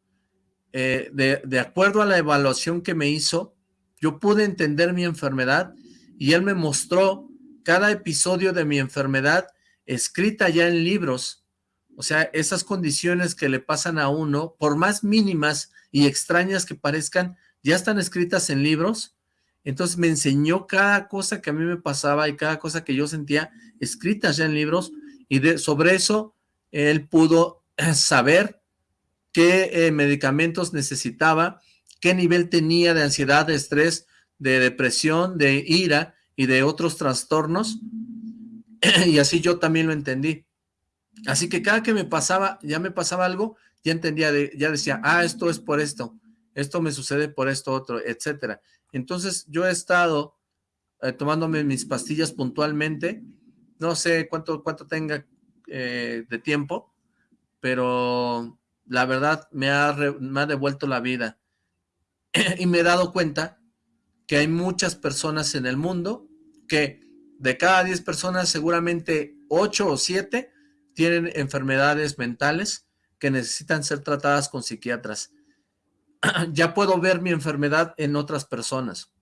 Eh, de, acuerdo a la evaluación que me hizo, yo pude entender mi enfermedad y él me mostró cada episodio de mi enfermedad escrita ya en libros. O sea, esas condiciones que le pasan a uno, por más mínimas y extrañas que parezcan, ya están escritas en libros. Entonces me enseñó cada cosa que a mí me pasaba y cada cosa que yo sentía escritas ya en libros y de, sobre eso él pudo (clears throat) saber qué eh, medicamentos necesitaba, qué nivel tenía de ansiedad, de estrés, de depresión, de ira y de otros trastornos, (clears throat) y así yo también lo entendí. Así que cada que me pasaba, ya me pasaba algo, ya entendía, ya decía, ah, esto es por esto, esto me sucede por esto otro, etcétera. Entonces yo he estado eh, tomándome mis pastillas puntualmente, no sé cuánto, cuánto tenga eh, de tiempo, pero la verdad me ha, devuelto la vida. (clears throat) y me he dado cuenta que hay muchas personas en el mundo que de cada 10 personas seguramente 8 o 7 tienen enfermedades mentales que necesitan ser tratadas con psiquiatras. (clears throat) ya puedo ver mi enfermedad en otras personas.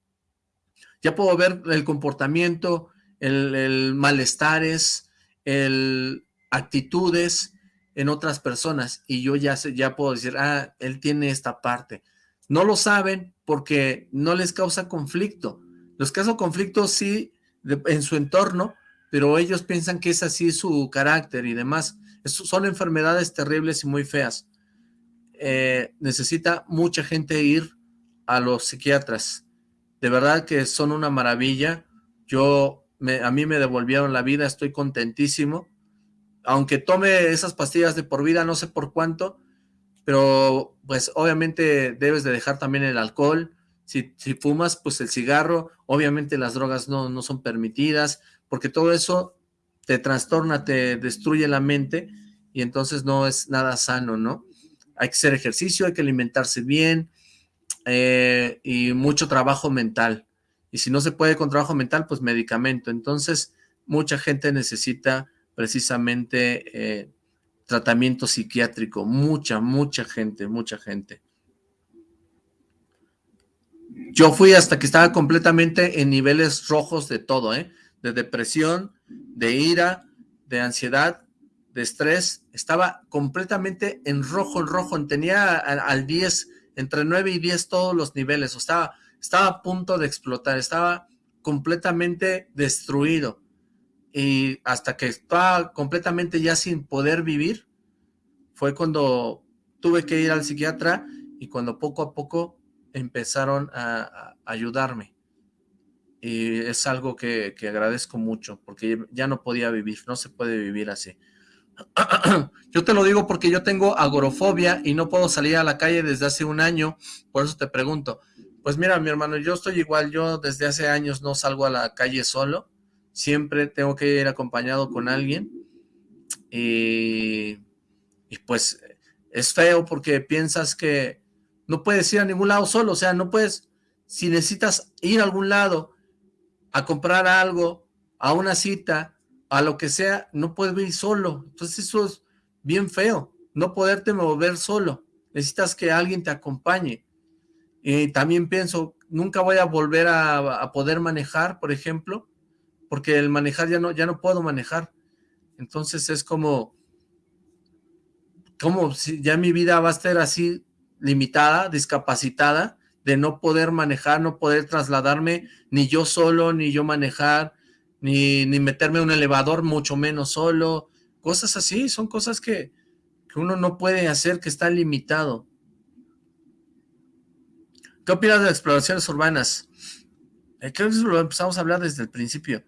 Ya puedo ver el comportamiento, el, el malestares, el actitudes, en otras personas y yo ya, sé, ya puedo decir, ah, él tiene esta parte. No lo saben porque no les causa conflicto. Los causa conflicto sí en su entorno, pero ellos piensan que es así su carácter y demás. son enfermedades terribles y muy feas. Eh, necesita mucha gente ir a los psiquiatras. De verdad que son una maravilla. Yo a mí me devolvieron la vida, estoy contentísimo. Aunque tome esas pastillas de por vida, no sé por cuánto, pero pues obviamente debes de dejar también el alcohol. Si, si fumas, pues el cigarro, obviamente las drogas no, no son permitidas, porque todo eso te trastorna, te destruye la mente y entonces no es nada sano, ¿no? Hay que hacer ejercicio, hay que alimentarse bien eh, y mucho trabajo mental. Y si no se puede con trabajo mental, pues medicamento. Entonces, mucha gente necesita precisamente eh, tratamiento psiquiátrico. Mucha, mucha gente, mucha gente. Yo fui hasta que estaba completamente en niveles rojos de todo, ¿eh? De depresión, de ira, de ansiedad, de estrés. Estaba completamente en rojo, en rojo. Tenía al, 10, entre 9 y 10 todos los niveles. O estaba estaba a punto de explotar, estaba completamente destruido. Y hasta que estaba completamente ya sin poder vivir, fue cuando tuve que ir al psiquiatra y cuando poco a poco empezaron a, ayudarme. Y es algo que, que, agradezco mucho, porque ya no podía vivir, no se puede vivir así. (clears throat) yo te lo digo porque yo tengo agorofobia y no puedo salir a la calle desde hace un año, por eso te pregunto, pues mira, mi hermano, yo estoy igual, yo desde hace años no salgo a la calle solo, siempre tengo que ir acompañado con alguien, y, pues es feo porque piensas que no puedes ir a ningún lado solo, o sea, no puedes, si necesitas ir a algún lado a comprar algo, a una cita, a lo que sea, no puedes ir solo, entonces eso es bien feo, no poderte mover solo, necesitas que alguien te acompañe, y también pienso, nunca voy a volver a, poder manejar, por ejemplo, porque el manejar ya no, ya no puedo manejar. Entonces es como, como si ya mi vida va a estar así limitada, discapacitada, de no poder manejar, no poder trasladarme, ni yo solo, ni yo manejar, ni, ni meterme en un elevador, mucho menos solo, cosas así, son cosas que, que uno no puede hacer, que está limitado. ¿Qué opinas de exploraciones urbanas? Eh, creo que eso lo empezamos a hablar desde el principio.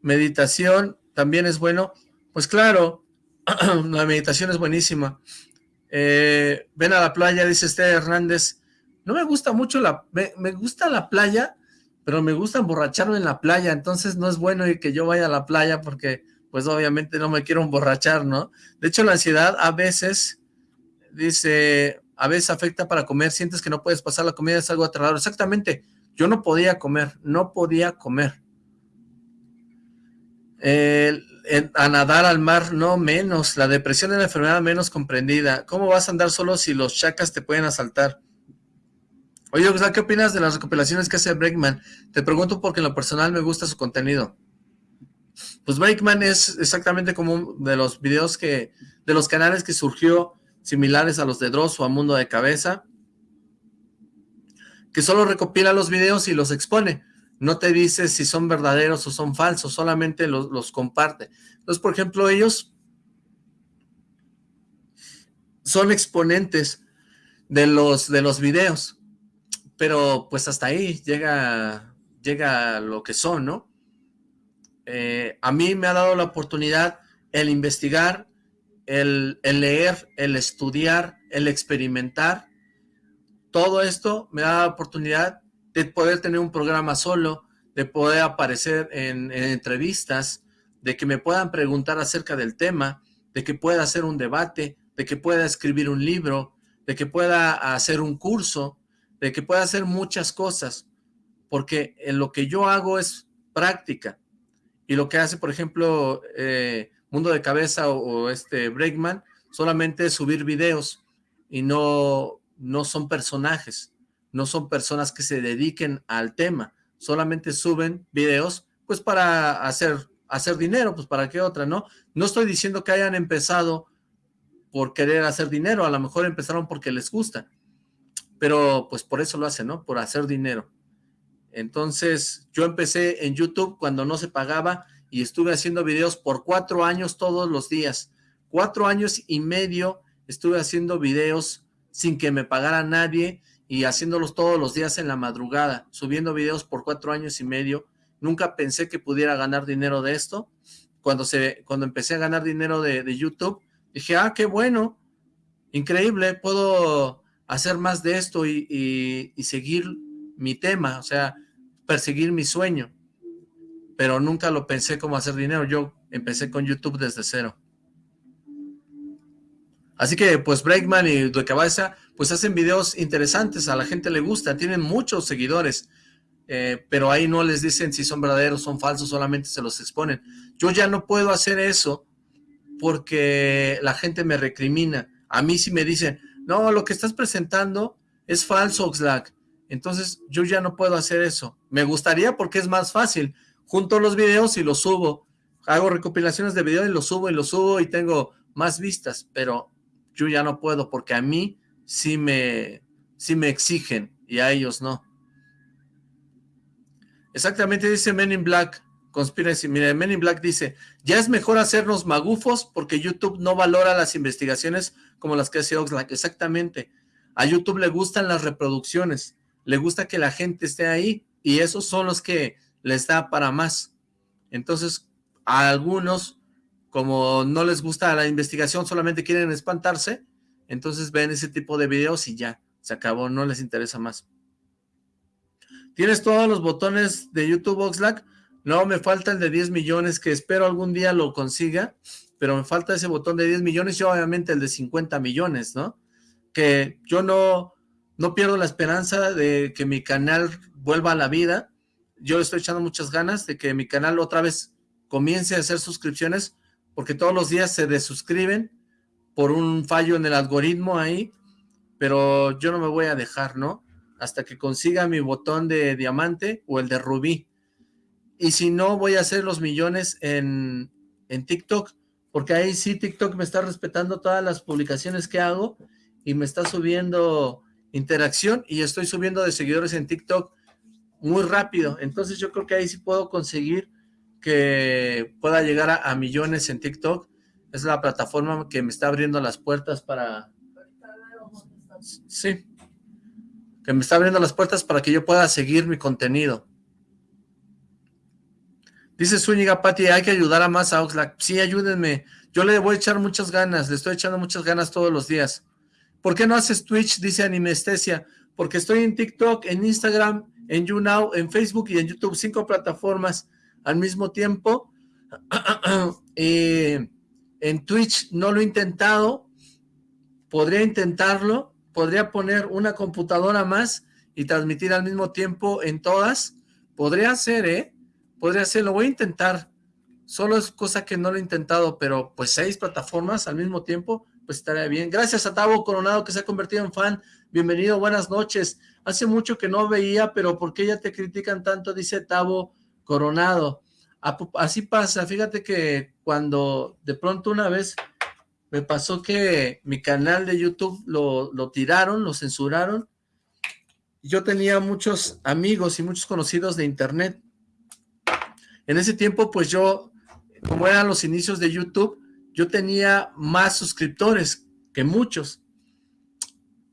Meditación también es bueno. Pues claro, (clears throat) la meditación es buenísima. Eh, ven a la playa, dice Esther Hernández. No me gusta mucho la... Me, gusta la playa, pero me gusta emborracharme en la playa. Entonces no es bueno que yo vaya a la playa porque pues obviamente no me quiero emborrachar, ¿no? De hecho la ansiedad a veces, dice a veces afecta para comer, sientes que no puedes pasar la comida, es algo aterrador. Exactamente, yo no podía comer, no podía comer. A nadar al mar, no menos. La depresión es la enfermedad menos comprendida. ¿Cómo vas a andar solo si los chacas te pueden asaltar? Oye, ¿qué opinas de las recopilaciones que hace Breakman? Te pregunto porque en lo personal me gusta su contenido. Pues Breakman es exactamente como de los videos que, de los canales que surgió similares a los de Dross o a Mundo de Cabeza, que solo recopila los videos y los expone. No te dice si son verdaderos o son falsos, solamente los, los comparte. Entonces, por ejemplo, ellos son exponentes de los, de los videos, pero pues hasta ahí llega, llega lo que son, ¿no? Eh, a mí me ha dado la oportunidad el investigar el, leer, el estudiar, el experimentar, todo esto me da la oportunidad de poder tener un programa solo, de poder aparecer en, entrevistas, de que me puedan preguntar acerca del tema, de que pueda hacer un debate, de que pueda escribir un libro, de que pueda hacer un curso, de que pueda hacer muchas cosas, porque en lo que yo hago es práctica. Y lo que hace, por ejemplo, eh, Mundo de Cabeza o, este Breakman, solamente subir videos y no, no son personajes, no son personas que se dediquen al tema, solamente suben videos pues para hacer, hacer dinero, pues para qué otra, ¿no? No estoy diciendo que hayan empezado por querer hacer dinero, a lo mejor empezaron porque les gusta, pero pues por eso lo hacen, ¿no? Por hacer dinero. Entonces, yo empecé en YouTube cuando no se pagaba y estuve haciendo videos por cuatro años todos los días. Cuatro años y medio estuve haciendo videos sin que me pagara nadie y haciéndolos todos los días en la madrugada, subiendo videos por cuatro años y medio nunca pensé que pudiera ganar dinero de esto. Cuando, se, cuando empecé a ganar dinero de, de YouTube, dije, ah, qué bueno, increíble, puedo hacer más de esto y, seguir mi tema, o sea, perseguir mi sueño. Pero nunca lo pensé como hacer dinero, yo empecé con YouTube desde cero. Así que, pues, Breakman y Cabeza, pues hacen videos interesantes, a la gente le gusta, tienen muchos seguidores, eh, pero ahí no les dicen si son verdaderos, son falsos, solamente se los exponen. Yo ya no puedo hacer eso porque la gente me recrimina. A mí sí me dicen, no, lo que estás presentando es falso, Oxlack. Entonces yo ya no puedo hacer eso. Me gustaría porque es más fácil. Junto los videos y los subo. Hago recopilaciones de videos y los subo y los subo y tengo más vistas, pero yo ya no puedo porque a mí sí me, sí me exigen y a ellos no. Exactamente dice Men in Black. Conspiracy, mire, Men in Black dice, ya es mejor hacernos magufos porque YouTube no valora las investigaciones como las que hace Oxlack. Exactamente. A YouTube le gustan las reproducciones, le gusta que la gente esté ahí y esos son los que les da para más. Entonces, a algunos, como no les gusta la investigación, solamente quieren espantarse, entonces ven ese tipo de videos y ya, se acabó, no les interesa más. ¿Tienes todos los botones de YouTube Oxlack? No, me falta el de 10 millones, que espero algún día lo consiga, pero me falta ese botón de 10 millones y obviamente el de 50 millones, ¿no? Que yo no, no pierdo la esperanza de que mi canal vuelva a la vida. Yo estoy echando muchas ganas de que mi canal otra vez comience a hacer suscripciones, porque todos los días se desuscriben por un fallo en el algoritmo ahí, pero yo no me voy a dejar, ¿no? Hasta que consiga mi botón de diamante o el de rubí. Y si no, voy a hacer los millones en, en TikTok, porque ahí sí TikTok me está respetando todas las publicaciones que hago y me está subiendo interacción y estoy subiendo de seguidores en TikTok muy rápido. Entonces yo creo que ahí sí puedo conseguir que pueda llegar a, millones en TikTok. Es la plataforma que me está abriendo las puertas para... Sí. Que me está abriendo las puertas para que yo pueda seguir mi contenido. Dice Zúñiga, Pati, hay que ayudar a más a Oxlack. Sí, ayúdenme. Yo le voy a echar muchas ganas, le estoy echando muchas ganas todos los días. ¿Por qué no haces Twitch? Dice Animestesia. Porque estoy en TikTok, en Instagram, en YouNow, en Facebook y en YouTube. Cinco plataformas al mismo tiempo. (clears throat) Eh, en Twitch no lo he intentado. Podría intentarlo. Podría poner una computadora más y transmitir al mismo tiempo en todas. Podría ser, ¿eh? podría ser, lo voy a intentar, solo es cosa que no lo he intentado, pero pues seis plataformas al mismo tiempo, pues estaría bien. Gracias a Tavo Coronado que se ha convertido en fan, bienvenido, buenas noches. Hace mucho que no veía, pero ¿por qué ya te critican tanto? Dice Tavo Coronado. Así pasa, fíjate que cuando de pronto una vez me pasó que mi canal de YouTube lo, lo tiraron, lo censuraron, yo tenía muchos amigos y muchos conocidos de internet, en ese tiempo, pues yo, como eran los inicios de YouTube, yo tenía más suscriptores que muchos.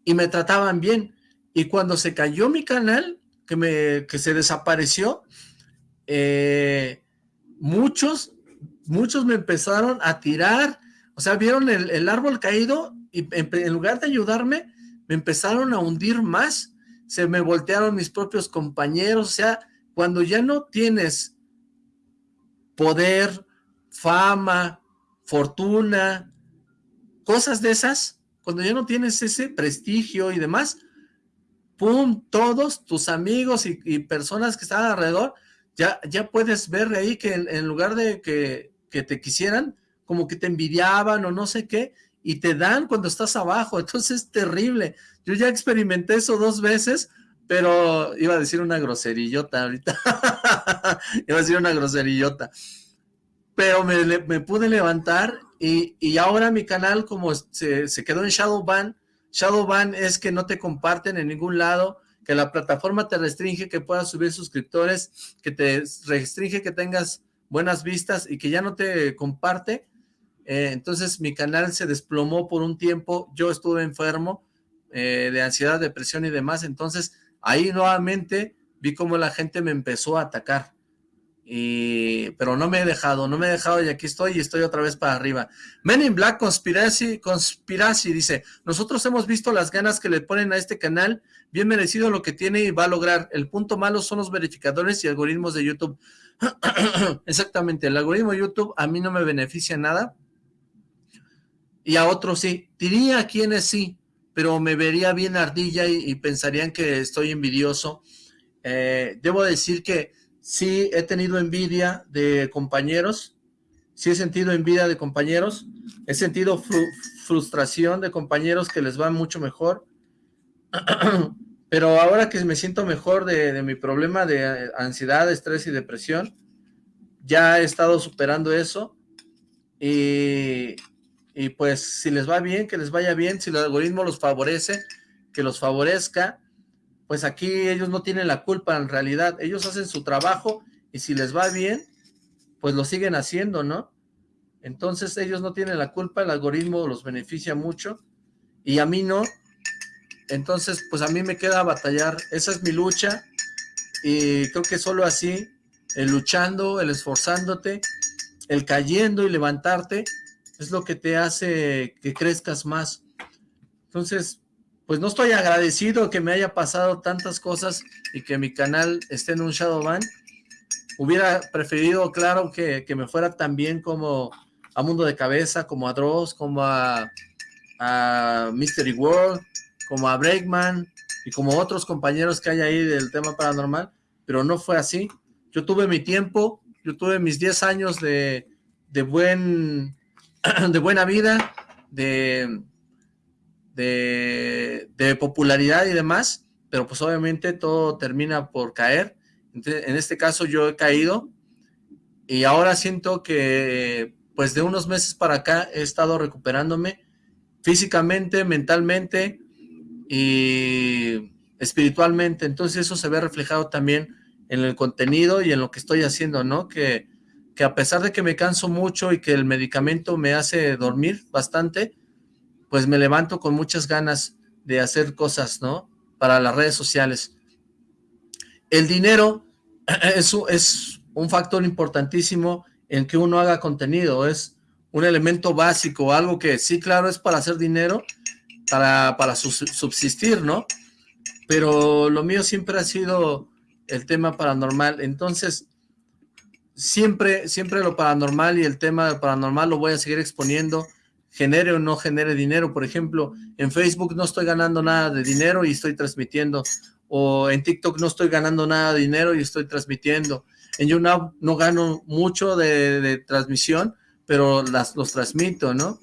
Y me trataban bien. Y cuando se cayó mi canal, que, me, que se desapareció, eh, muchos, muchos me empezaron a tirar, o sea, vieron el, árbol caído y en, lugar de ayudarme, me empezaron a hundir más, se me voltearon mis propios compañeros, o sea, cuando ya no tienes poder, fama, fortuna, cosas de esas, cuando ya no tienes ese prestigio y demás, ¡pum! Todos tus amigos y, personas que están alrededor, ya, ya puedes ver ahí que en, lugar de que, que, te quisieran, como que te envidiaban o no sé qué, y te dan cuando estás abajo, (laughs) entonces es terrible. Yo ya experimenté eso dos veces, pero iba a decir una groserillota ahorita, (laughs) iba a decir una groserillota, pero me, pude levantar y, ahora mi canal como se, se quedó en Shadowban, Shadowban es que no te comparten en ningún lado, que la plataforma te restringe que puedas subir suscriptores, que te restringe que tengas buenas vistas y que ya no te comparte, eh, entonces mi canal se desplomó por un tiempo, yo estuve enfermo eh, de ansiedad, depresión y demás, entonces ahí nuevamente vi cómo la gente me empezó a atacar. pero no me he dejado, no me he dejado y aquí estoy y estoy otra vez para arriba. Men in Black Conspiracy, Conspiracy dice, nosotros hemos visto las ganas que le ponen a este canal, bien merecido lo que tiene y va a lograr. El punto malo son los verificadores y algoritmos de YouTube. (clears throat) Exactamente, el algoritmo de YouTube a mí no me beneficia nada y a otros sí. Diría a quienes sí, pero me vería bien ardilla y, pensarían que estoy envidioso. Eh, debo decir que sí he tenido envidia de compañeros, sí he sentido envidia de compañeros, he sentido frustración de compañeros que les va mucho mejor, (clears throat) pero ahora que me siento mejor de, mi problema de ansiedad, estrés y depresión, ya he estado superando eso. Y, y pues si les va bien, que les vaya bien, si el algoritmo los favorece, que los favorezca, pues aquí ellos no tienen la culpa en realidad, ellos hacen su trabajo y si les va bien, pues lo siguen haciendo, ¿no? Entonces ellos no tienen la culpa, el algoritmo los beneficia mucho. Y a mí no, entonces pues a mí me queda batallar, esa es mi lucha y creo que solo así, el luchando, el esforzándote, el cayendo y levantarte, es lo que te hace que crezcas más. Entonces, pues no estoy agradecido que me haya pasado tantas cosas y que mi canal esté en un Shadowban. Hubiera preferido, claro, que, me fuera tan bien como a Mundo de Cabeza, como a Dross, como a Mystery World, como a Breakman y como otros compañeros que hay ahí del tema paranormal, pero no fue así. Yo tuve mi tiempo, yo tuve mis 10 años de, de, buen, (clears throat) de buena vida, de de, popularidad y demás, pero pues obviamente todo termina por caer. en este caso yo he caído y ahora siento que pues de unos meses para acá he estado recuperándome físicamente, mentalmente y espiritualmente. Entonces eso se ve reflejado también en el contenido y en lo que estoy haciendo, ¿no? Que, que a pesar de que me canso mucho y que el medicamento me hace dormir bastante, pues me levanto con muchas ganas de hacer cosas, ¿no? Para las redes sociales. El dinero (clears throat) es, es un factor importantísimo en que uno haga contenido, es un elemento básico, algo que sí, claro, es para hacer dinero, para, para subsistir, ¿no? Pero lo mío siempre ha sido el tema paranormal, entonces siempre, siempre lo paranormal y el tema paranormal lo voy a seguir exponiendo, genere o no genere dinero. Por ejemplo, en Facebook no estoy ganando nada de dinero y estoy transmitiendo. O en TikTok no estoy ganando nada de dinero y estoy transmitiendo. En YouNow no gano mucho de, transmisión, pero las, los transmito, ¿no?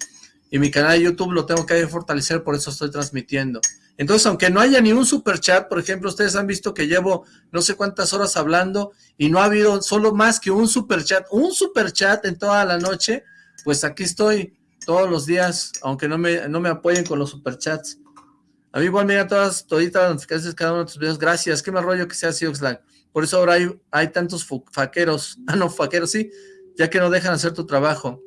Y mi canal de YouTube lo tengo que fortalecer, por eso estoy transmitiendo. Entonces, aunque no haya ni un super chat, por ejemplo, ustedes han visto que llevo no sé cuántas horas hablando y no ha habido solo más que un super chat, un super chat en toda la noche, pues aquí estoy todos los días, aunque no me, no me apoyen con los superchats. A mí igual me todas, toditas las notificaciones cada uno de tus videos. Gracias, qué me rollo que sea así, Oxlack. Por eso ahora hay, hay tantos faqueros. (laughs) Ah, no, faqueros, sí, ya que no dejan hacer tu trabajo.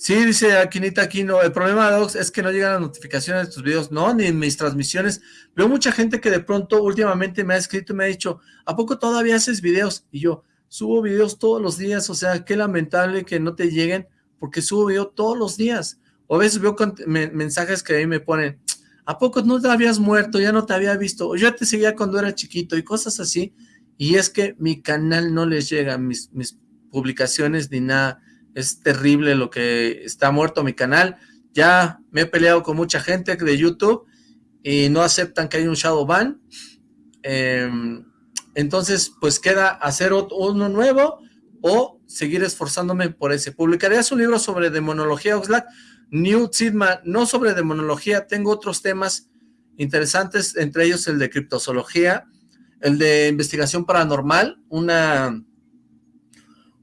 Sí, dice Aquinita Aquino, el problema Ox es que no llegan las notificaciones de tus videos, no, ni en mis transmisiones. Veo mucha gente que de pronto últimamente me ha escrito y me ha dicho, ¿a poco todavía haces videos? Y yo, subo videos todos los días, o sea, qué lamentable que no te lleguen porque subo video todos los días. O a veces veo mensajes que ahí me ponen, ¿a poco no te habías muerto? Ya no te había visto. O yo te seguía cuando era chiquito y cosas así. Y es que mi canal no les llega, mis, mis publicaciones ni nada. Es terrible lo que está muerto mi canal. Ya me he peleado con mucha gente de YouTube y no aceptan que hay un shadow ban. Em, entonces, pues queda hacer uno nuevo o seguir esforzándome por ese. Publicarías un libro sobre demonología, Oxlack. New Sidma, no sobre demonología, tengo otros temas interesantes, entre ellos el de criptozoología, el de investigación paranormal, una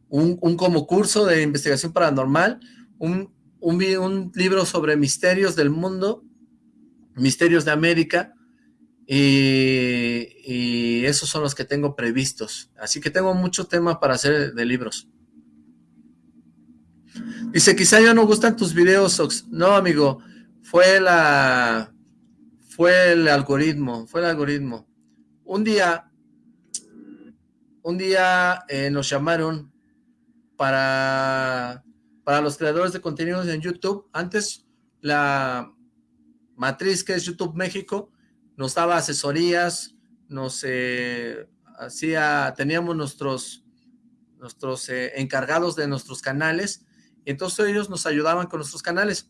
un, como curso de investigación paranormal, un, un, un libro sobre misterios del mundo, misterios de América, y, esos son los que tengo previstos. Así que tengo mucho tema para hacer de libros. Dice, quizá ya no gustan tus videos. No, amigo, fue la... Fue el algoritmo, fue el algoritmo. Un día, un día eh, nos llamaron para, para los creadores de contenidos en YouTube. Antes la matriz que es YouTube México nos daba asesorías, nos eh, hacía, teníamos nuestros, nuestros eh, encargados de nuestros canales, y entonces ellos nos ayudaban con nuestros canales.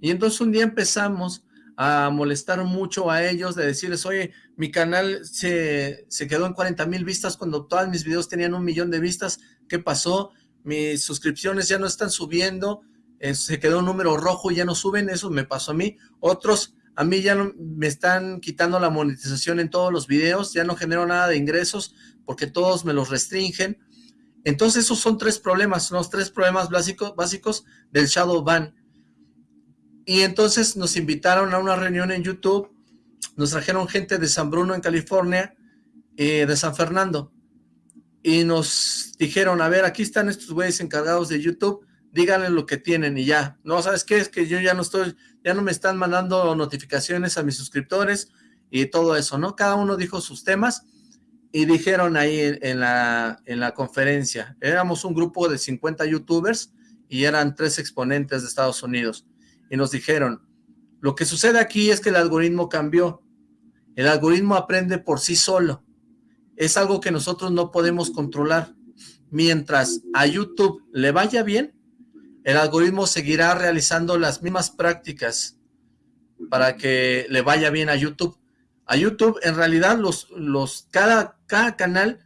Y entonces un día empezamos a molestar mucho a ellos, de decirles, oye, mi canal se, se quedó en 40 mil vistas cuando todos mis videos tenían un millón de vistas, ¿qué pasó? Mis suscripciones ya no están subiendo, eh, se quedó un número rojo y ya no suben, eso me pasó a mí. Otros, a mí ya no, me están quitando la monetización en todos los videos, ya no genero nada de ingresos porque todos me los restringen. Entonces esos son tres problemas, son los tres problemas básicos, básicos del Shadow Ban. Y entonces nos invitaron a una reunión en YouTube, nos trajeron gente de San Bruno en California, eh, de San Fernando, y nos dijeron, a ver, aquí están estos güeyes encargados de YouTube, díganle lo que tienen y ya. No, ¿sabes qué? Es que yo ya no estoy, ya no me están mandando notificaciones a mis suscriptores y todo eso, ¿no? Cada uno dijo sus temas y dijeron ahí en, la, en la conferencia, éramos un grupo de 50 youtubers y eran tres exponentes de Estados Unidos y nos dijeron, lo que sucede aquí es que el algoritmo cambió, el algoritmo aprende por sí solo, es algo que nosotros no podemos controlar, mientras a YouTube le vaya bien, el algoritmo seguirá realizando las mismas prácticas para que le vaya bien a YouTube. A YouTube, en realidad, los, los, cada, cada canal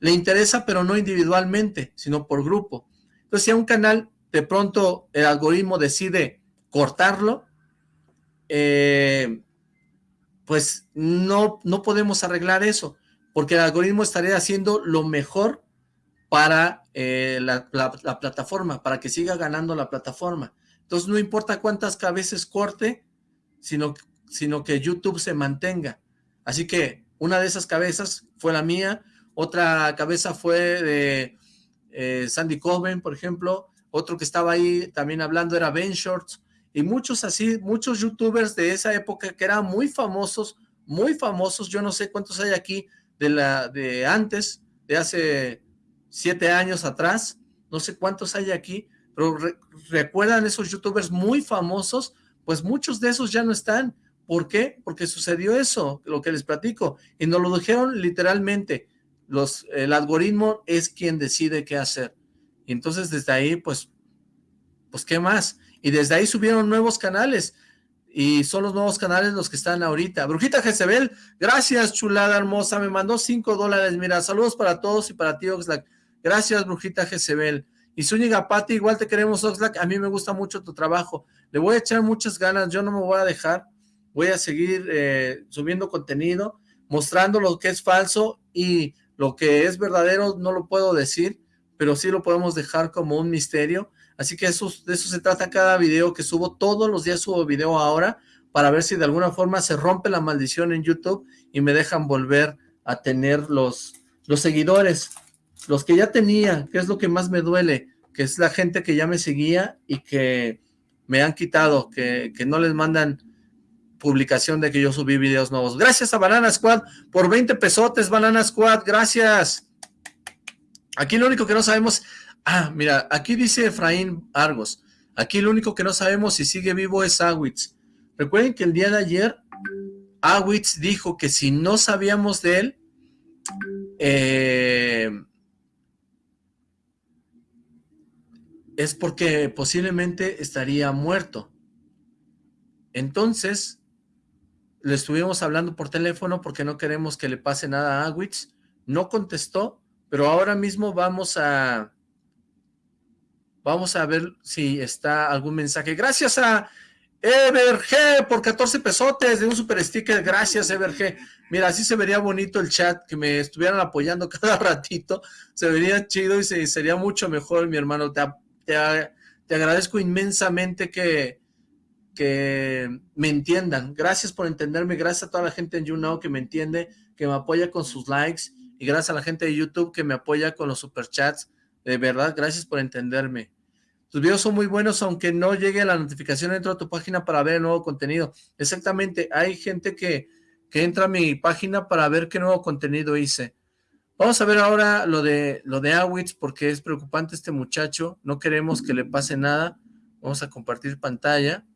le interesa, pero no individualmente, sino por grupo. Entonces, si a un canal de pronto el algoritmo decide cortarlo, eh, pues no, no podemos arreglar eso, porque el algoritmo estaría haciendo lo mejor para eh, la, plataforma, para que siga ganando la plataforma. Entonces no importa cuántas cabezas corte, sino, sino que YouTube se mantenga. Así que una de esas cabezas fue la mía, otra cabeza fue de eh, Sandy Coben, por ejemplo, otro que estaba ahí también hablando era Ben Shorts, y muchos así, muchos youtubers de esa época que eran muy famosos, muy famosos, yo no sé cuántos hay aquí de la de antes, de hace siete años atrás, no sé cuántos hay aquí, pero recuerdan esos youtubers muy famosos, pues muchos de esos ya no están. ¿Por qué? Porque sucedió eso, lo que les platico, y nos lo dijeron literalmente, los, el algoritmo es quien decide qué hacer. Y entonces desde ahí, pues, pues ¿qué más? Y desde ahí subieron nuevos canales, y son los nuevos canales los que están ahorita. Brujita Jezebel, gracias, chulada hermosa, me mandó cinco dólares, mira, saludos para todos y para ti, Oxlack. Gracias, Brujita Jezebel. Y Zúñiga Pati, igual te queremos, Oxlack, a mí me gusta mucho tu trabajo. Le voy a echar muchas ganas, yo no me voy a dejar, voy a seguir eh, subiendo contenido, mostrando lo que es falso y lo que es verdadero no lo puedo decir, pero sí lo podemos dejar como un misterio Así que de eso se trata cada video que subo. Todos los días subo video ahora para ver si de alguna forma se rompe la maldición en YouTube y me dejan volver a tener los, los seguidores, los que ya tenía, que es lo que más me duele, que es la gente que ya me seguía y que me han quitado, que, que no les mandan publicación de que yo subí videos nuevos. Gracias a Banana Squad por 20 pesotes, Banana Squad, gracias. Aquí lo único que no sabemos Ah, mira, aquí dice Efraín Argos. Aquí lo único que no sabemos si sigue vivo es Awitz. Recuerden que el día de ayer Awitz dijo que si no sabíamos de él, eh, es porque posiblemente estaría muerto. Entonces, le estuvimos hablando por teléfono porque no queremos que le pase nada a Awitz. No contestó, pero ahora mismo vamos a Vamos a ver si está algún mensaje. Gracias a Everg por 14 pesotes de un super sticker. Gracias, Everg. Mira, así se vería bonito el chat, que me estuvieran apoyando (laughs) cada ratito. Se vería chido y sería mucho mejor, mi hermano. Te, te, agradezco inmensamente que, que me entiendan. Gracias por entenderme. Gracias a toda la gente en YouNow que me entiende, que me apoya con sus likes. Y gracias a la gente de YouTube que me apoya con los superchats. De verdad, gracias por entenderme. Tus videos son muy buenos, aunque no llegue la notificación dentro de tu página para ver el nuevo contenido. Exactamente, hay gente que, que entra a mi página para ver qué nuevo contenido hice. Vamos a ver ahora lo de, lo de Awitz, porque es preocupante este muchacho. No queremos que le pase nada. Vamos a compartir pantalla.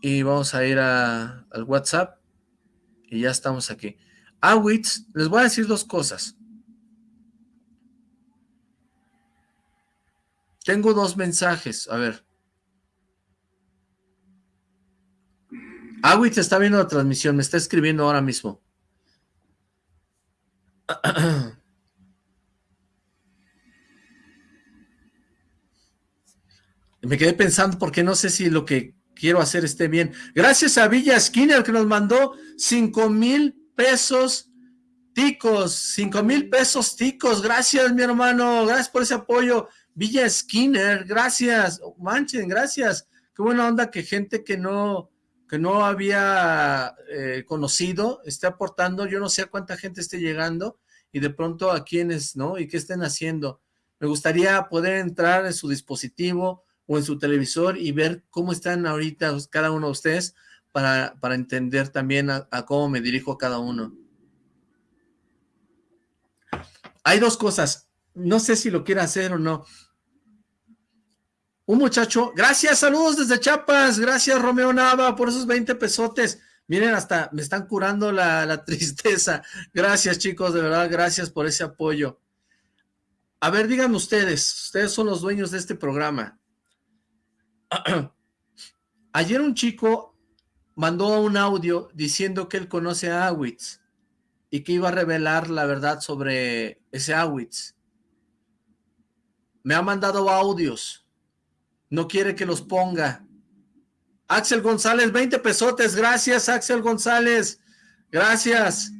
Y vamos a ir a, al WhatsApp. Y ya estamos aquí. Awitz, les voy a decir dos cosas. Tengo dos mensajes, a ver. Awitz está viendo la transmisión, me está escribiendo ahora mismo. (clears throat) Me quedé pensando porque no sé si lo que quiero hacer esté bien. Gracias a Villa Skinner que nos mandó cinco mil pesos ticos, cinco mil pesos ticos. Gracias mi hermano, gracias por ese apoyo. Villa Skinner, gracias. Manchen, gracias. Qué buena onda que gente que no que no había eh, conocido esté aportando. Yo no sé a cuánta gente esté llegando y de pronto a quiénes, ¿no? Y qué estén haciendo. Me gustaría poder entrar en su dispositivo o en su televisor y ver cómo están ahorita cada uno de ustedes para, para entender también a, cómo me dirijo a cada uno. Hay dos cosas, no sé si lo quiere hacer o no. Un muchacho, gracias, saludos desde Chiapas, gracias Romeo Nava por esos 20 pesotes. Miren, hasta me están curando la, la (laughs) tristeza. Gracias chicos, de verdad, gracias por ese apoyo. A ver, díganme ustedes, ustedes son los dueños de este programa. (clears throat) Ayer un chico mandó un audio diciendo que él conoce a Awitz y que iba a revelar la verdad sobre ese Awitz. Me ha mandado audios. No quiere que los ponga. Axel González, 20 pesotes. Gracias, Axel González. Gracias.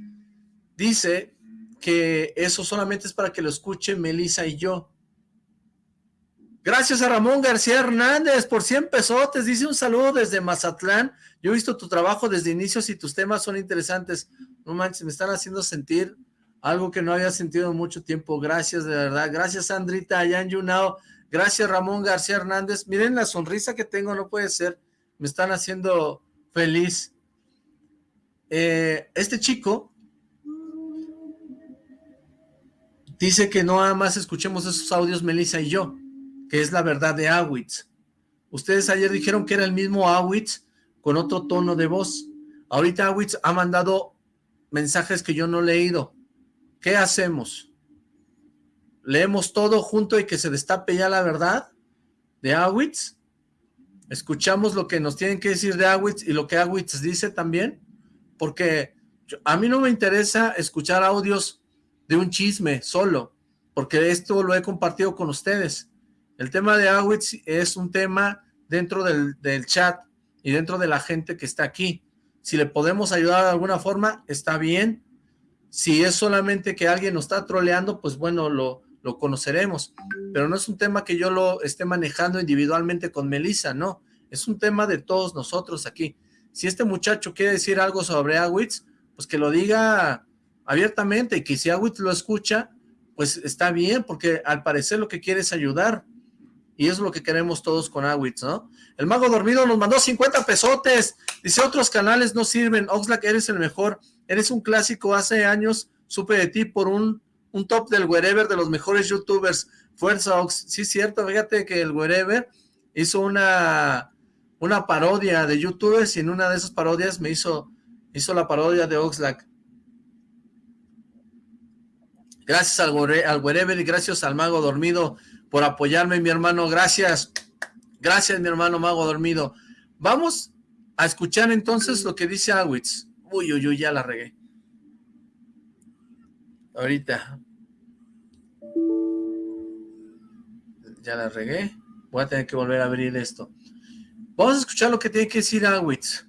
Dice que eso solamente es para que lo escuche Melissa y yo. Gracias a Ramón García Hernández por 100 pesotes. Dice un saludo desde Mazatlán. Yo he visto tu trabajo desde inicios y tus temas son interesantes. No manches, me están haciendo sentir algo que no había sentido en mucho tiempo. Gracias, de verdad. Gracias, Sandrita, Ayan Yunao. Gracias, Ramón García Hernández. Miren la sonrisa que tengo, no puede ser. Me están haciendo feliz. Eh, este chico dice que no nada más escuchemos esos audios Melissa y yo que es la verdad de Awitz. Ustedes ayer dijeron que era el mismo Awitz con otro tono de voz. Ahorita Awitz ha mandado mensajes que yo no he leído. ¿Qué hacemos? ¿Leemos todo junto y que se destape ya la verdad de Awitz? ¿Escuchamos lo que nos tienen que decir de Awitz y lo que Awitz dice también? Porque a mí no me interesa escuchar audios de un chisme solo, porque esto lo he compartido con ustedes. El tema de Awitz es un tema dentro del, chat y dentro de la gente que está aquí. Si le podemos ayudar de alguna forma, está bien. Si es solamente que alguien nos está troleando, pues bueno, lo, lo conoceremos. Pero no es un tema que yo lo esté manejando individualmente con Melissa, no. Es un tema de todos nosotros aquí. Si este muchacho quiere decir algo sobre Awitz, pues que lo diga abiertamente y que si Awitz lo escucha, pues está bien, porque al parecer lo que quiere es ayudar. Y es lo que queremos todos con Awitz, ¿no? El Mago Dormido nos mandó 50 pesotes. Dice, otros canales no sirven. Oxlack, eres el mejor. Eres un clásico. Hace años supe de ti por un, un top del wherever de los mejores youtubers. Fuerza, Ox. Sí, cierto. Fíjate que el wherever hizo una, una parodia de youtubers y en una de esas parodias me hizo, hizo la parodia de Oxlack. Gracias al, al wherever y gracias al Mago Dormido por apoyarme, mi hermano. Gracias. Gracias, mi hermano Mago Dormido. Vamos a escuchar entonces lo que dice Awitz. Uy, uy, uy, ya la regué. Ahorita. Ya la regué. Voy a tener que volver a abrir esto. Vamos a escuchar lo que tiene que decir Awitz.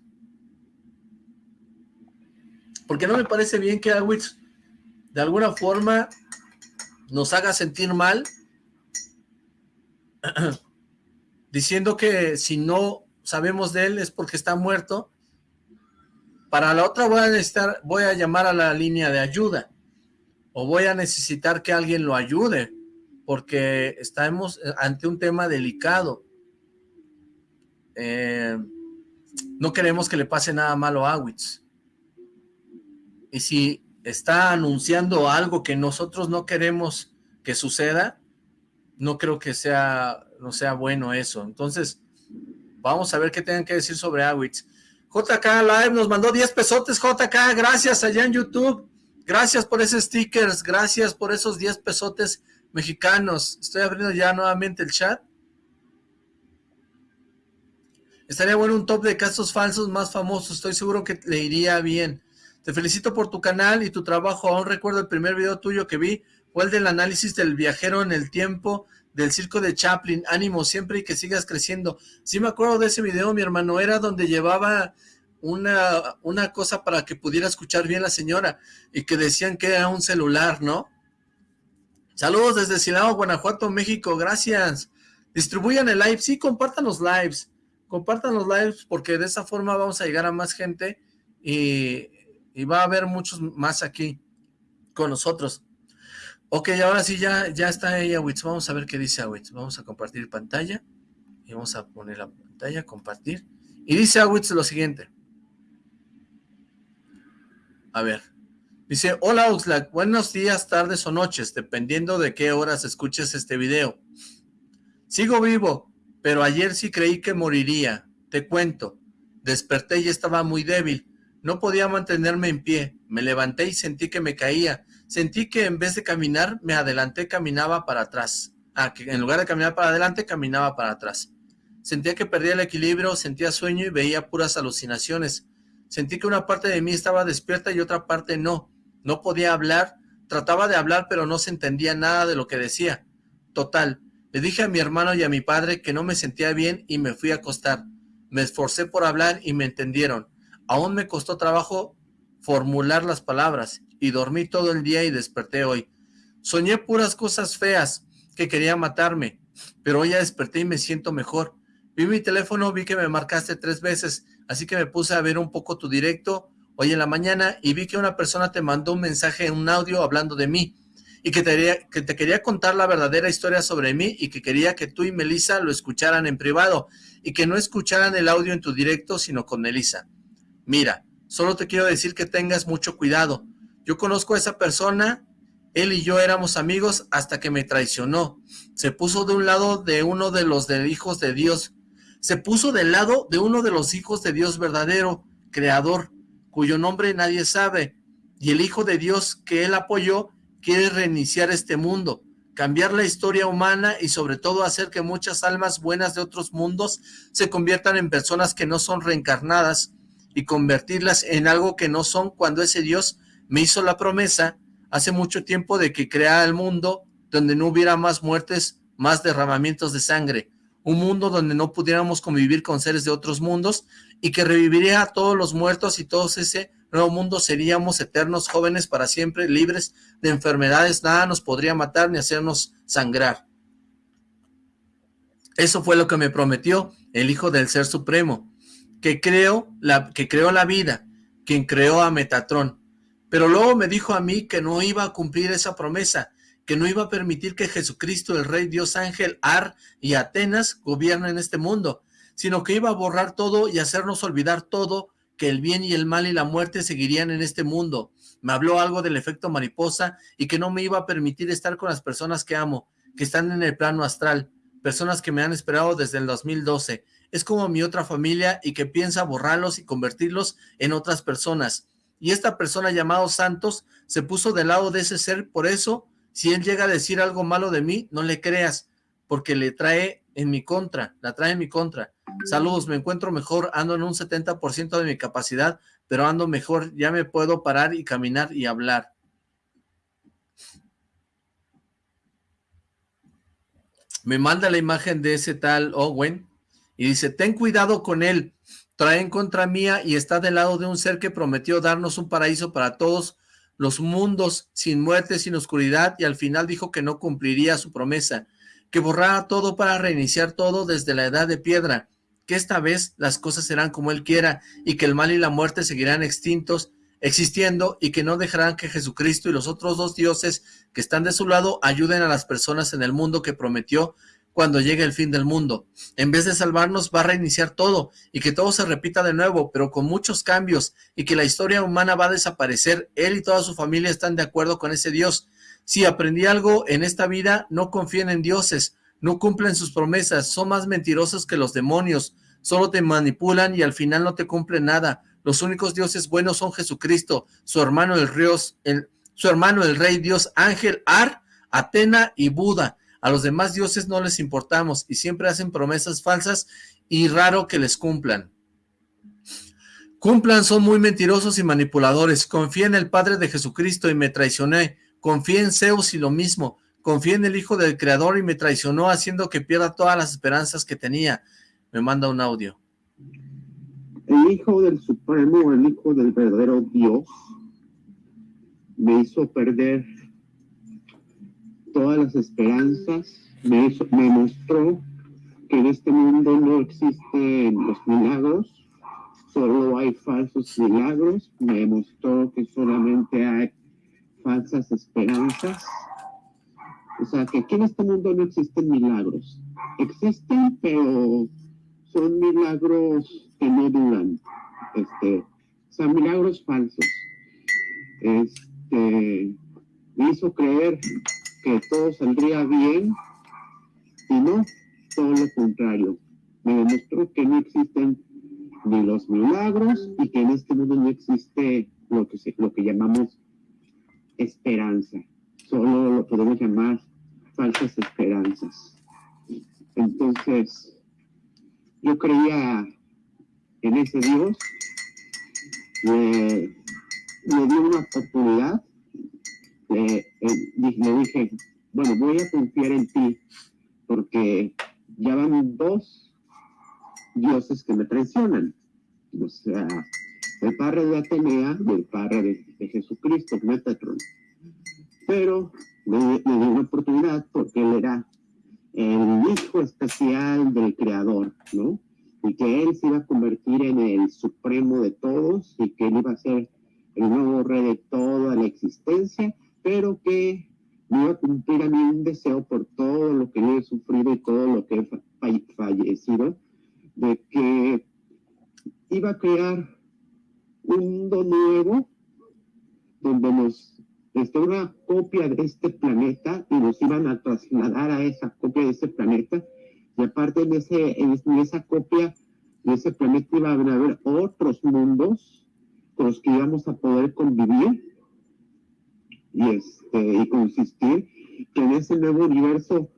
Porque no me parece bien que Awitz de alguna forma nos haga sentir mal (clears throat) diciendo que si no sabemos de él es porque está muerto. Para la otra voy a necesitar, voy a llamar a la línea de ayuda o voy a necesitar que alguien lo ayude porque estamos ante un tema delicado. Eh, no queremos que le pase nada malo a Awitz. Y si está anunciando algo que nosotros no queremos que suceda, no creo que sea, no sea bueno eso. Entonces, vamos a ver qué tienen que decir sobre Awitz. JK Live nos mandó 10 pesotes, JK, gracias allá en YouTube. Gracias por esos stickers, gracias por esos 10 pesotes mexicanos. Estoy abriendo ya nuevamente el chat. Estaría bueno un top de casos falsos más famosos, estoy seguro que le iría bien. Te felicito por tu canal y tu trabajo, aún recuerdo el primer video tuyo que vi, fue el del análisis del viajero en el tiempo del circo de Chaplin, ánimo siempre y que sigas creciendo. Sí me acuerdo de ese video, mi hermano, era donde llevaba una, una cosa para que pudiera escuchar bien la señora y que decían que era un celular, ¿no? Saludos desde Silao, Guanajuato, México, gracias. Distribuyan el live, sí, compartan los lives compartan los lives porque de esa forma vamos a llegar a más gente y, va a haber muchos más aquí con nosotros. Ok, ahora sí ya, ya está ella, Wits. Vamos a ver qué dice Awitz. Vamos a compartir pantalla y vamos a poner la pantalla, compartir. Y dice Awitz lo siguiente. A ver. Dice, hola Oxlack, buenos días, tardes o noches, dependiendo de qué horas escuches este video. Sigo vivo, pero ayer sí creí que moriría. Te cuento. Desperté y estaba muy débil. No podía mantenerme en pie. Me levanté y sentí que me caía. Sentí que en vez de caminar, me adelanté, caminaba para atrás. Ah, que en lugar de caminar para adelante, caminaba para atrás. Sentía que perdía el equilibrio, sentía sueño y veía puras alucinaciones. Sentí que una parte de mí estaba despierta y otra parte no. No podía hablar. Trataba de hablar, pero no se entendía nada de lo que decía. Total, le dije a mi hermano y a mi padre que no me sentía bien y me fui a acostar. Me esforcé por hablar y me entendieron. Aún me costó trabajo formular las palabras y dormí todo el día y desperté hoy. Soñé puras cosas feas que querían matarme, pero hoy ya desperté y me siento mejor. Vi mi teléfono, vi que me marcaste tres veces, así que me puse a ver un poco tu directo hoy en la mañana y vi que una persona te mandó un mensaje en un audio hablando de mí y que te, que te quería contar la verdadera historia sobre mí y que quería que tú y Melissa lo escucharan en privado y que no escucharan el audio en tu directo sino con Melissa. Mira, solo te quiero decir que tengas mucho cuidado. Yo conozco a esa persona, él y yo éramos amigos hasta que me traicionó. Se puso de un lado de uno de los hijos de Dios. Se puso del lado de uno de los hijos de Dios verdadero, creador, cuyo nombre nadie sabe. Y el hijo de Dios que él apoyó quiere reiniciar este mundo, cambiar la historia humana y sobre todo hacer que muchas almas buenas de otros mundos se conviertan en personas que no son reencarnadas y convertirlas en algo que no son cuando ese Dios me hizo la promesa hace mucho tiempo de que creara el mundo donde no hubiera más muertes, más derramamientos de sangre, un mundo donde no pudiéramos convivir con seres de otros mundos y que reviviría a todos los muertos y todos ese nuevo mundo seríamos eternos jóvenes para siempre, libres de enfermedades, nada nos podría matar ni hacernos sangrar. Eso fue lo que me prometió el Hijo del Ser Supremo, que creó la, que creó la vida, quien creó a Metatrón. Pero luego me dijo a mí que no iba a cumplir esa promesa, que no iba a permitir que Jesucristo, el Rey Dios Ángel, Ar y Atenas gobiernen este mundo, sino que iba a borrar todo y hacernos olvidar todo que el bien y el mal y la muerte seguirían en este mundo. Me habló algo del efecto mariposa y que no me iba a permitir estar con las personas que amo, que están en el plano astral, personas que me han esperado desde el 2012. Es como mi otra familia y que piensa borrarlos y convertirlos en otras personas. Y esta persona llamado Santos se puso del lado de ese ser, por eso, si él llega a decir algo malo de mí, no le creas, porque le trae en mi contra, la trae en mi contra. Saludos, me encuentro mejor, ando en un 70% de mi capacidad, pero ando mejor, ya me puedo parar y caminar y hablar. Me manda la imagen de ese tal Owen y dice, ten cuidado con él, trae en contra mía y está del lado de un ser que prometió darnos un paraíso para todos los mundos, sin muerte, sin oscuridad, y al final dijo que no cumpliría su promesa que borrara todo para reiniciar todo desde la edad de piedra, que esta vez las cosas serán como él quiera y que el mal y la muerte seguirán extintos, existiendo y que no dejarán que Jesucristo y los otros dos dioses que están de su lado ayuden a las personas en el mundo que prometió cuando llegue el fin del mundo. En vez de salvarnos, va a reiniciar todo y que todo se repita de nuevo, pero con muchos cambios y que la historia humana va a desaparecer. Él y toda su familia están de acuerdo con ese Dios. Si aprendí algo en esta vida, no confíen en dioses, no cumplen sus promesas, son más mentirosos que los demonios, solo te manipulan y al final no te cumplen nada. Los únicos dioses buenos son Jesucristo, su hermano el, Rios, el, su hermano el rey Dios Ángel, Ar, Atena y Buda. A los demás dioses no les importamos y siempre hacen promesas falsas y raro que les cumplan. Cumplan, son muy mentirosos y manipuladores. Confía en el Padre de Jesucristo y me traicioné. Confía en Zeus y lo mismo. Confía en el Hijo del Creador y me traicionó haciendo que pierda todas las esperanzas que tenía. Me manda un audio. El Hijo del Supremo, el Hijo del verdadero Dios, me hizo perder todas las esperanzas, me, mostró que en este mundo no existen los milagros, solo hay falsos milagros, me mostró que solamente hay falsas esperanzas. O sea, que aquí en este mundo no existen milagros. Existen, pero son milagros que no duran. Este, sea, milagros falsos. Este, me hizo creer que todo saldría bien y no, todo lo contrario. Me demostró que no existen ni los milagros y que en este mundo no existe lo que, lo que llamamos esperanza. Solo lo podemos llamar falsas esperanzas. Entonces, yo creía en ese Dios, le, le di una oportunidad, le, le dije, bueno, voy a confiar en ti, porque ya van dos dioses que me traicionan. O sea, el padre de Atenea y el padre de, Jesucristo, Metatron. Pero le, le di una oportunidad porque él era el hijo especial del creador, ¿no? Y que él se iba a convertir en el supremo de todos y que él iba a ser el nuevo rey de toda la existencia, pero que me iba a cumplir a mí un deseo por todo lo que he sufrido y todo lo que he fallecido, de que iba a crear un mundo nuevo donde nos este, una copia de este planeta y nos iban a trasladar a esa copia de ese planeta. Y aparte de ese, en esa copia de ese planeta iban a haber otros mundos con los que íbamos a poder convivir y, este, y consistir, que en ese nuevo universo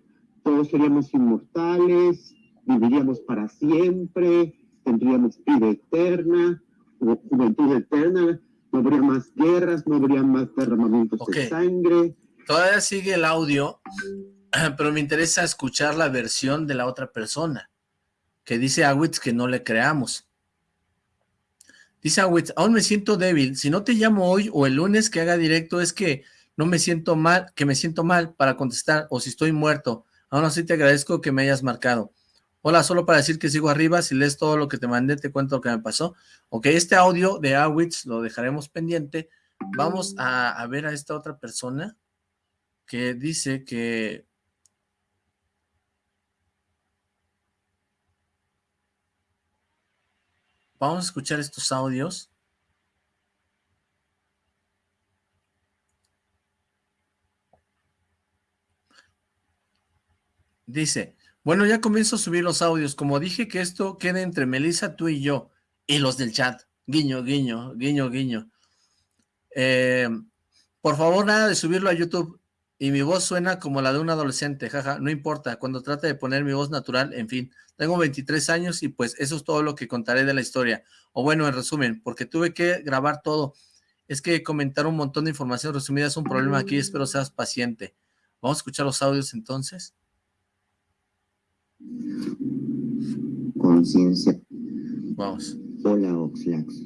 todos seríamos inmortales, viviríamos para siempre, tendríamos vida eterna, juventud eterna, no habría más guerras, no habría más derramamientos de sangre. Todavía sigue el audio, (clears throat) pero me interesa escuchar la versión de la otra persona, que dice Awitz que no le creamos. Dice Awitz, aún me siento débil, si no te llamo hoy o el lunes que haga directo es que no me siento mal, que me siento mal para contestar, o si estoy muerto, aún así te agradezco que me hayas marcado. Hola, solo para decir que sigo arriba, si lees todo lo que te mandé, te cuento lo que me pasó. Ok, este audio de Awitz lo dejaremos pendiente. Vamos a, a ver a esta otra persona que dice que... Vamos a escuchar estos audios. Dice, bueno, ya comienzo a subir los audios. Como dije que esto quede entre Melissa, tú y yo, y los del chat. Guiño, guiño, guiño, guiño. Eh, por favor, nada de subirlo a YouTube. Y mi voz suena como la de un adolescente, jaja, no importa. Cuando trate de poner mi voz natural, en fin. Tengo 23 años y pues eso es todo lo que contaré de la historia. O bueno, en resumen, porque tuve que grabar todo. Es que comentar un montón de información resumida es un problema aquí, espero seas paciente. Vamos a escuchar los audios entonces. Conciencia. Vamos. Hola, Oxlax.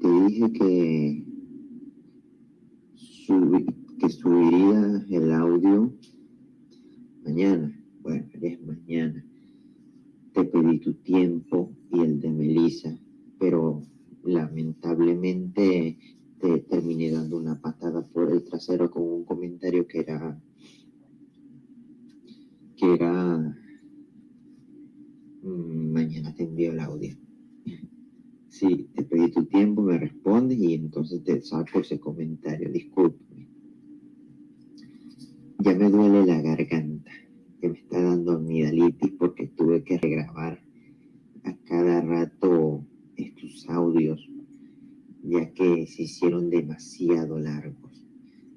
Te dije que, subiría el audio mañana. Bueno, es mañana. Te pedí tu tiempo y el de Melissa, pero lamentablemente te terminé dando una patada por el trasero con un comentario que era que era... Mm, mañana te envío el audio. (laughs) Sí, te pedí tu tiempo, me respondes y entonces te saco ese comentario. Discúlpame. Ya me duele la garganta, que me está dando amigdalitis porque tuve que regrabar a cada rato estos audios, ya que se hicieron demasiado largos.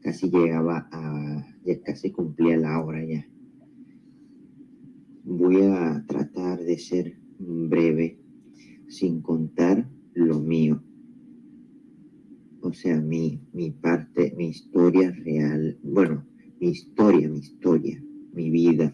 Casi llegaba a, ya casi cumplía la hora ya. Voy a tratar de ser breve, sin contar lo mío. O sea, mi, mi parte, mi historia real, bueno, mi historia, mi historia, mi vida.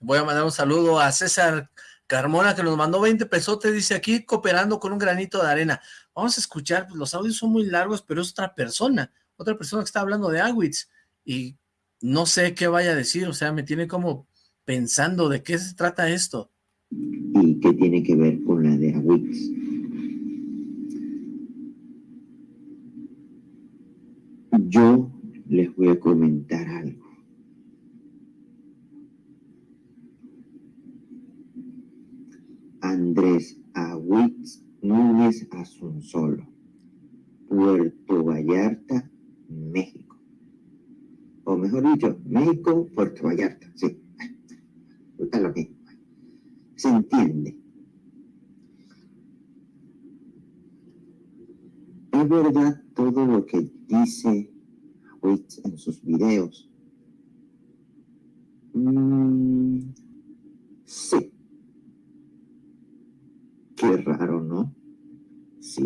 Voy a mandar un saludo a César Carmona que nos mandó 20 pesotes, dice aquí cooperando con un granito de arena. Vamos a escuchar, pues los audios son muy largos, pero es otra persona, otra persona que está hablando de Awitz y no sé qué vaya a decir, o sea, me tiene como pensando de qué se trata esto. ¿Y qué tiene que ver con la de Awitz? Yo les voy a comentar algo. Andrés Awitz Núñez Asunzolo, Puerto Vallarta, México. O mejor dicho, México, Puerto Vallarta, sí. Es lo mismo. Se entiende. Es verdad todo lo que dice Awitz en sus videos. Mm, sí Qué raro, ¿no? Sí,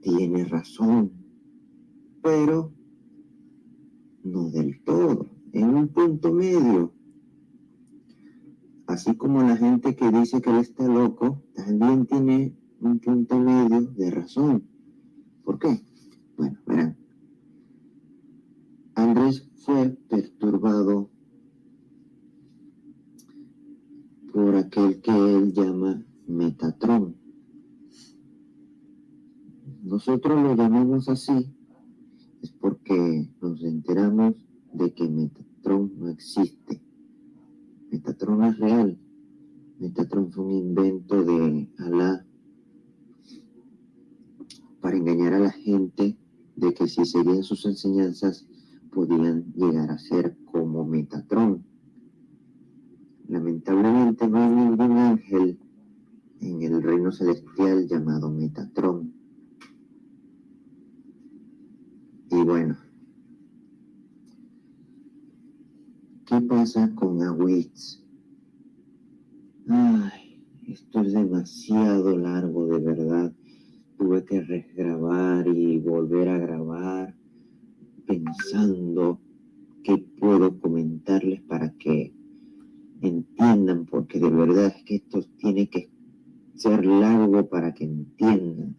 tiene razón, pero no del todo, en un punto medio. Así como la gente que dice que él está loco, también tiene un punto medio de razón. ¿Por qué? Bueno, verán. Andrés fue perturbado por aquel que él llama Metatron. Nosotros lo llamamos así es porque nos enteramos de que Metatron no existe. Metatron es real. Metatron fue un invento de Alá para engañar a la gente de que si seguían sus enseñanzas podían llegar a ser como Metatron. Lamentablemente no hay ningún ángel en el reino celestial llamado Metatron. Y bueno, ¿qué pasa con Awitz? Ay, esto es demasiado largo, de verdad. Tuve que regrabar y volver a grabar pensando qué puedo comentarles para que entiendan, porque de verdad es que esto tiene que ser largo para que entiendan.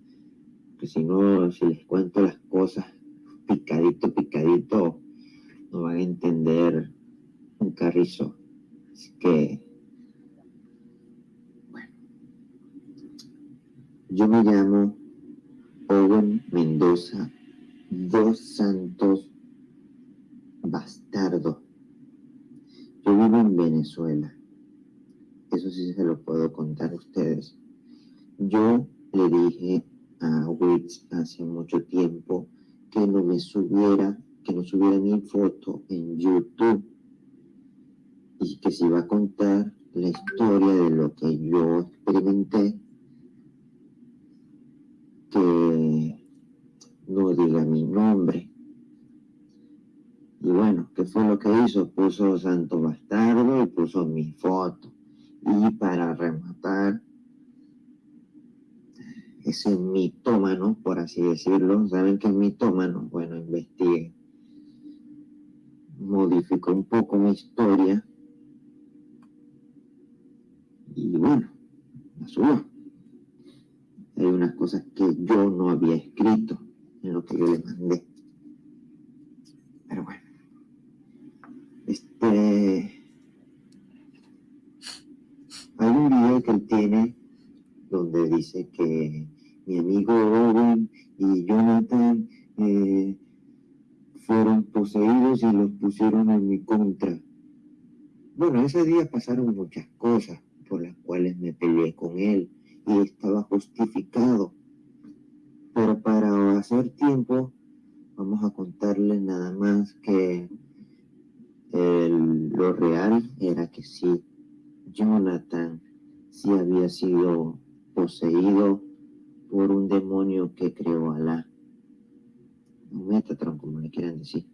Que si no, si les cuento las cosas picadito, picadito, no van a entender un carrizo. Así que, bueno, yo me llamo Owen Mendoza dos Santos Bastardo. Yo vivo en Venezuela. Eso sí se lo puedo contar a ustedes. Yo le dije a Wix hace mucho tiempo que no me subiera, que no subiera mi foto en YouTube y que se iba a contar la historia de lo que yo experimenté, que no diga mi nombre. Y bueno, ¿qué fue lo que hizo? Puso Santo Bastardo y puso mi foto. Y para rematar, ese mitómano, por así decirlo. ¿Saben qué es mitómano? Bueno, investigué. Modificó un poco mi historia. Y bueno, la subió. Hay unas cosas que yo no había escrito lo que yo le mandé. Pero bueno. Este... Hay un video que él tiene donde dice que mi amigo Owen y Jonathan eh, fueron poseídos y los pusieron en mi contra. Bueno, ese día pasaron muchas cosas por las cuales me peleé con él y estaba justificado. Pero para hacer tiempo, vamos a contarle nada más que lo real era que sí, Jonathan sí había sido poseído por un demonio que creó Alá. Metatron, como le quieran decir.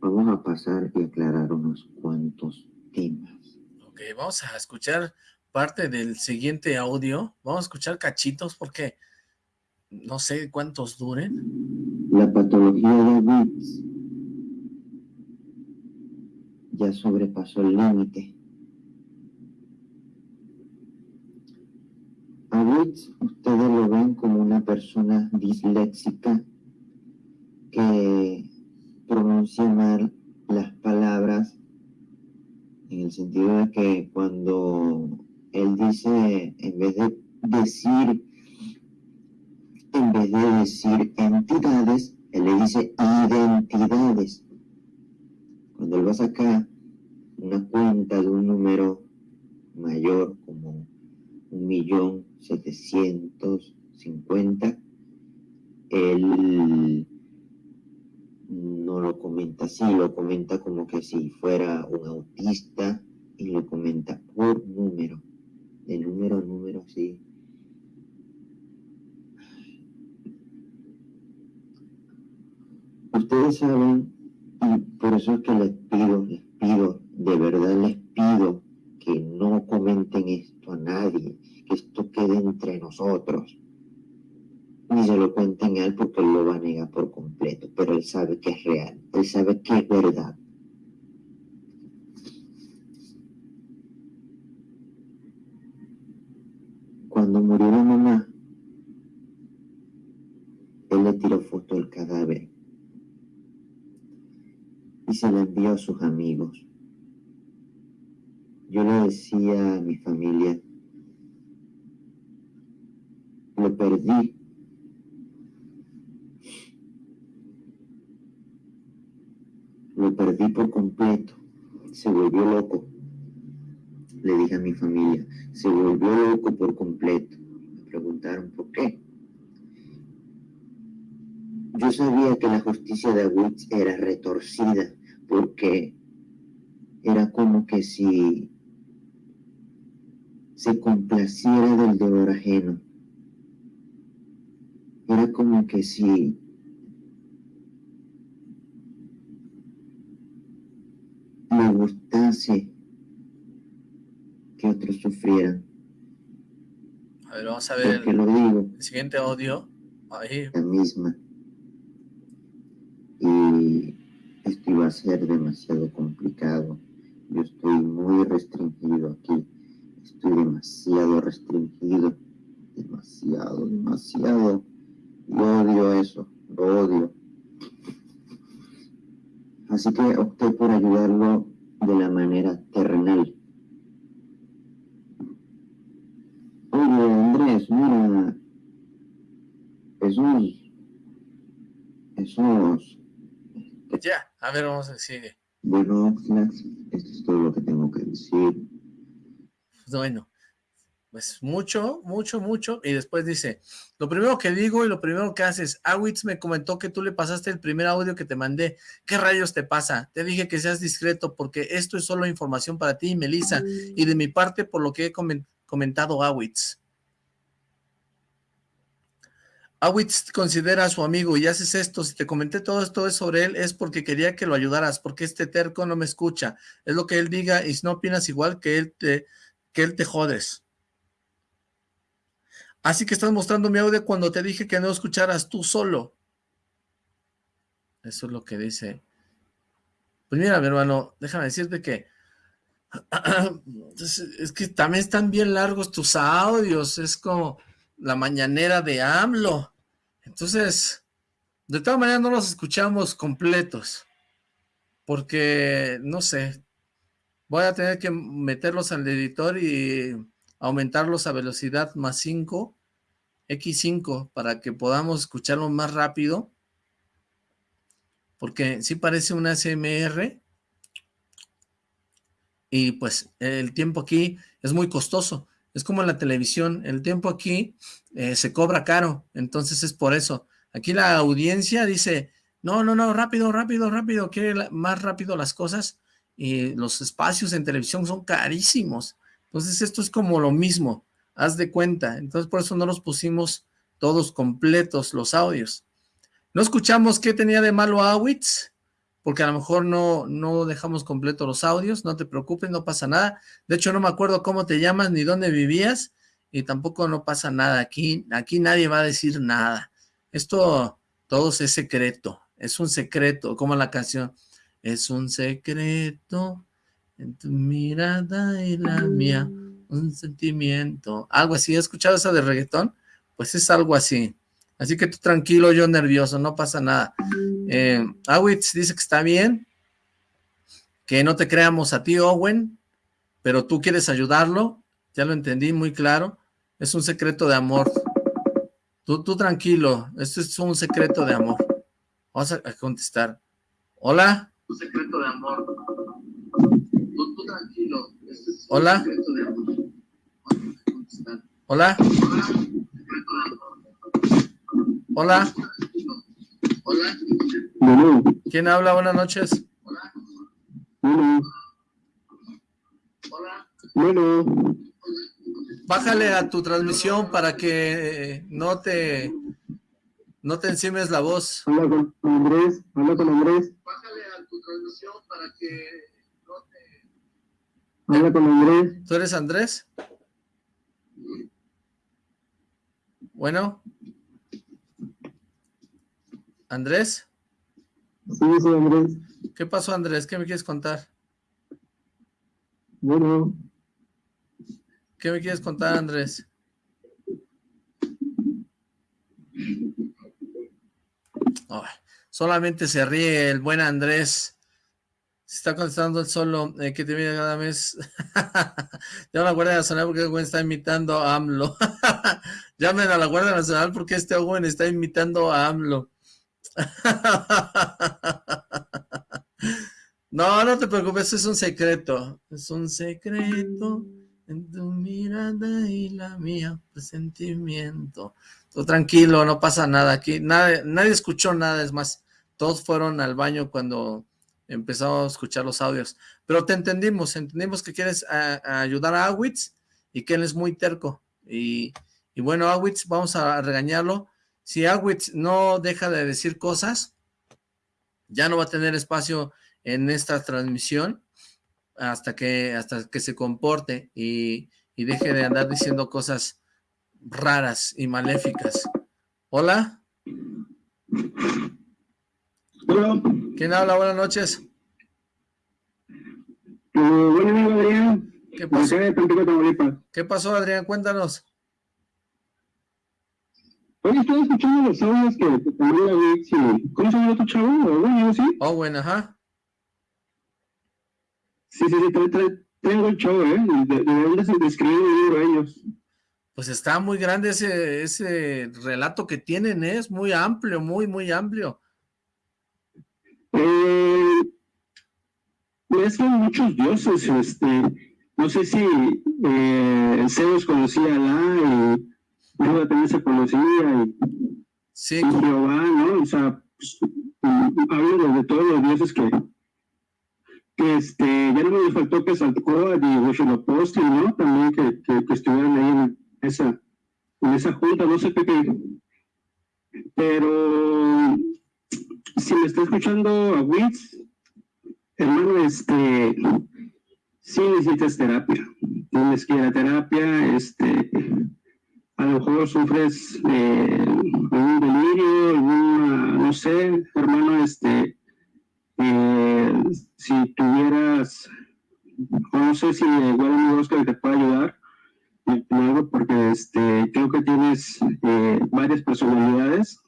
Vamos a pasar y aclarar unos cuantos temas. Ok, vamos a escuchar parte del siguiente audio. Vamos a escuchar cachitos porque no sé cuántos duren. La patología de Witz ya sobrepasó el límite. A Witz ustedes lo ven como una persona disléxica que pronuncia mal las palabras en el sentido de que cuando él dice, en vez de decir, en vez de decir entidades, él le dice identidades. Cuando él va a sacar una cuenta de un número mayor como un millón setecientos cincuenta, él no lo comenta así, lo comenta como que si fuera un autista y lo comenta por número de número a número, sí. Ustedes saben, y por eso es que les pido, les pido, de verdad les pido que no comenten esto a nadie, que esto quede entre nosotros. Ni se lo cuenten a él porque él lo va a negar por completo, pero él sabe que es real, él sabe que es verdad. Cuando murió la mamá, él le tiró foto del cadáver y se la envió a sus amigos. Yo le decía a mi familia, lo perdí. Lo perdí por completo. Se volvió loco le dije a mi familia, se volvió loco por completo. Me preguntaron por qué. Yo sabía que la justicia de Awitz era retorcida porque era como que si se complaciera del dolor ajeno. Era como que si me gustase que otros sufrieran. A ver, vamos a ver lo digo, el siguiente audio. Ahí. La misma. Esto iba a ser demasiado complicado. Yo estoy muy restringido aquí. Estoy demasiado restringido. Demasiado, demasiado. Y odio eso. Lo odio. Así que opté por ayudarlo de la manera terrenal. Oye, Andrés, mira, esos, esos... Ya, a ver, vamos a decir. Bueno, esto es todo lo que tengo que decir. Bueno, pues mucho, mucho, mucho, y después dice, lo primero que digo y lo primero que haces, Awitz me comentó que tú le pasaste el primer audio que te mandé, ¿qué rayos te pasa? Te dije que seas discreto porque esto es solo información para ti y Melissa, y de mi parte por lo que he comentado comentado Awitz. Awitz considera a su amigo y haces esto, si te comenté todo esto sobre él es porque quería que lo ayudaras, porque este terco no me escucha, es lo que él diga y si no opinas igual que él te, que él te jodes. Así que estás mostrando mi audio cuando te dije que no escucharas tú solo. Eso es lo que dice. Pues mira, mi hermano, déjame decirte que (clears throat) es que también están bien largos tus audios, es como la mañanera de AMLO. Entonces, de todas maneras no los escuchamos completos, porque, no sé, voy a tener que meterlos al editor y aumentarlos a velocidad más 5, X5, para que podamos escucharlo más rápido, porque sí parece un ASMR, y pues el tiempo aquí es muy costoso. Es como en la televisión, el tiempo aquí eh, se cobra caro, entonces es por eso. Aquí la audiencia dice, no, no, no, rápido, rápido, rápido, quiere más rápido las cosas y los espacios en televisión son carísimos. Entonces esto es como lo mismo, haz de cuenta. Entonces por eso no los pusimos todos completos los audios. No escuchamos qué tenía de malo Awitz, porque a lo mejor no, no dejamos completos los audios, no te preocupes, no pasa nada. De hecho, no me acuerdo cómo te llamas ni dónde vivías, y tampoco no pasa nada. Aquí, aquí nadie va a decir nada. Esto, todo es secreto, es un secreto, como la canción. Es un secreto en tu mirada y la mía, un sentimiento. Algo así, ¿has escuchado esa de reggaetón? Pues es algo así. Así que tú tranquilo, yo nervioso, no pasa nada. Eh, Awitz dice que está bien, que no te creamos a ti, Owen, pero tú quieres ayudarlo, ya lo entendí muy claro, es un secreto de amor. Tú, tú tranquilo, esto es un secreto de amor. Vamos a, contestar. Hola. Un secreto de amor. Tú, tú tranquilo, esto es un Hola. secreto de amor. Hola. Hola. Hola. Hola. ¿Quién habla? Buenas noches. Hola. Hola. Bájale a tu transmisión para que no te no te encimes la voz. Hola con Andrés. Hola con Andrés. Bájale a tu transmisión para que no te... Hola con Andrés. ¿Tú eres Andrés? Bueno. ¿Andrés? Sí, sí, Andrés. ¿Qué pasó, Andrés? ¿Qué me quieres contar? Bueno. ¿Qué me quieres contar, Andrés? solamente se ríe el buen Andrés. Se está contestando el solo eh, que te viene cada mes. (laughs) Ya la Guardia Nacional porque el buen está imitando a AMLO. (laughs) Llamen a la Guardia Nacional porque este buen está imitando a AMLO. (laughs) No, no te preocupes, es un secreto. Es un secreto en tu mirada y la mía, presentimiento. Tú tranquilo, no pasa nada aquí. Nadie, nadie escuchó nada, es más, todos fueron al baño cuando empezamos a escuchar los audios. Pero te entendimos, entendimos que quieres ayudar a Awitz y que él es muy terco. Y, y bueno, Awitz, vamos a regañarlo si Awitz no deja de decir cosas, ya no va a tener espacio en esta transmisión hasta que, hasta que se comporte y, deje de andar diciendo cosas raras y maléficas. ¿Hola? Hola. ¿Quién habla? Buenas noches. Uh, amigo Adrián. ¿Qué pasó? ¿Qué pasó, Adrián? Cuéntanos. Oye, estoy escuchando los audios que te la Vix ¿Cómo se llama tu chavo? ¿O sí? Oh, bueno, ajá. Sí, sí, sí, tengo el show, ¿eh? De, dónde se describe el libro ellos. Pues está muy grande ese, ese relato que tienen, ¿eh? es muy amplio, muy, muy amplio. Eh, es que hay muchos dioses, este, no sé si eh, Zeus conocía a La y Luego también se conocía y, sí. Jehová, ¿no? O sea, pues, hablo de todos los dioses que, que este, ya no me faltó que Saltó y Huitzilopochtli, ¿no? También que, que, que, estuvieran ahí en esa, en esa junta, no sé qué, pero si me está escuchando a Witz, hermano, este, sí necesitas terapia, tienes que ir a terapia, este, a lo mejor sufres eh, un delirio, alguna, no sé, hermano, este, eh, si tuvieras, no sé si igual un Oscar te puede ayudar, porque este, creo que tienes eh, varias personalidades.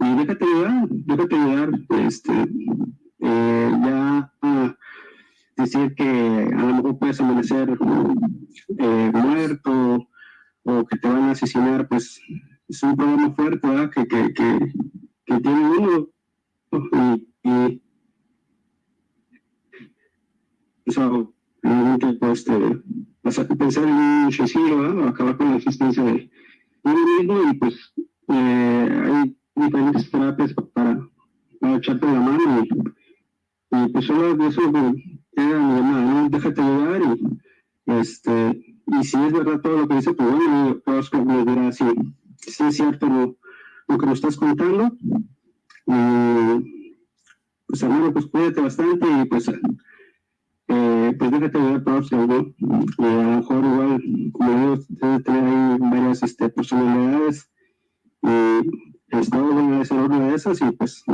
Y déjate ayudar, déjate ayudar, este, eh, ya decir que a lo mejor puedes amanecer eh, muerto, o que te van a asesinar, pues es un problema fuerte, ¿verdad? Que, que, que, tiene uno. Y, y eso, este, pensar en un suicidio, o acabar con la existencia de uno mismo, y pues eh, hay diferentes terapias para, para echarte la mano, y, pues solo de eso era mi. Déjate ayudar, y, este, y si es verdad todo lo que dice, pues bueno, todos me dirá si, es cierto lo, que nos estás contando, pues hermano, pues cuídate bastante, y pues eh, pues déjate todos ¿no? Y a lo mejor igual, como digo, debe tener ahí varias este, personalidades y estado debe ser una de esas y pues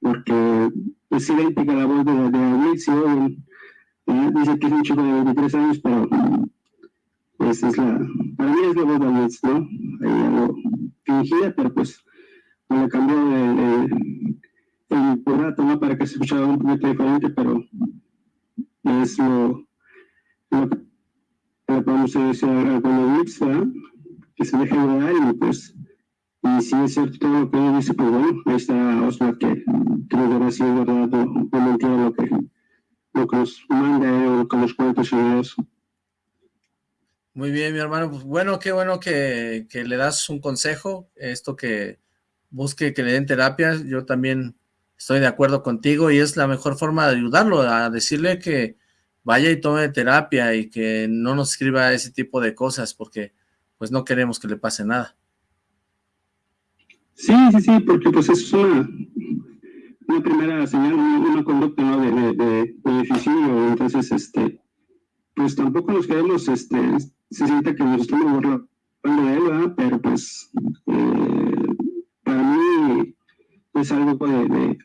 porque es idéntica la voz de, de ¿eh? dice que es un chico de 23 años, pero pues es la, para mí es la voz de Alicia, ¿no? Ahí algo fingida, pero pues le cambió el, el, el rato, ¿no? Para que se escuchara un poquito diferente, pero es lo, lo que le podemos decir a Wix, que se deje dar y pues, y si es cierto todo lo que ella dice, pues bueno, ahí está Oslo que, que nos dará si es verdad o, lo que, lo que nos manda o lo que nos cuenta. Muy bien, mi hermano. Pues bueno, qué bueno que, que, le das un consejo, esto que busque que le den terapia. Yo también estoy de acuerdo contigo y es la mejor forma de ayudarlo, a decirle que vaya y tome terapia y que no nos escriba ese tipo de cosas porque pues no queremos que le pase nada. Sí, sí, sí, porque pues es una, una primera señal, una, conducta ¿no? de, de, de, entonces este pues tampoco nos queremos, este, se siente que nos estamos burlando de él, pero pues eh, para mí es algo de,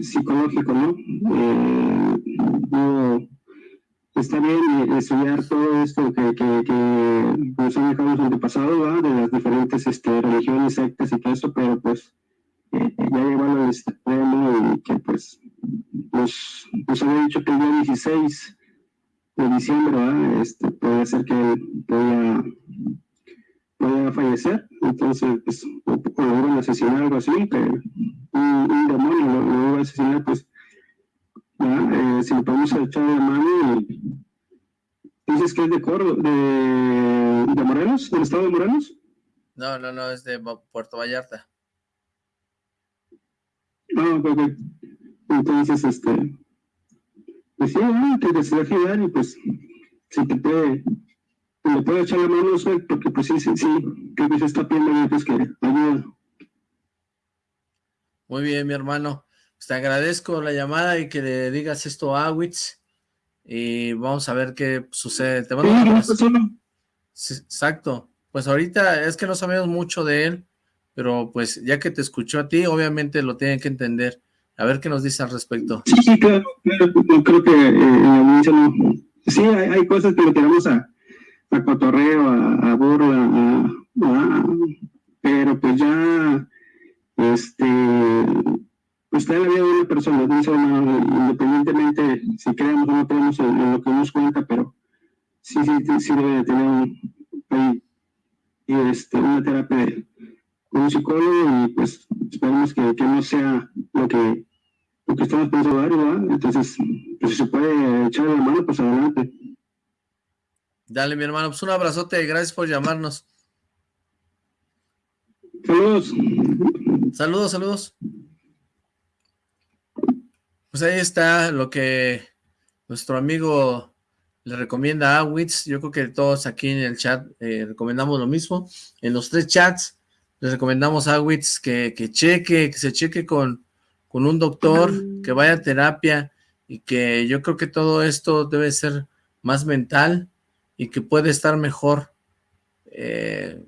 psicológico, ¿no? Eh, está bien estudiar todo esto que, que, que nos han dejado los antepasados, de las diferentes este, religiones, sectas y todo eso, pero pues eh, ya llevarlo al extremo y que pues nos, nos había dicho que el día 16 de diciembre este, puede ser que él podía a fallecer, entonces pues, o, o lo iban a asesinar algo así, que un, un demonio lo, lo, iba a asesinar, pues eh, si le podemos echar la mano dices que es de Córdoba, de, de Morelos, del estado de Morelos. No, no, no, es de Puerto Vallarta. Ah, ok. Entonces, este, pues sí, se deje dar y pues, si te puede le puedo echar la mano porque pues sí, sí, sí, que se está pidiendo pues que ayuda. Muy bien, mi hermano. Pues, te agradezco la llamada y que le digas esto a Awitz y vamos a ver qué sucede. Te mando sí, exacto. Pues ahorita es que no sabemos mucho de él, pero pues ya que te escuchó a ti, obviamente lo tienen que entender. A ver qué nos dice al respecto. Sí, sí, claro, claro creo que eh, no... Sí, hay, cosas que lo tenemos a, a cotorreo, a, a burla, a, pero pues ya, este, pues está la vida de una persona, independientemente si creemos o no creemos en, lo que nos cuenta, pero sí, sí, sí debe de tener un, y este, una terapia con un psicólogo y pues esperemos que, que no sea lo que, lo que estamos pensando ¿verdad? Entonces, pues si se puede echar la mano, pues adelante. Dale, mi hermano, pues un abrazote, gracias por llamarnos. Saludos. Saludos, saludos. Pues ahí está lo que nuestro amigo le recomienda a Witz. Yo creo que todos aquí en el chat eh, recomendamos lo mismo. En los tres chats les recomendamos a Witz que, que cheque, que se cheque con, con un doctor, que vaya a terapia y que yo creo que todo esto debe ser más mental y que puede estar mejor. Eh,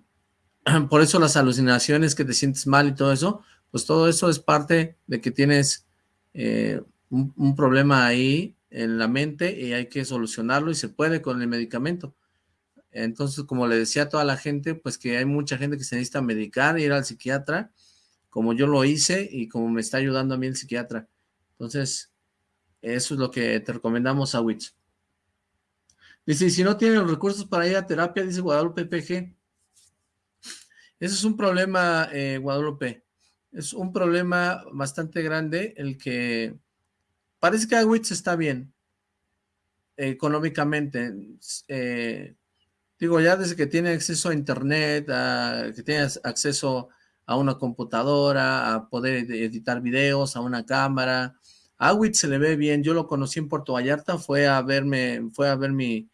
(clears throat) por eso las alucinaciones, que te sientes mal y todo eso, pues todo eso es parte de que tienes eh, un, problema ahí en la mente y hay que solucionarlo y se puede con el medicamento. Entonces, como le decía a toda la gente, pues que hay mucha gente que se necesita medicar, ir al psiquiatra, como yo lo hice y como me está ayudando a mí el psiquiatra. Entonces, eso es lo que te recomendamos a Witch. Dice, si no tienen los recursos para ir a terapia, dice Guadalupe PG. Ese es un problema, eh, Guadalupe. Es un problema bastante grande el que... Parece que Agüitz está bien. económicamente. Eh, digo, ya desde que tiene acceso a internet, que tiene acceso a una computadora, a poder editar videos, a una cámara. A Awit se le ve bien, yo lo conocí en Puerto Vallarta, fue a verme, fue a ver mi,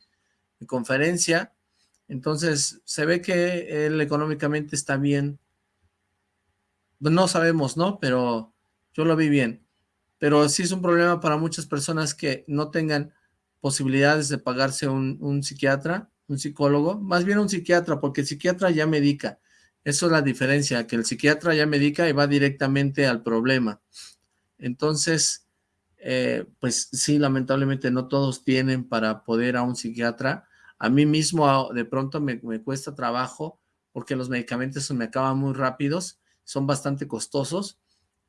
conferencia, entonces se ve que él económicamente está bien. No sabemos, ¿no? Pero yo lo vi bien. Pero sí es un problema para muchas personas que no tengan posibilidades de pagarse un psiquiatra, un psicólogo, más bien un psiquiatra, porque el psiquiatra ya medica. Eso es la diferencia, que el psiquiatra ya medica y va directamente al problema. Entonces, eh, pues sí, lamentablemente no todos tienen para poder a un psiquiatra. A mí mismo de pronto me, cuesta trabajo porque los medicamentos se me acaban muy rápidos, son bastante costosos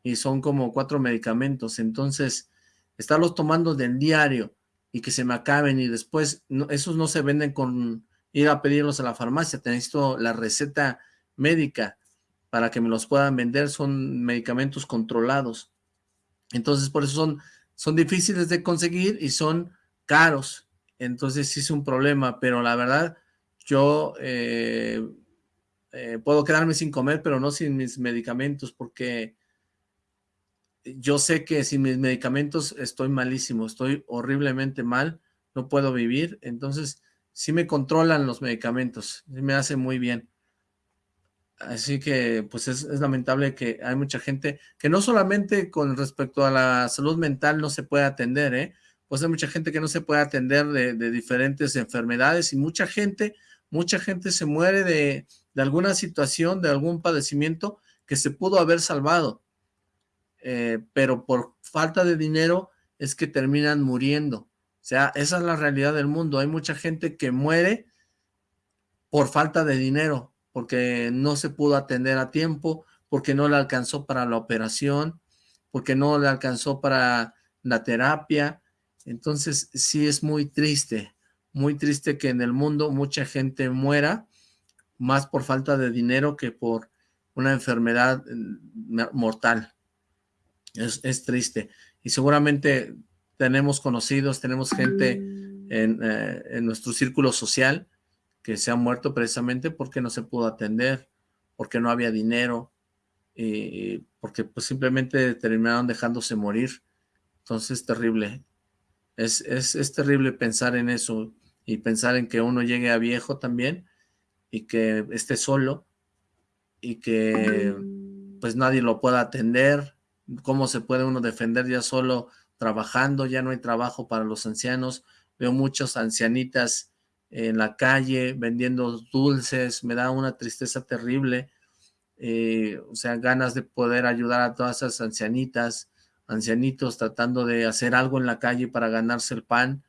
y son como cuatro medicamentos. Entonces, estarlos tomando del diario y que se me acaben y después esos no se venden con ir a pedirlos a la farmacia. Te necesito la receta médica para que me los puedan vender, son medicamentos controlados. Entonces, por eso son, son difíciles de conseguir y son caros. Entonces, sí es un problema, pero la verdad, yo eh, eh, puedo quedarme sin comer, pero no sin mis medicamentos, porque yo sé que sin mis medicamentos estoy malísimo, estoy horriblemente mal, no puedo vivir, entonces sí me controlan los medicamentos, me hace muy bien. Así que, pues es, lamentable que hay mucha gente que no solamente con respecto a la salud mental no se puede atender, ¿eh? Pues hay mucha gente que no se puede atender de, diferentes enfermedades y mucha gente, mucha gente se muere de, alguna situación, de algún padecimiento que se pudo haber salvado. Eh, pero por falta de dinero es que terminan muriendo. O sea, esa es la realidad del mundo. Hay mucha gente que muere por falta de dinero, porque no se pudo atender a tiempo, porque no le alcanzó para la operación, porque no le alcanzó para la terapia. Entonces sí es muy triste, muy triste que en el mundo mucha gente muera, más por falta de dinero que por una enfermedad mm, mortal. Es, triste. Y seguramente tenemos conocidos, tenemos gente en, eh, en nuestro círculo social que se ha muerto precisamente porque no se pudo atender, porque no había dinero, y porque pues simplemente terminaron dejándose morir. Entonces es terrible. Es, es, terrible pensar en eso y pensar en que uno llegue a viejo también y que esté solo y que pues nadie lo pueda atender. ¿Cómo se puede uno defender ya solo trabajando? Ya no hay trabajo para los ancianos. Veo muchas ancianitas en la calle vendiendo dulces, me da una tristeza terrible, eh, o sea, ganas de poder ayudar a todas esas ancianitas, ancianitos tratando de hacer algo en la calle para ganarse el pan.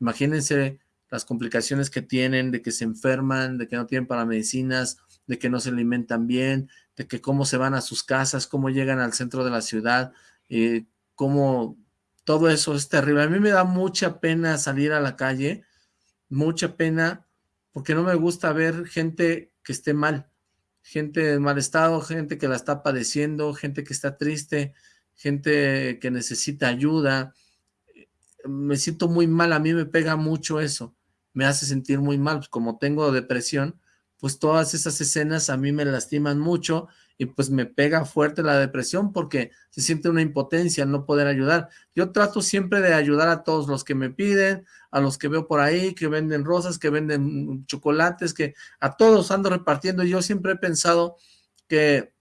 Imagínense las complicaciones que tienen, de que se enferman, de que no tienen para medicinas, de que no se alimentan bien, de que cómo se van a sus casas, cómo llegan al centro de la ciudad, eh, cómo todo eso es terrible. A mí me da mucha pena salir a la calle mucha pena porque no me gusta ver gente que esté mal, gente en mal estado, gente que la está padeciendo, gente que está triste, gente que necesita ayuda. Me siento muy mal, a mí me pega mucho eso, me hace sentir muy mal, pues como tengo depresión, pues todas esas escenas a mí me lastiman mucho y pues me pega fuerte la depresión porque se siente una impotencia no poder ayudar. Yo trato siempre de ayudar a todos los que me piden, a los que veo por ahí, que venden rosas, que venden chocolates, que a todos ando repartiendo. Yo siempre he pensado que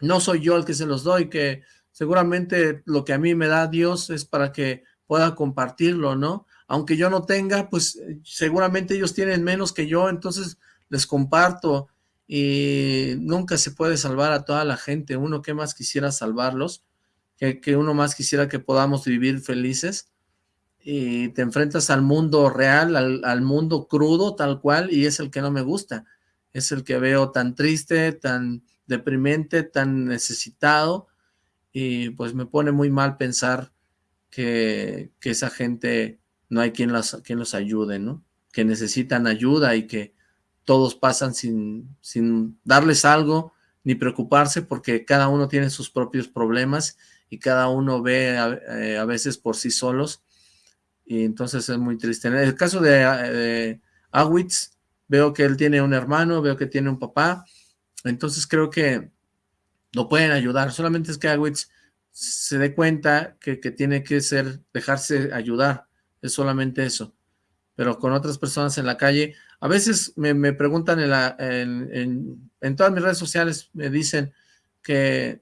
no soy yo el que se los doy, que seguramente lo que a mí me da Dios es para que pueda compartirlo, ¿no? Aunque yo no tenga, pues seguramente ellos tienen menos que yo, entonces les comparto y nunca se puede salvar a toda la gente. Uno que más quisiera salvarlos, que, uno más quisiera que podamos vivir felices. Y te enfrentas al mundo real, al, al, mundo crudo tal cual, y es el que no me gusta. Es el que veo tan triste, tan deprimente, tan necesitado, y pues me pone muy mal pensar que, que esa gente no hay quien, las, quien los ayude, ¿no? Que necesitan ayuda y que todos pasan sin, sin darles algo ni preocuparse porque cada uno tiene sus propios problemas y cada uno ve a, eh, veces por sí solos. Y entonces es muy triste. En el caso de, de Awitz, veo que él tiene un hermano, veo que tiene un papá, entonces creo que lo pueden ayudar, solamente es que Awitz se dé cuenta que, tiene que ser, dejarse ayudar, es solamente eso, pero con otras personas en la calle, a veces me, preguntan en, todas mis redes sociales, me dicen (clears throat) que,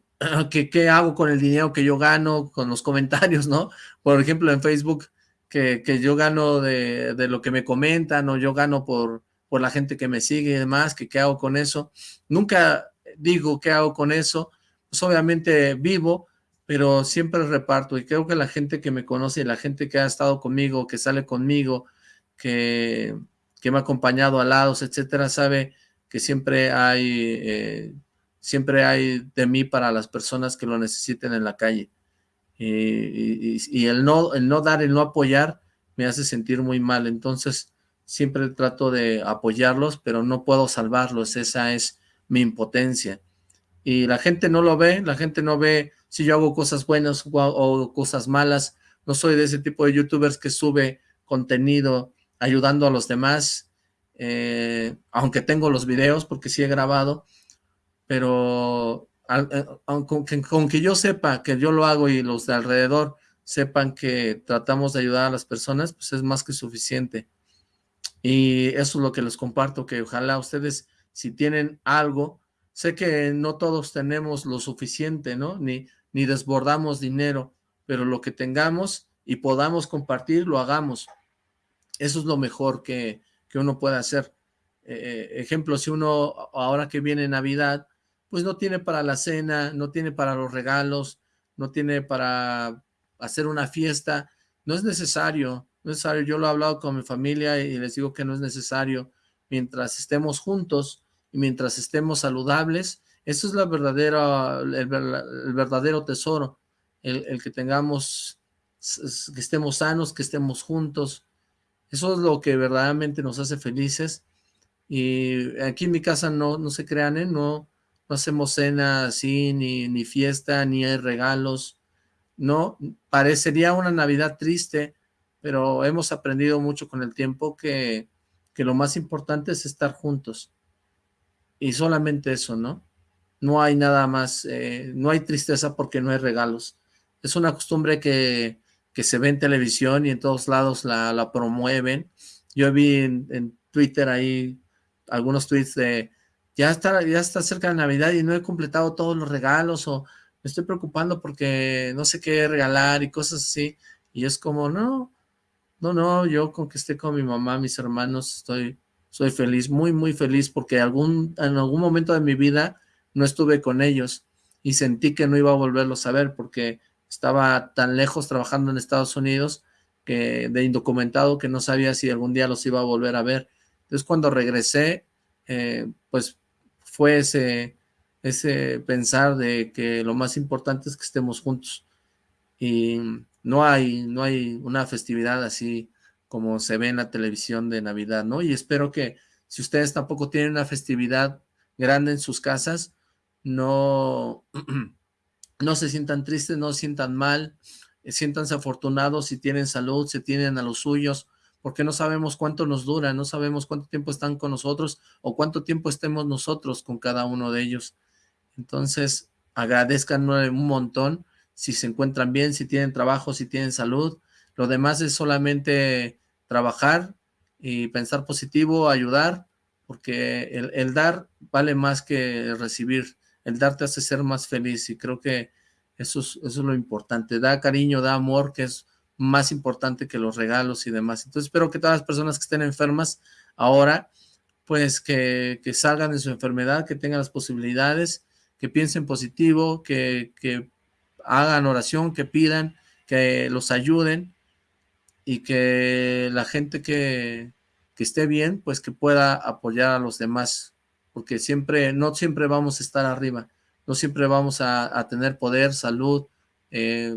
qué hago con el dinero que yo gano, con los comentarios, ¿no? Por ejemplo, en Facebook, que, que yo gano de, de, lo que me comentan, o yo gano por, por la gente que me sigue y demás, que qué hago con eso. Nunca digo qué hago con eso, pues obviamente vivo, pero siempre reparto y creo que la gente que me conoce la gente que ha estado conmigo, que sale conmigo, que, me ha acompañado a lados, etcétera, sabe que siempre hay, eh, siempre hay de mí para las personas que lo necesiten en la calle. Y, el, no, el no dar, el no apoyar, me hace sentir muy mal. Entonces, siempre trato de apoyarlos, pero no puedo salvarlos, esa es mi impotencia. Y la gente no lo ve, la gente no ve si yo hago cosas buenas o, cosas malas, no soy de ese tipo de youtubers que sube contenido ayudando a los demás, eh, aunque tengo los videos porque sí he grabado, pero eh, con, con que yo sepa que yo lo hago y los de alrededor sepan que tratamos de ayudar a las personas, pues es más que suficiente. Y eso es lo que les comparto, que ojalá ustedes, si tienen algo, sé que no todos tenemos lo suficiente, ¿no? Ni, ni desbordamos dinero, pero lo que tengamos y podamos compartir, lo hagamos. Eso es lo mejor que, que uno puede hacer. Eh, ejemplo, si uno ahora que viene Navidad, pues no tiene para la cena, no tiene para los regalos, no tiene para hacer una fiesta, no es necesario, necesario. Yo lo he hablado con mi familia y les digo que no es necesario. Mientras estemos juntos y mientras estemos saludables, eso es la verdadera, el, verdadero tesoro, el, que tengamos, que estemos sanos, que estemos juntos. Eso es lo que verdaderamente nos hace felices. Y aquí en mi casa no, no se crean, ¿eh? no, no hacemos cena así, ni, ni fiesta, ni regalos. No, parecería una Navidad triste, pero hemos aprendido mucho con el tiempo que, que lo más importante es estar juntos. Y solamente eso, ¿no? No hay nada más, eh, no hay tristeza porque no hay regalos. Es una costumbre que, que se ve en televisión y en todos lados la, promueven. Yo vi en, Twitter ahí algunos tweets de ya está, ya está cerca de Navidad y no he completado todos los regalos o me estoy preocupando porque no sé qué regalar y cosas así. Y es como, no, no, no, yo con que esté con mi mamá, mis hermanos, estoy, soy feliz, muy, muy feliz, porque algún, en algún momento de mi vida no estuve con ellos y sentí que no iba a volverlos a ver porque estaba tan lejos trabajando en Estados Unidos que de indocumentado que no sabía si algún día los iba a volver a ver. Entonces cuando regresé, eh, pues fue ese, ese pensar de que lo más importante es que estemos juntos. Y no hay, no hay una festividad así como se ve en la televisión de Navidad, ¿no? Y espero que si ustedes tampoco tienen una festividad grande en sus casas, no, (clears throat) no se sientan tristes, no se sientan mal, eh, siéntanse afortunados si tienen salud, si tienen a los suyos, porque no sabemos cuánto nos dura, no sabemos cuánto tiempo están con nosotros o cuánto tiempo estemos nosotros con cada uno de ellos. Entonces, agradezcan un montón si se encuentran bien, si tienen trabajo, si tienen salud. Lo demás es solamente trabajar y pensar positivo, ayudar, porque el, dar vale más que recibir. El dar te hace ser más feliz y creo que eso es, lo importante. Da cariño, da amor, que es más importante que los regalos y demás. Entonces espero que todas las personas que estén enfermas ahora, pues que, que salgan de su enfermedad, que tengan las posibilidades, que piensen positivo, que, que hagan oración, que pidan, que los ayuden y que la gente que, esté bien, pues que pueda apoyar a los demás, porque siempre, no siempre vamos a estar arriba, no siempre vamos a, tener poder, salud, eh,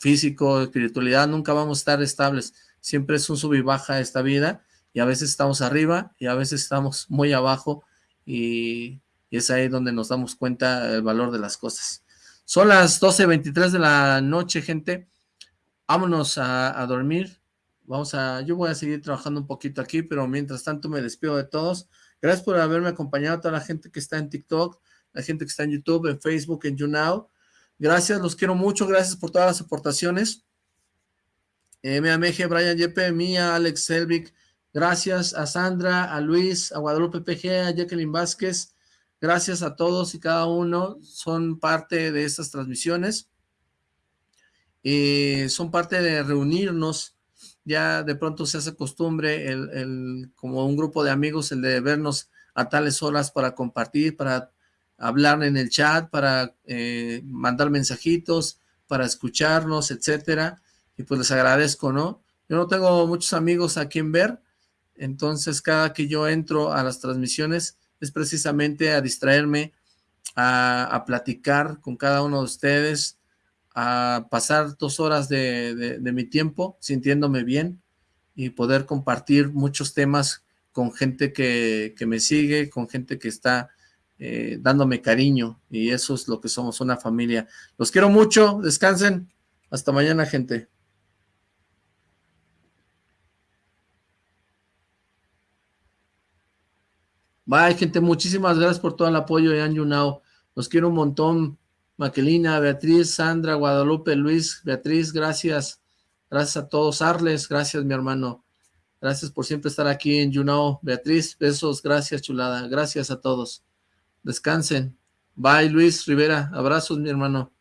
físico, espiritualidad, nunca vamos a estar estables, siempre es un sub y baja esta vida, y a veces estamos arriba, y a veces estamos muy abajo, y, es ahí donde nos damos cuenta del valor de las cosas. Son las 12.23 de la noche, gente. Vámonos a, dormir. Vamos a, yo voy a seguir trabajando un poquito aquí, pero mientras tanto me despido de todos. Gracias por haberme acompañado, toda la gente que está en TikTok, la gente que está en YouTube, en Facebook, en YouNow. Gracias, los quiero mucho, gracias por todas las aportaciones. Eh, Meje, Brian Yepe, Mía, Alex Selvik, gracias a Sandra, a Luis, a Guadalupe PG, a Jacqueline Vázquez, gracias a todos y cada uno, son parte de estas transmisiones, eh, son parte de reunirnos, ya de pronto se hace costumbre el, como un grupo de amigos el de vernos a tales horas para compartir, para hablar en el chat, para eh, mandar mensajitos, para escucharnos, etcétera, y pues les agradezco, ¿no? Yo no tengo muchos amigos a quien ver, entonces cada que yo entro a las transmisiones es precisamente a distraerme, a, platicar con cada uno de ustedes, a pasar dos horas de, mi tiempo sintiéndome bien y poder compartir muchos temas con gente que, me sigue, con gente que está eh, dándome cariño y eso es lo que somos, una familia. Los quiero mucho, descansen, hasta mañana gente. Bye, gente. Muchísimas gracias por todo el apoyo de Anjunao. Los quiero un montón. Maquelina, Beatriz, Sandra, Guadalupe, Luis, Beatriz, gracias. Gracias a todos. Arles, gracias, mi hermano. Gracias por siempre estar aquí en YouNow. Beatriz, besos, gracias, chulada. Gracias a todos. Descansen. Bye, Luis Rivera. Abrazos, mi hermano.